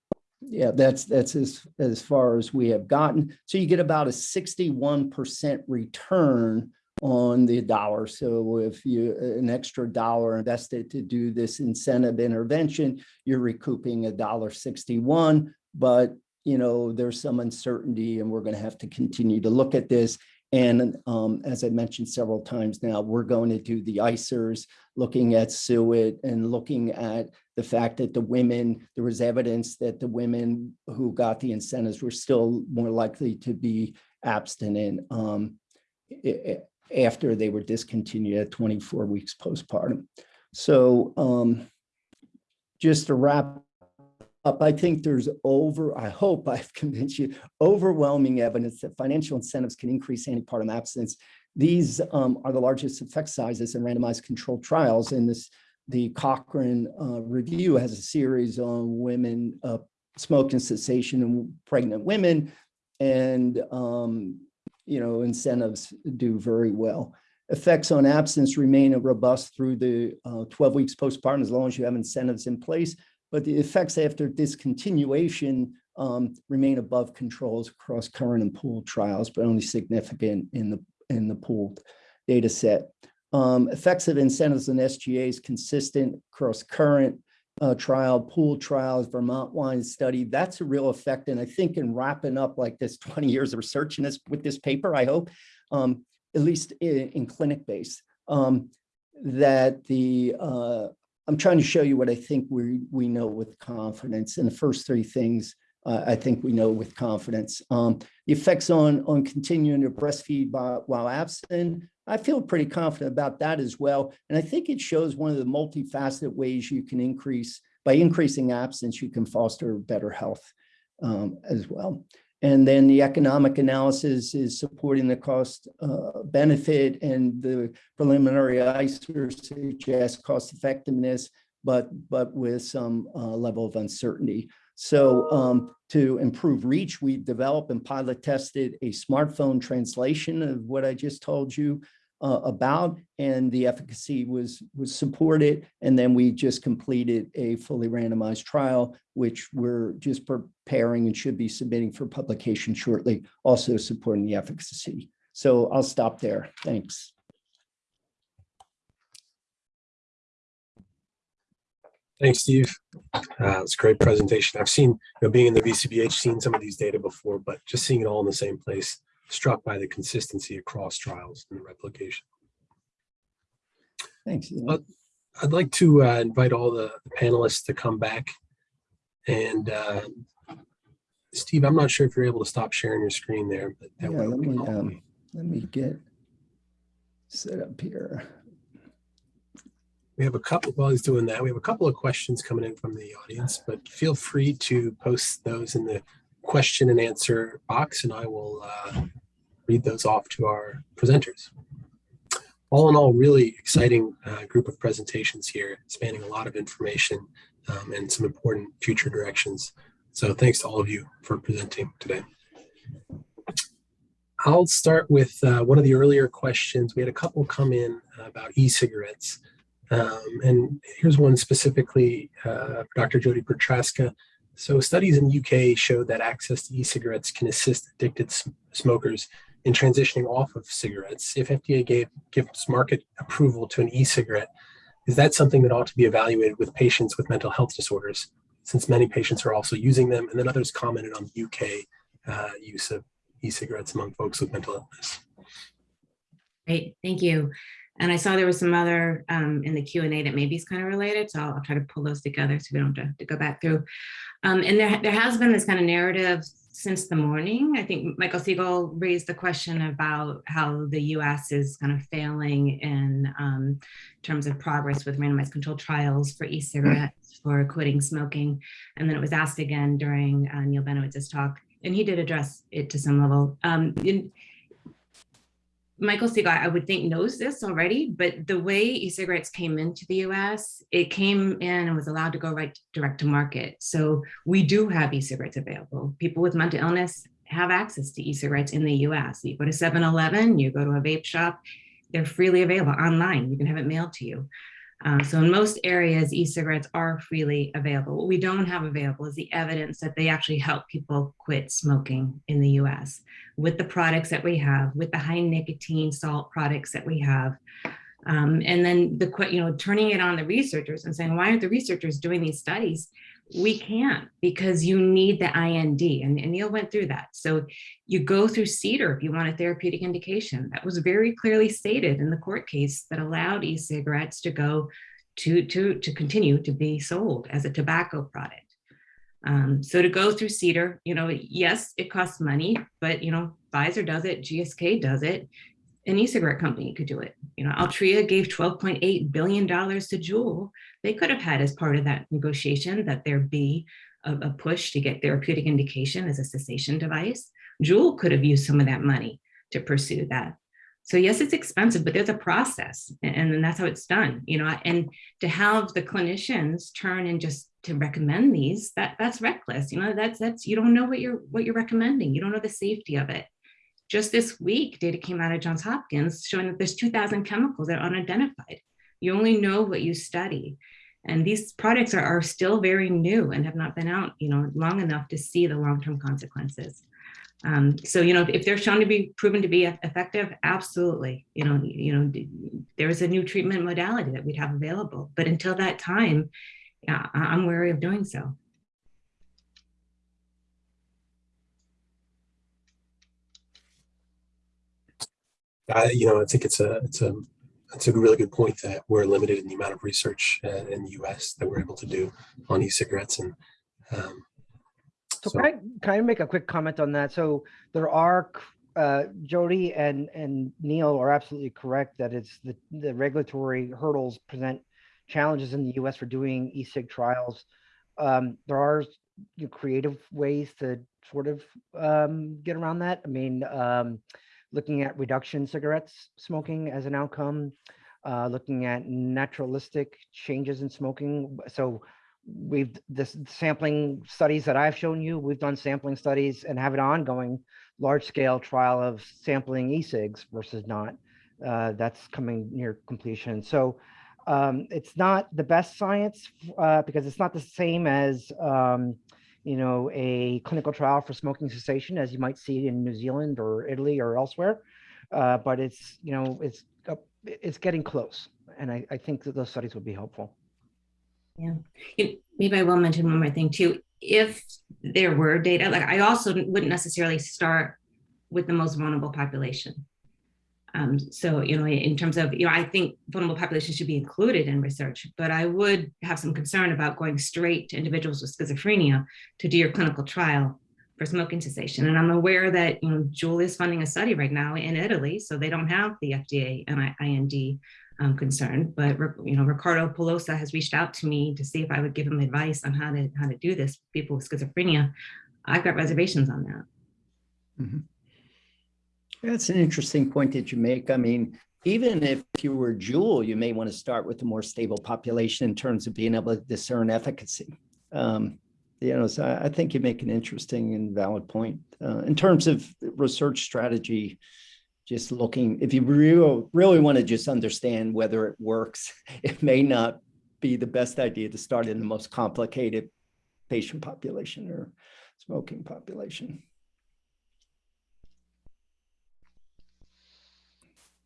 yeah, that's, that's as, as far as we have gotten. So you get about a sixty-one percent return on the dollar. So if you, an extra dollar invested to do this incentive intervention, you're recouping a dollar sixty-one. But, you know, there's some uncertainty and we're going to have to continue to look at this. And um, as I mentioned several times now, we're going to do the ICERs, looking at SUID and looking at the fact that the women, there was evidence that the women who got the incentives were still more likely to be abstinent um, after they were discontinued at 24 weeks postpartum. So um, just to wrap up, I think there's over, I hope I've convinced you, overwhelming evidence that financial incentives can increase antepartum abstinence. These um, are the largest effect sizes in randomized controlled trials. in this, the Cochrane uh, review has a series on women, uh, smoking cessation in pregnant women. And, um, you know, incentives do very well. Effects on absence remain robust through the uh, 12 weeks postpartum as long as you have incentives in place but the effects after discontinuation um, remain above controls across current and pooled trials, but only significant in the in the pooled data set. Um, effects of incentives and SGAs consistent across current uh, trial, pool trials, Vermont wine study. That's a real effect. And I think in wrapping up like this 20 years of research in this with this paper, I hope, um, at least in, in clinic base, um, that the uh, I'm trying to show you what I think we, we know with confidence. And the first three things uh, I think we know with confidence. Um, the effects on, on continuing to breastfeed by, while absent, I feel pretty confident about that as well. And I think it shows one of the multifaceted ways you can increase, by increasing absence, you can foster better health um, as well. And then the economic analysis is supporting the cost uh, benefit and the preliminary ICER suggests cost effectiveness, but, but with some uh, level of uncertainty. So um, to improve reach, we developed and pilot tested a smartphone translation of what I just told you uh, about and the efficacy was was supported and then we just completed a fully randomized trial which we're just preparing and should be submitting for publication shortly also supporting the efficacy. So i'll stop there. Thanks Thanks, Steve. Uh, it's a great presentation. I've seen, you know, being in the VCBH, seen some of these data before, but just seeing it all in the same place, struck by the consistency across trials and the replication. thanks Uh, I'd like to uh, invite all the the panelists to come back. And uh, Steve, I'm not sure if you're able to stop sharing your screen there, but yeah, that would let me um, let me get set up here We have a couple, while he's doing that, we have a couple of questions coming in from the audience, but feel free to post those in the question and answer box and I will uh, read those off to our presenters. All in all, really exciting uh, group of presentations here, spanning a lot of information um, and some important future directions. So thanks to all of you for presenting today. I'll start with uh, one of the earlier questions. We had a couple come in about e-cigarettes. Um, and here's one specifically uh, Dr. Jodi Prochaska. So studies in the UK showed that access to e-cigarettes can assist addicted sm- smokers in transitioning off of cigarettes. If FDA gave gives market approval to an e-cigarette, is that something that ought to be evaluated with patients with mental health disorders, since many patients are also using them? And then others commented on the UK uh, use of e-cigarettes among folks with mental illness. Great, thank you. And I saw there was some other um, in the Q and A that maybe is kind of related, so I'll, I'll try to pull those together so we don't have to, to go back through. Um, and there, there has been this kind of narrative since the morning. I think Michael Siegel raised the question about how the U.S. is kind of failing in um, terms of progress with randomized controlled trials for e-cigarettes for quitting smoking. And then it was asked again during uh, Neal Benowitz's talk, and he did address it to some level. Um, in, Michael Siegel, I would think knows this already, but the way e-cigarettes came into the US, it came in and was allowed to go right direct to market. So we do have e-cigarettes available. People with mental illness have access to e-cigarettes in the US. You go to 7-Eleven, you go to a vape shop, they're freely available online. You can have it mailed to you. Um, so in most areas, e-cigarettes are freely available. What we don't have available is the evidence that they actually help people quit smoking in the US with the products that we have, with the high nicotine salt products that we have. Um, and then the, you know, turning it on the researchers and saying, why aren't the researchers doing these studies? We can't because you need the IND and, and Neal went through that. So you go through CDER if you want a therapeutic indication. That was very clearly stated in the court case that allowed e-cigarettes to go to, to, to continue to be sold as a tobacco product. Um, so to go through CDER, you know, yes, it costs money, but you know, Pfizer does it, GSK does it, an e-cigarette company could do it. You know, Altria gave $12.8 billion to Juul. They could have had as part of that negotiation that there be a, a push to get therapeutic indication as a cessation device. Juul could have used some of that money to pursue that. So yes, it's expensive, but there's a process and, and that's how it's done, you know, and to have the clinicians turn and just to recommend these, that that's reckless, you know, that's, that's, you don't know what you're, what you're recommending. You don't know the safety of it. Just this week, data came out of Johns Hopkins showing that there's 2000 chemicals that are unidentified. You only know what you study. And these products are, are still very new and have not been out, you know, long enough to see the long-term consequences. Um, so, you know, if, if they're shown to be proven to be effective, absolutely, you know, you know, there is a new treatment modality that we'd have available. But until that time, yeah, I- I'm wary of doing so. I, you know, I think it's a, it's a, it's a really good point that we're limited in the amount of research uh, in the US that we're able to do on e-cigarettes and, um, So So- can I, can I make a quick comment on that? So there are, uh, Jodi and, and Neal are absolutely correct that it's the, the regulatory hurdles present challenges in the US for doing e-cig trials. Um, there are you know, creative ways to sort of, um, get around that. I mean, um, looking at reduction cigarettes smoking as an outcome, uh, looking at naturalistic changes in smoking. So we've this sampling studies that I've shown you, we've done sampling studies and have an ongoing large scale trial of sampling e-cigs versus not. Uh, that's coming near completion. So um, it's not the best science uh, because it's not the same as um, you know a clinical trial for smoking cessation as you might see in New Zealand or Italy or elsewhere. Uh, but it's you know it's uh, it's getting close, and I, I think that those studies would be helpful. Yeah, maybe I will mention one more thing too. If there were data, like I also wouldn't necessarily start with the most vulnerable population. Um, so, you know, in terms of, you know, I think vulnerable populations should be included in research, but I would have some concern about going straight to individuals with schizophrenia to do your clinical trial for smoking cessation. And I'm aware that, you know, Juul is funding a study right now in Italy, so they don't have the FDA and I- IND um, concern, but you know, Riccardo Polosa has reached out to me to see if I would give him advice on how to how to do this. People with schizophrenia, I've got reservations on that. That's an interesting point that you make. I mean, even if you were Juul, you may want to start with a more stable population in terms of being able to discern efficacy. Um, you know, so I I think you make an interesting and valid point. Uh, in terms of research strategy, just looking, if you really, really want to just understand whether it works, it may not be the best idea to start in the most complicated patient population or smoking population.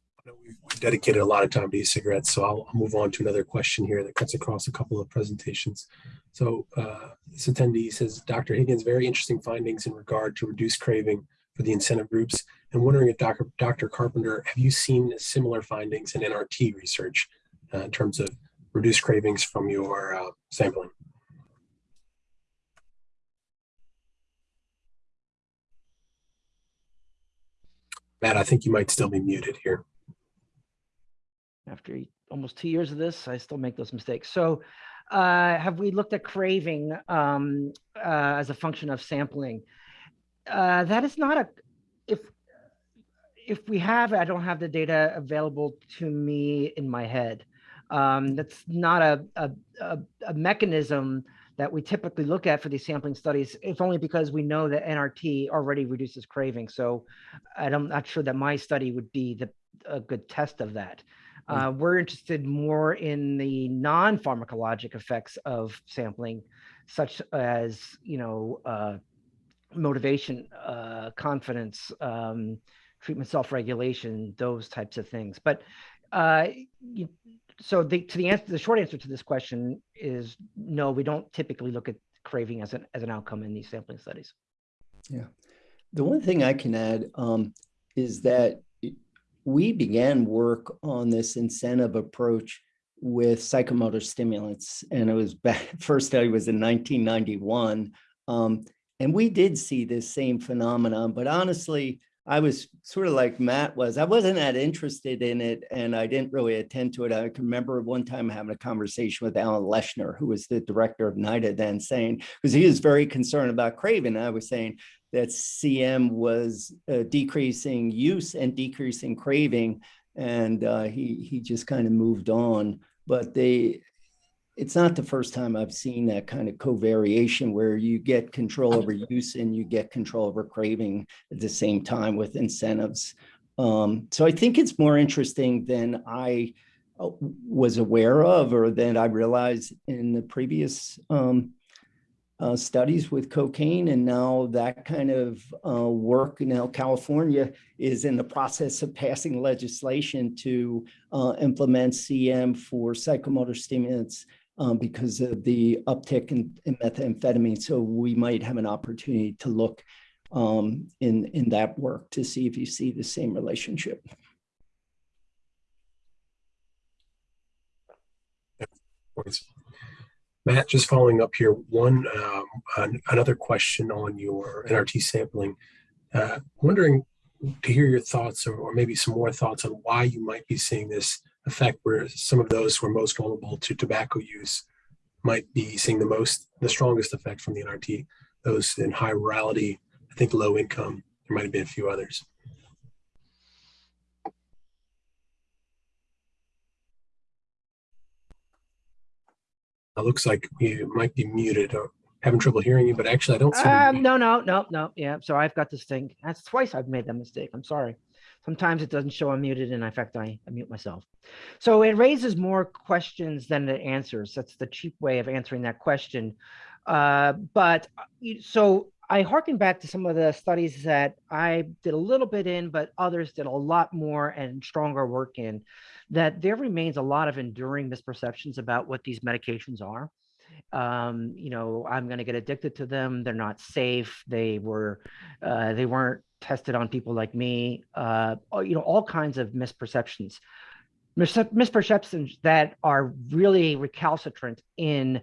I know We've we've dedicated a lot of time to e-cigarettes, so I'll I'll move on to another question here that cuts across a couple of presentations. So uh, this attendee says, Dr. Higgins, very interesting findings in regard to reduced craving for the incentive groups. And wondering if Dr. Dr. Carpenter, have you seen similar findings in NRT research uh, in terms of reduced cravings from your uh, sampling? Matt, I think you might still be muted here. After almost two years of this, I still make those mistakes. So uh, have we looked at craving um, uh, as a function of sampling? Uh, that is not a, if, if we have, I don't have the data available to me in my head. Um, that's not a, a, a, a mechanism that we typically look at for these sampling studies, if only because we know that NRT already reduces craving. So I'm not sure that my study would be the, a good test of that. Uh, we're interested more in the non-pharmacologic effects of sampling, such as, you know, uh, motivation, uh, confidence, um, treatment self-regulation, those types of things. But uh, you, so the to the answer, the short answer to this question is no. We don't typically look at craving as an as an outcome in these sampling studies. Yeah, the one thing I can add um, is that we began work on this incentive approach with psychomotor stimulants, and it was back, first study was in 1991. Um, and we did see this same phenomenon, but honestly, I was sort of like Matt was. I wasn't that interested in it, and I didn't really attend to it. I can remember one time having a conversation with Alan Leshner, who was the director of NIDA then, saying because he was very concerned about craving. I was saying that CM was uh, decreasing use and decreasing craving, and uh, he he just kind of moved on. But they, it's not the first time I've seen that kind of covariation where you get control over use and you get control over craving at the same time with incentives. Um, so I think it's more interesting than I uh, was aware of or than I realized in the previous um, uh, studies with cocaine. And now that kind of uh, work, now California is in the process of passing legislation to uh, implement CM for psychomotor stimulants um, because of the uptick in, in methamphetamine. So we might have an opportunity to look um, in, in that work to see if you see the same relationship. points. Matt, just following up here, one um, an- another question on your NRT sampling. Uh, wondering to hear your thoughts or, or maybe some more thoughts on why you might be seeing this effect where some of those who are most vulnerable to tobacco use might be seeing the most, the strongest effect from the NRT. Those in high rurality, I think low income, there might have been a few others. It looks like you might be muted or having trouble hearing you, but actually I don't see. the- Um, no, no, no, no. Yeah, so I've got this thing. That's twice I've made that mistake. I'm sorry. Sometimes it doesn't show I'm muted, and in fact, I, I mute myself. So it raises more questions than it answers. That's the cheap way of answering that question. Uh, but uh, so I harken back to some of the studies that I did a little bit in, but others did a lot more and stronger work in. That there remains a lot of enduring misperceptions about what these medications are. Um you know i'm going to get addicted to them they're not safe they were uh they weren't tested on people like me uh you know all kinds of misperceptions. Misperceptions that are really recalcitrant in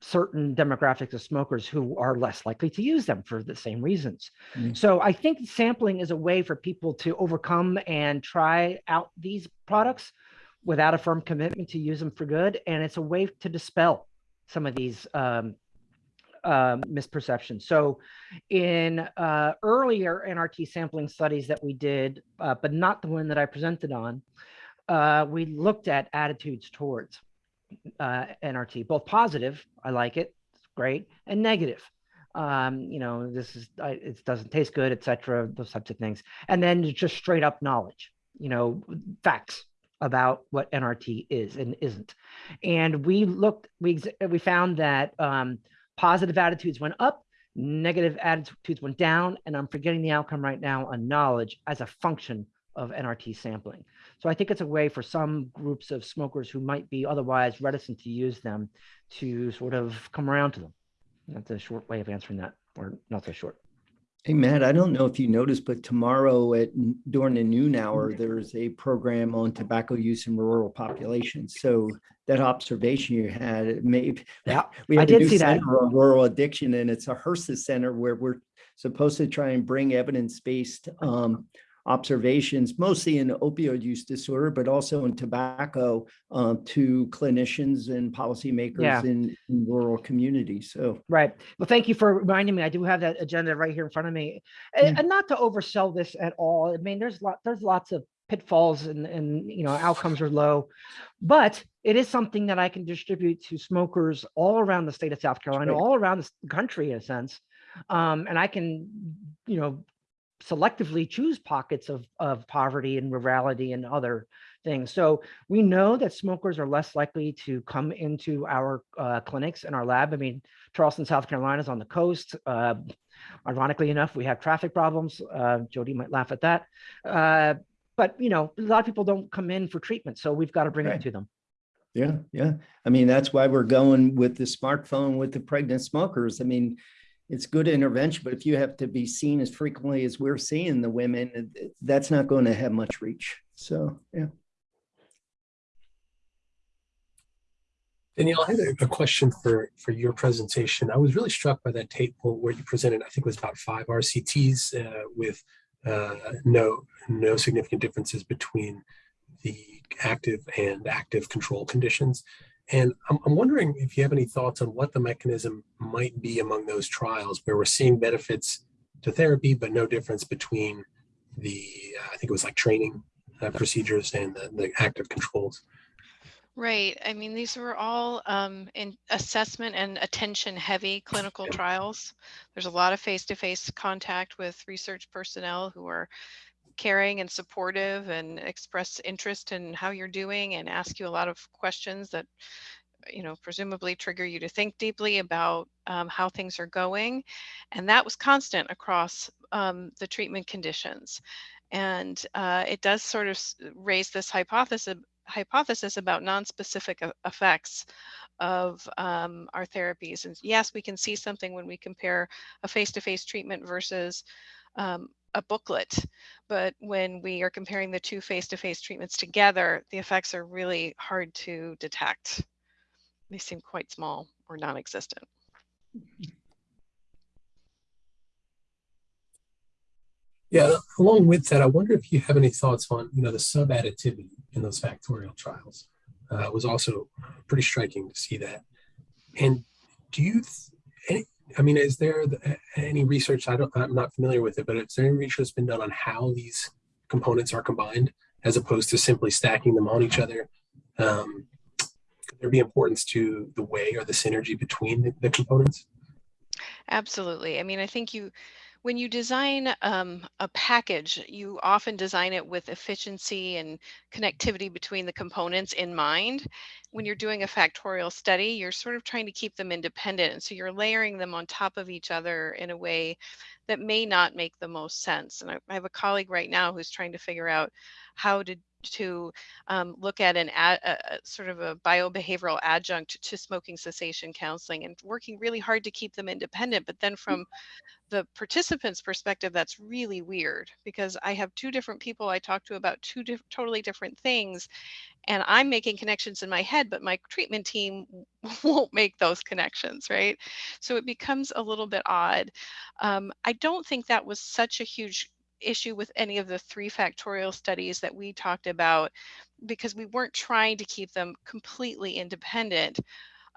certain demographics of smokers who are less likely to use them for the same reasons Mm. so i think sampling is a way for people to overcome and try out these products without a firm commitment to use them for good and it's a way to dispel some of these um, um, misperceptions. So in uh, earlier NRT sampling studies that we did, uh, but not the one that I presented on, uh, we looked at attitudes towards uh, NRT, both positive, I like it, great, and negative. Um, you know, this is, I, it doesn't taste good, etc. those types of things. And then just straight up knowledge, you know, facts about what NRT is and isn't. And we looked, we we found that um, positive attitudes went up, negative attitudes went down, and I'm forgetting the outcome right now on knowledge as a function of NRT sampling. So I think it's a way for some groups of smokers who might be otherwise reticent to use them to sort of come around to them. That's a short way of answering that, or not so short. Hey, Matt, I don't know if you noticed, but tomorrow at during the noon hour, there's a program on tobacco use in rural populations. So that observation you had, it may, Yeah, we I have a did new see that. center on rural addiction and it's a HRSA center where we're supposed to try and bring evidence-based um, observations, mostly in opioid use disorder, but also in tobacco uh, to clinicians and Yeah. policymakers in in rural communities. So Right. Well, thank you for reminding me. I do have that agenda right here in front of me. A- Yeah. And not to oversell this at all. I mean, there's lot, there's lots of pitfalls and, and, you know, outcomes are low. But it is something that I can distribute to smokers all around the state of South Carolina, all around the country in a sense. Um, and I can, you know, selectively choose pockets of, of poverty and rurality and other things. So we know that smokers are less likely to come into our uh, clinics and our lab. I mean, Charleston, South Carolina is on the coast. Uh, ironically enough, we have traffic problems. Uh, Jodi might laugh at that. Uh, but you know, a lot of people don't come in for treatment, so we've got to bring Right. it to them. Yeah, yeah. I mean, that's why we're going with the smartphone with the pregnant smokers. I mean, it's good intervention, but if you have to be seen as frequently as we're seeing the women, that's not going to have much reach. So, yeah. Danielle, I had a, a question for, for your presentation. I was really struck by that table where you presented, I think it was about five RCTs uh, with uh, no, no significant differences between the active and active control conditions. And I'm, I'm wondering if you have any thoughts on what the mechanism might be among those trials where we're seeing benefits to therapy, but no difference between the, uh, I think it was like training uh, procedures and the, the active controls. Right. I mean, these were all um, in assessment and attention heavy clinical Yeah. trials. There's a lot of face to face contact with research personnel who are caring and supportive and express interest in how you're doing and ask you a lot of questions that you know presumably trigger you to think deeply about um, how things are going. And that was constant across um, the treatment conditions. And uh, it does sort of raise this hypothesis hypothesis about non-specific effects of um, our therapies. And yes we can see something when we compare a face-to-face treatment versus um, a booklet but when we are comparing the two face-to-face treatments together the effects are really hard to detect they seem quite small or non-existent Yeah, along with that, I wonder if you have any thoughts on, you know, the sub-additivity in those factorial trials. Uh, it was also pretty striking to see that. And do you, any, I mean, is there any research? I don't, I'm not familiar with it, but is there any research that's been done on how these components are combined as opposed to simply stacking them on each other? Um, could there be importance to the way or the synergy between the, the components? Absolutely. I mean, I think you, when you design um, a package, you often design it with efficiency and connectivity between the components in mind. When you're doing a factorial study, you're sort of trying to keep them independent. And so you're layering them on top of each other in a way that may not make the most sense. And I, I have a colleague right now who's trying to figure out how to to um, look at an ad, a, a sort of a biobehavioral adjunct to smoking cessation counseling and working really hard to keep them independent. But then from the participant's perspective, that's really weird because I have two different people I talk to about two diff- totally different things. And I'm making connections in my head, but my treatment team won't make those connections, right? So it becomes a little bit odd. Um, I don't think that was such a huge issue with any of the three factorial studies that we talked about because we weren't trying to keep them completely independent.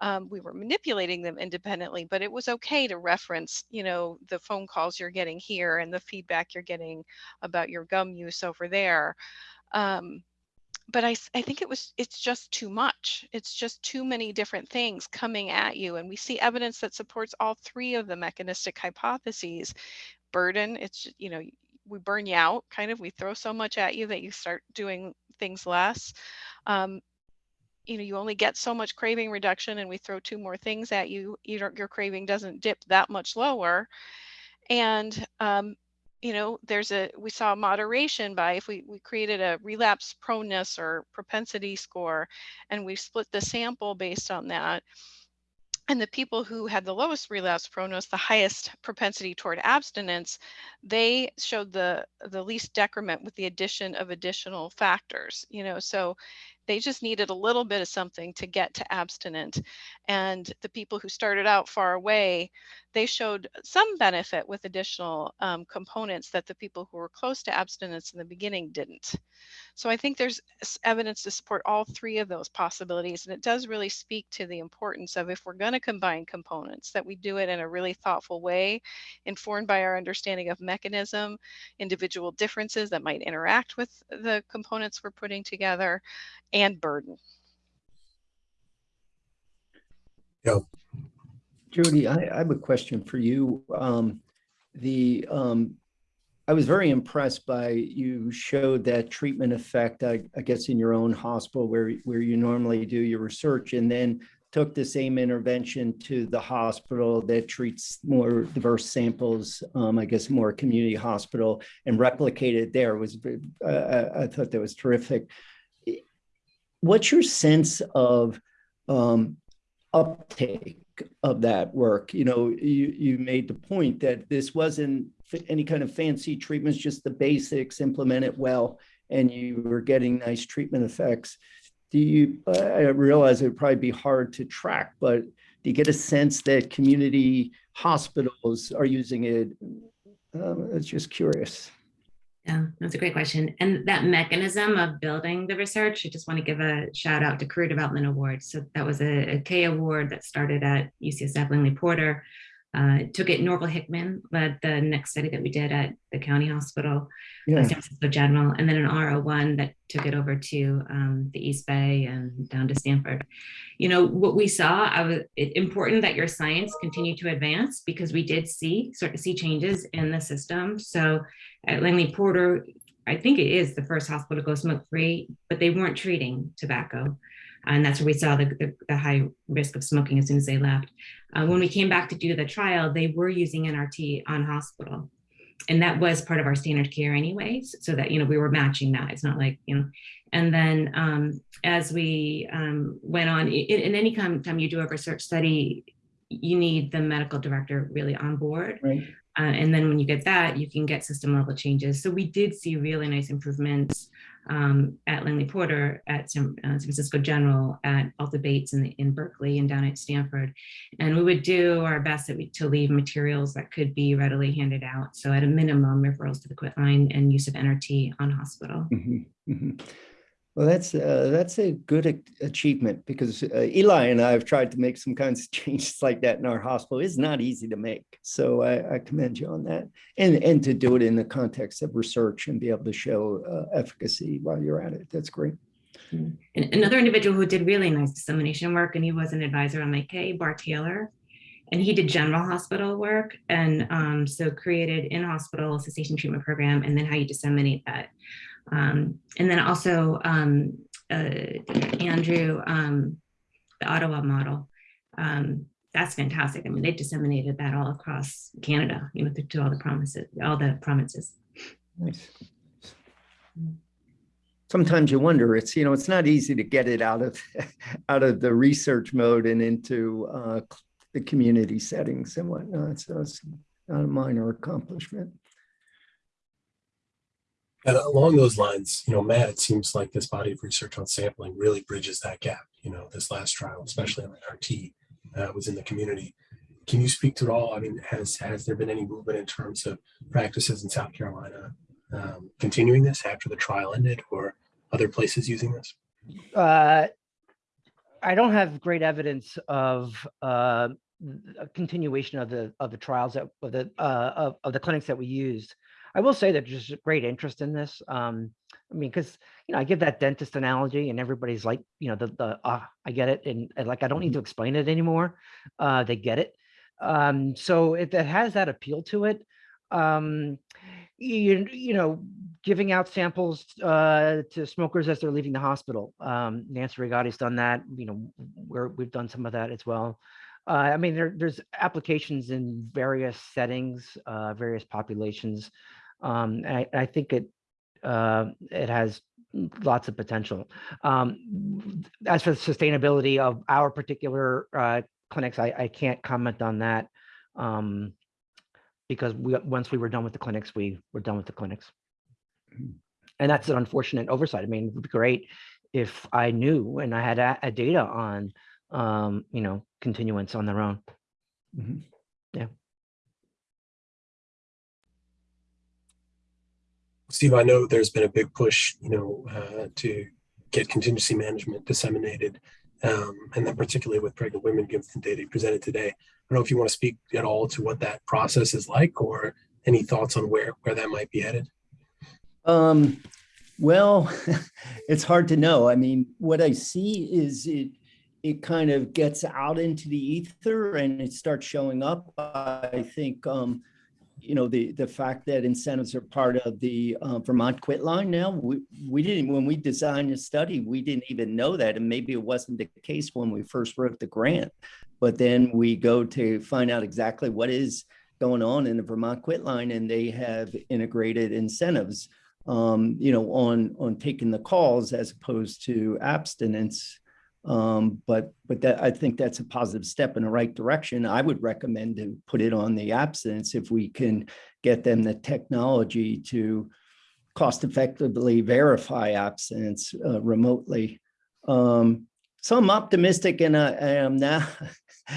Um, we were manipulating them independently but it was okay to reference you know the phone calls you're getting here and the feedback you're getting about your gum use over there. Um, but I think it was it's just too much. It's just too many different things coming at you and we see evidence that supports all three of the mechanistic hypotheses. Burden it's you know we burn you out kind of we throw so much at you that you start doing things less um, you know you only get so much craving reduction and we throw two more things at you you your craving doesn't dip that much lower. And um, you know there's a we saw moderation by if we, we created a relapse proneness or propensity score and we split the sample based on that and the people who had the lowest relapse proneness the highest propensity toward abstinence they showed the the least decrement with the addition of additional factors you know so they just needed a little bit of something to get to abstinent and the people who started out far away they showed some benefit with additional um, components that the people who were close to abstinence in the beginning didn't. So i think there's evidence to support all three of those possibilities and it does really speak to the importance of if we're going to combine components that we do it in a really thoughtful way informed by our understanding of mechanism individual differences that might interact with the components we're putting together and burden Jodi, I, I have a question for you. Um, the, um, I was very impressed by, you showed that treatment effect, I, I guess, in your own hospital where, where you normally do your research and then took the same intervention to the hospital that treats more diverse samples, um, I guess, more community hospital and replicated there was, uh, I, I thought that was terrific. What's your sense of um, uptake of that work? You know, you, you made the point that this wasn't any kind of fancy treatments, just the basics, implement it well, and you were getting nice treatment effects. Do you, I realize it would probably be hard to track, but do you get a sense that community hospitals are using it? Um, it's just curious. Yeah, that's a great question. And that mechanism of building the research, I just want to give a shout out to Career Development Awards. So that was a, a K award that started at UCSF Langley Porter. Uh, took it Norval Hickman led the next study that we did at the county hospital, Yeah, San Francisco General, and then an R01 that took it over to um, the East Bay and down to Stanford. You know, what we saw, I was it, important that your science continue to advance because we did see sort of see changes in the system. So at Langley Porter, I think it is the first hospital to go smoke free, but they weren't treating tobacco. And that's where we saw the, the, the high risk of smoking as soon as they left. Uh, when we came back to do the trial, they were using NRT on hospital. And that was part of our standard care anyways, so that, you know, we were matching that. It's not like, you know, and then um, as we um, went on, in, in any time, time you do a research study, you need the medical director really on board. right. Uh, and then when you get that, you can get system level changes. So we did see really nice improvements um, at Langley Porter, at San, uh, San Francisco General, at Alta Bates in, in Berkeley, and down at Stanford. And we would do our best we, to leave materials that could be readily handed out. So at a minimum, referrals to the quit line and use of NRT on hospital. Mhm, mhm. Well, that's, uh, that's a good ac- achievement because uh, Eli and I have tried to make some kinds of changes like that in our hospital. It's not easy to make. So I, I commend you on that. And, and to do it in the context of research and be able to show uh, efficacy while you're at it. That's great. And another individual who did really nice dissemination work, and he was an advisor on my K, Barr Taylor. And he did general hospital work and um, so created in hospital cessation treatment program and then how you disseminate that. Um, and then also um, uh, Andrew, um, the Ottawa model. Um, that's fantastic. I mean, they disseminated that all across Canada, you know, to, all the promises, all the provinces. Nice. Sometimes you wonder, it's, you know, it's not easy to get it out of, out of the research mode and into uh, the community settings and whatnot. So it's not a minor accomplishment. And along those lines, you know, Matt, it seems like this body of research on sampling really bridges that gap. You know, this last trial, especially on RT, uh, was in the community. Can you speak to it all? I mean, has has there been any movement in terms of practices in South Carolina um, continuing this after the trial ended, or other places using this? Uh, I don't have great evidence of uh, a continuation of the of the trials that of the uh, of, of the clinics that we used. I will say that there's great interest in this. Um, I mean, because you know, I give that dentist analogy, and everybody's like, you know, the the ah, I get it, and, and like I don't need to explain it anymore. Uh, they get it. Um, so it, it has that appeal to it. Um, you you know, giving out samples uh, to smokers as they're leaving the hospital. Um, Nancy Rigotti's done that. You know, we're, we've done some of that as well. Uh, I mean, there, there's applications in various settings, uh, various populations. Um, I, I think it uh, it has lots of potential. Um, as for the sustainability of our particular uh, clinics, I, I can't comment on that um, because we once we were done with the clinics, we were done with the clinics and that's an unfortunate oversight. I mean, it would be great if I knew and I had a, a data on, um, you know, continuance on their own. Mhm. Steve, I know there's been a big push, you know, uh, to get contingency management disseminated, um, and then particularly with pregnant women, given the data you presented today. I don't know if you want to speak at all to what that process is like, or any thoughts on where where that might be headed. Um, well, it's hard to know. I mean, what I see is it it kind of gets out into the ether and it starts showing up. I think um, you know, the, the fact that incentives are part of the uh, Vermont quit line now, we, we didn't, when we designed the study, we didn't even know that. And maybe it wasn't the case when we first wrote the grant. But then we go to find out exactly what is going on in the Vermont quit line and they have integrated incentives, um, you know, on, on taking the calls as opposed to abstinence. Um, but but that I think that's a positive step in the right direction. I would recommend to put it on the abstinence if we can get them the technology to cost effectively verify abstinence uh, remotely. Um, so I'm optimistic and I, I am now,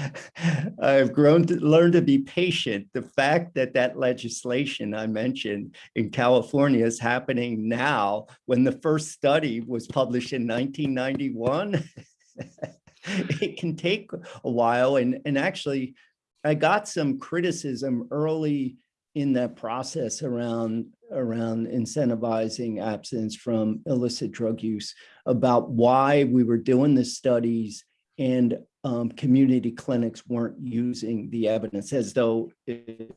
I've grown to learn to be patient. The fact that that legislation I mentioned in California is happening now when the first study was published in 1991 it can take a while and and actually I got some criticism early in that process around around incentivizing abstinence from illicit drug use about why we were doing the studies and um, community clinics weren't using the evidence as though it,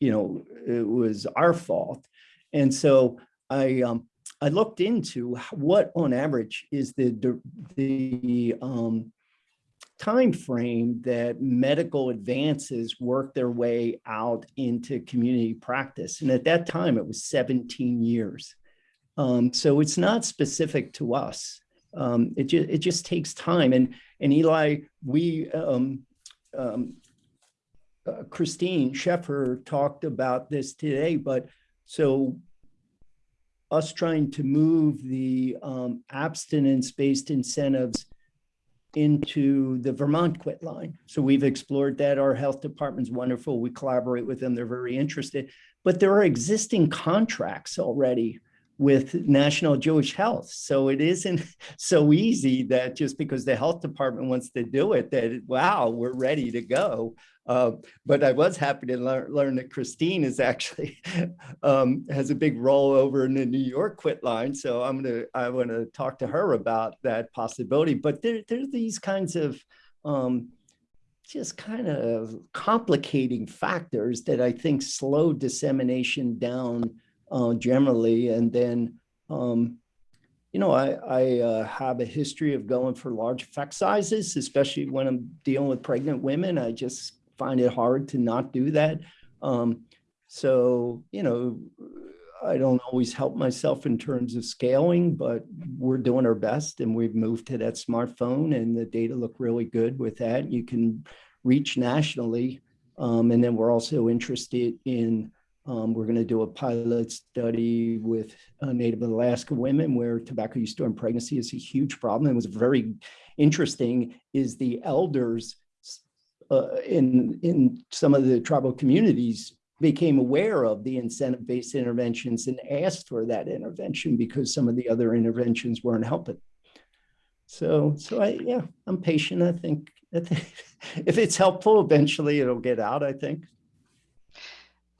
you know it was our fault. And so I um, I looked into what on average is the the um, time frame that medical advances work their way out into community practice. And at that time, it was 17 years. Um, so it's not specific to us. Um, it, ju it just takes time. And, and Eli, we, um, um uh, Christine Sheffer talked about this today, but so us trying to move the um, abstinence-based incentives into the Vermont quit line. So we've explored that. Our health department's wonderful. We collaborate with them. They're very interested. But there are existing contracts already with National Jewish Health. So it isn't so easy that just because the health department wants to do it, that wow, we're ready to go. Uh, but I was happy to learn, learn that Christine is actually um, has a big role over in the New York quit line. So I'm gonna I want to talk to her about that possibility. But there there's these kinds of um, just kind of complicating factors that I think slow dissemination down uh, generally. And then, um, you know, I, I uh, have a history of going for large effect sizes, especially when I'm dealing with pregnant women. I just find it hard to not do that. Um, so, you know, I don't always help myself in terms of scaling, but we're doing our best and we've moved to that smartphone and the data look really good with that. You can reach nationally. Um, and then we're also interested in, um, we're going to do a pilot study with uh, Native Alaska women where tobacco use during pregnancy is a huge problem. It was very interesting is the elders uh, in, in some of the tribal communities became aware of the incentive-based interventions and asked for that intervention because some of the other interventions weren't helping. So, so I, yeah, I'm patient. I think, I think if it's helpful, eventually it'll get out, I think.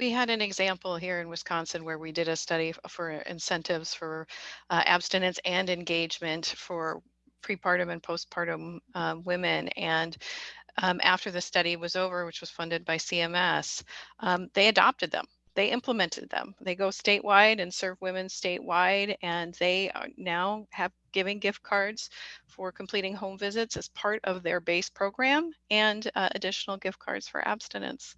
We had an example here in Wisconsin where we did a study for incentives for uh, abstinence and engagement for prepartum and postpartum uh, women. And um, after the study was over, which was funded by CMS, um, they adopted them. They implemented them. They go statewide and serve women statewide, and they now have giving gift cards for completing home visits as part of their base program and uh, additional gift cards for abstinence.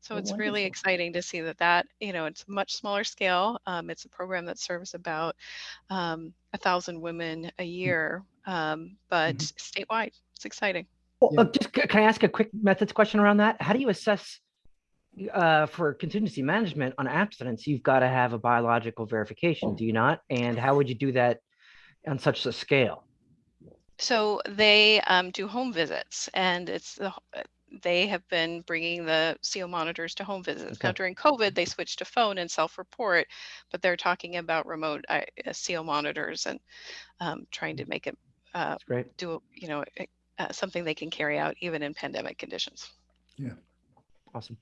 So Oh, it's really exciting to see that that, you know, it's a much smaller scale. Um, it's a program that serves about um, a thousand women a year, um, but statewide. It's exciting. Well, Yeah. uh, just, can I ask a quick methods question around that? How do you assess uh, for contingency management on abstinence? You've got to have a biological verification, do you not? And how would you do that on such a scale? So they um, do home visits, and it's the uh, they have been bringing the CO monitors to home visits. Now during COVID, they switched to phone and self-report, but they're talking about remote uh, CO monitors and um, trying to make it uh, great. do you know uh, something they can carry out even in pandemic conditions. Yeah. Awesome.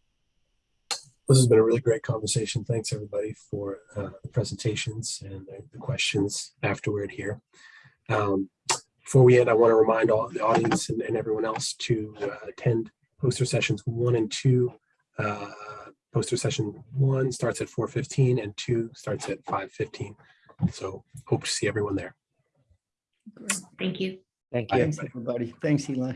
This has been a really great conversation. Thanks everybody for uh, the presentations and the- the questions afterward here. Um, Before we end, I want to remind all the audience and and everyone else to uh, attend poster sessions one and two uh, Poster session one starts at four fifteen and two starts at five fifteen. So hope to see everyone there. Thank you. Thank you. Thanks, everybody. Thanks, Eli.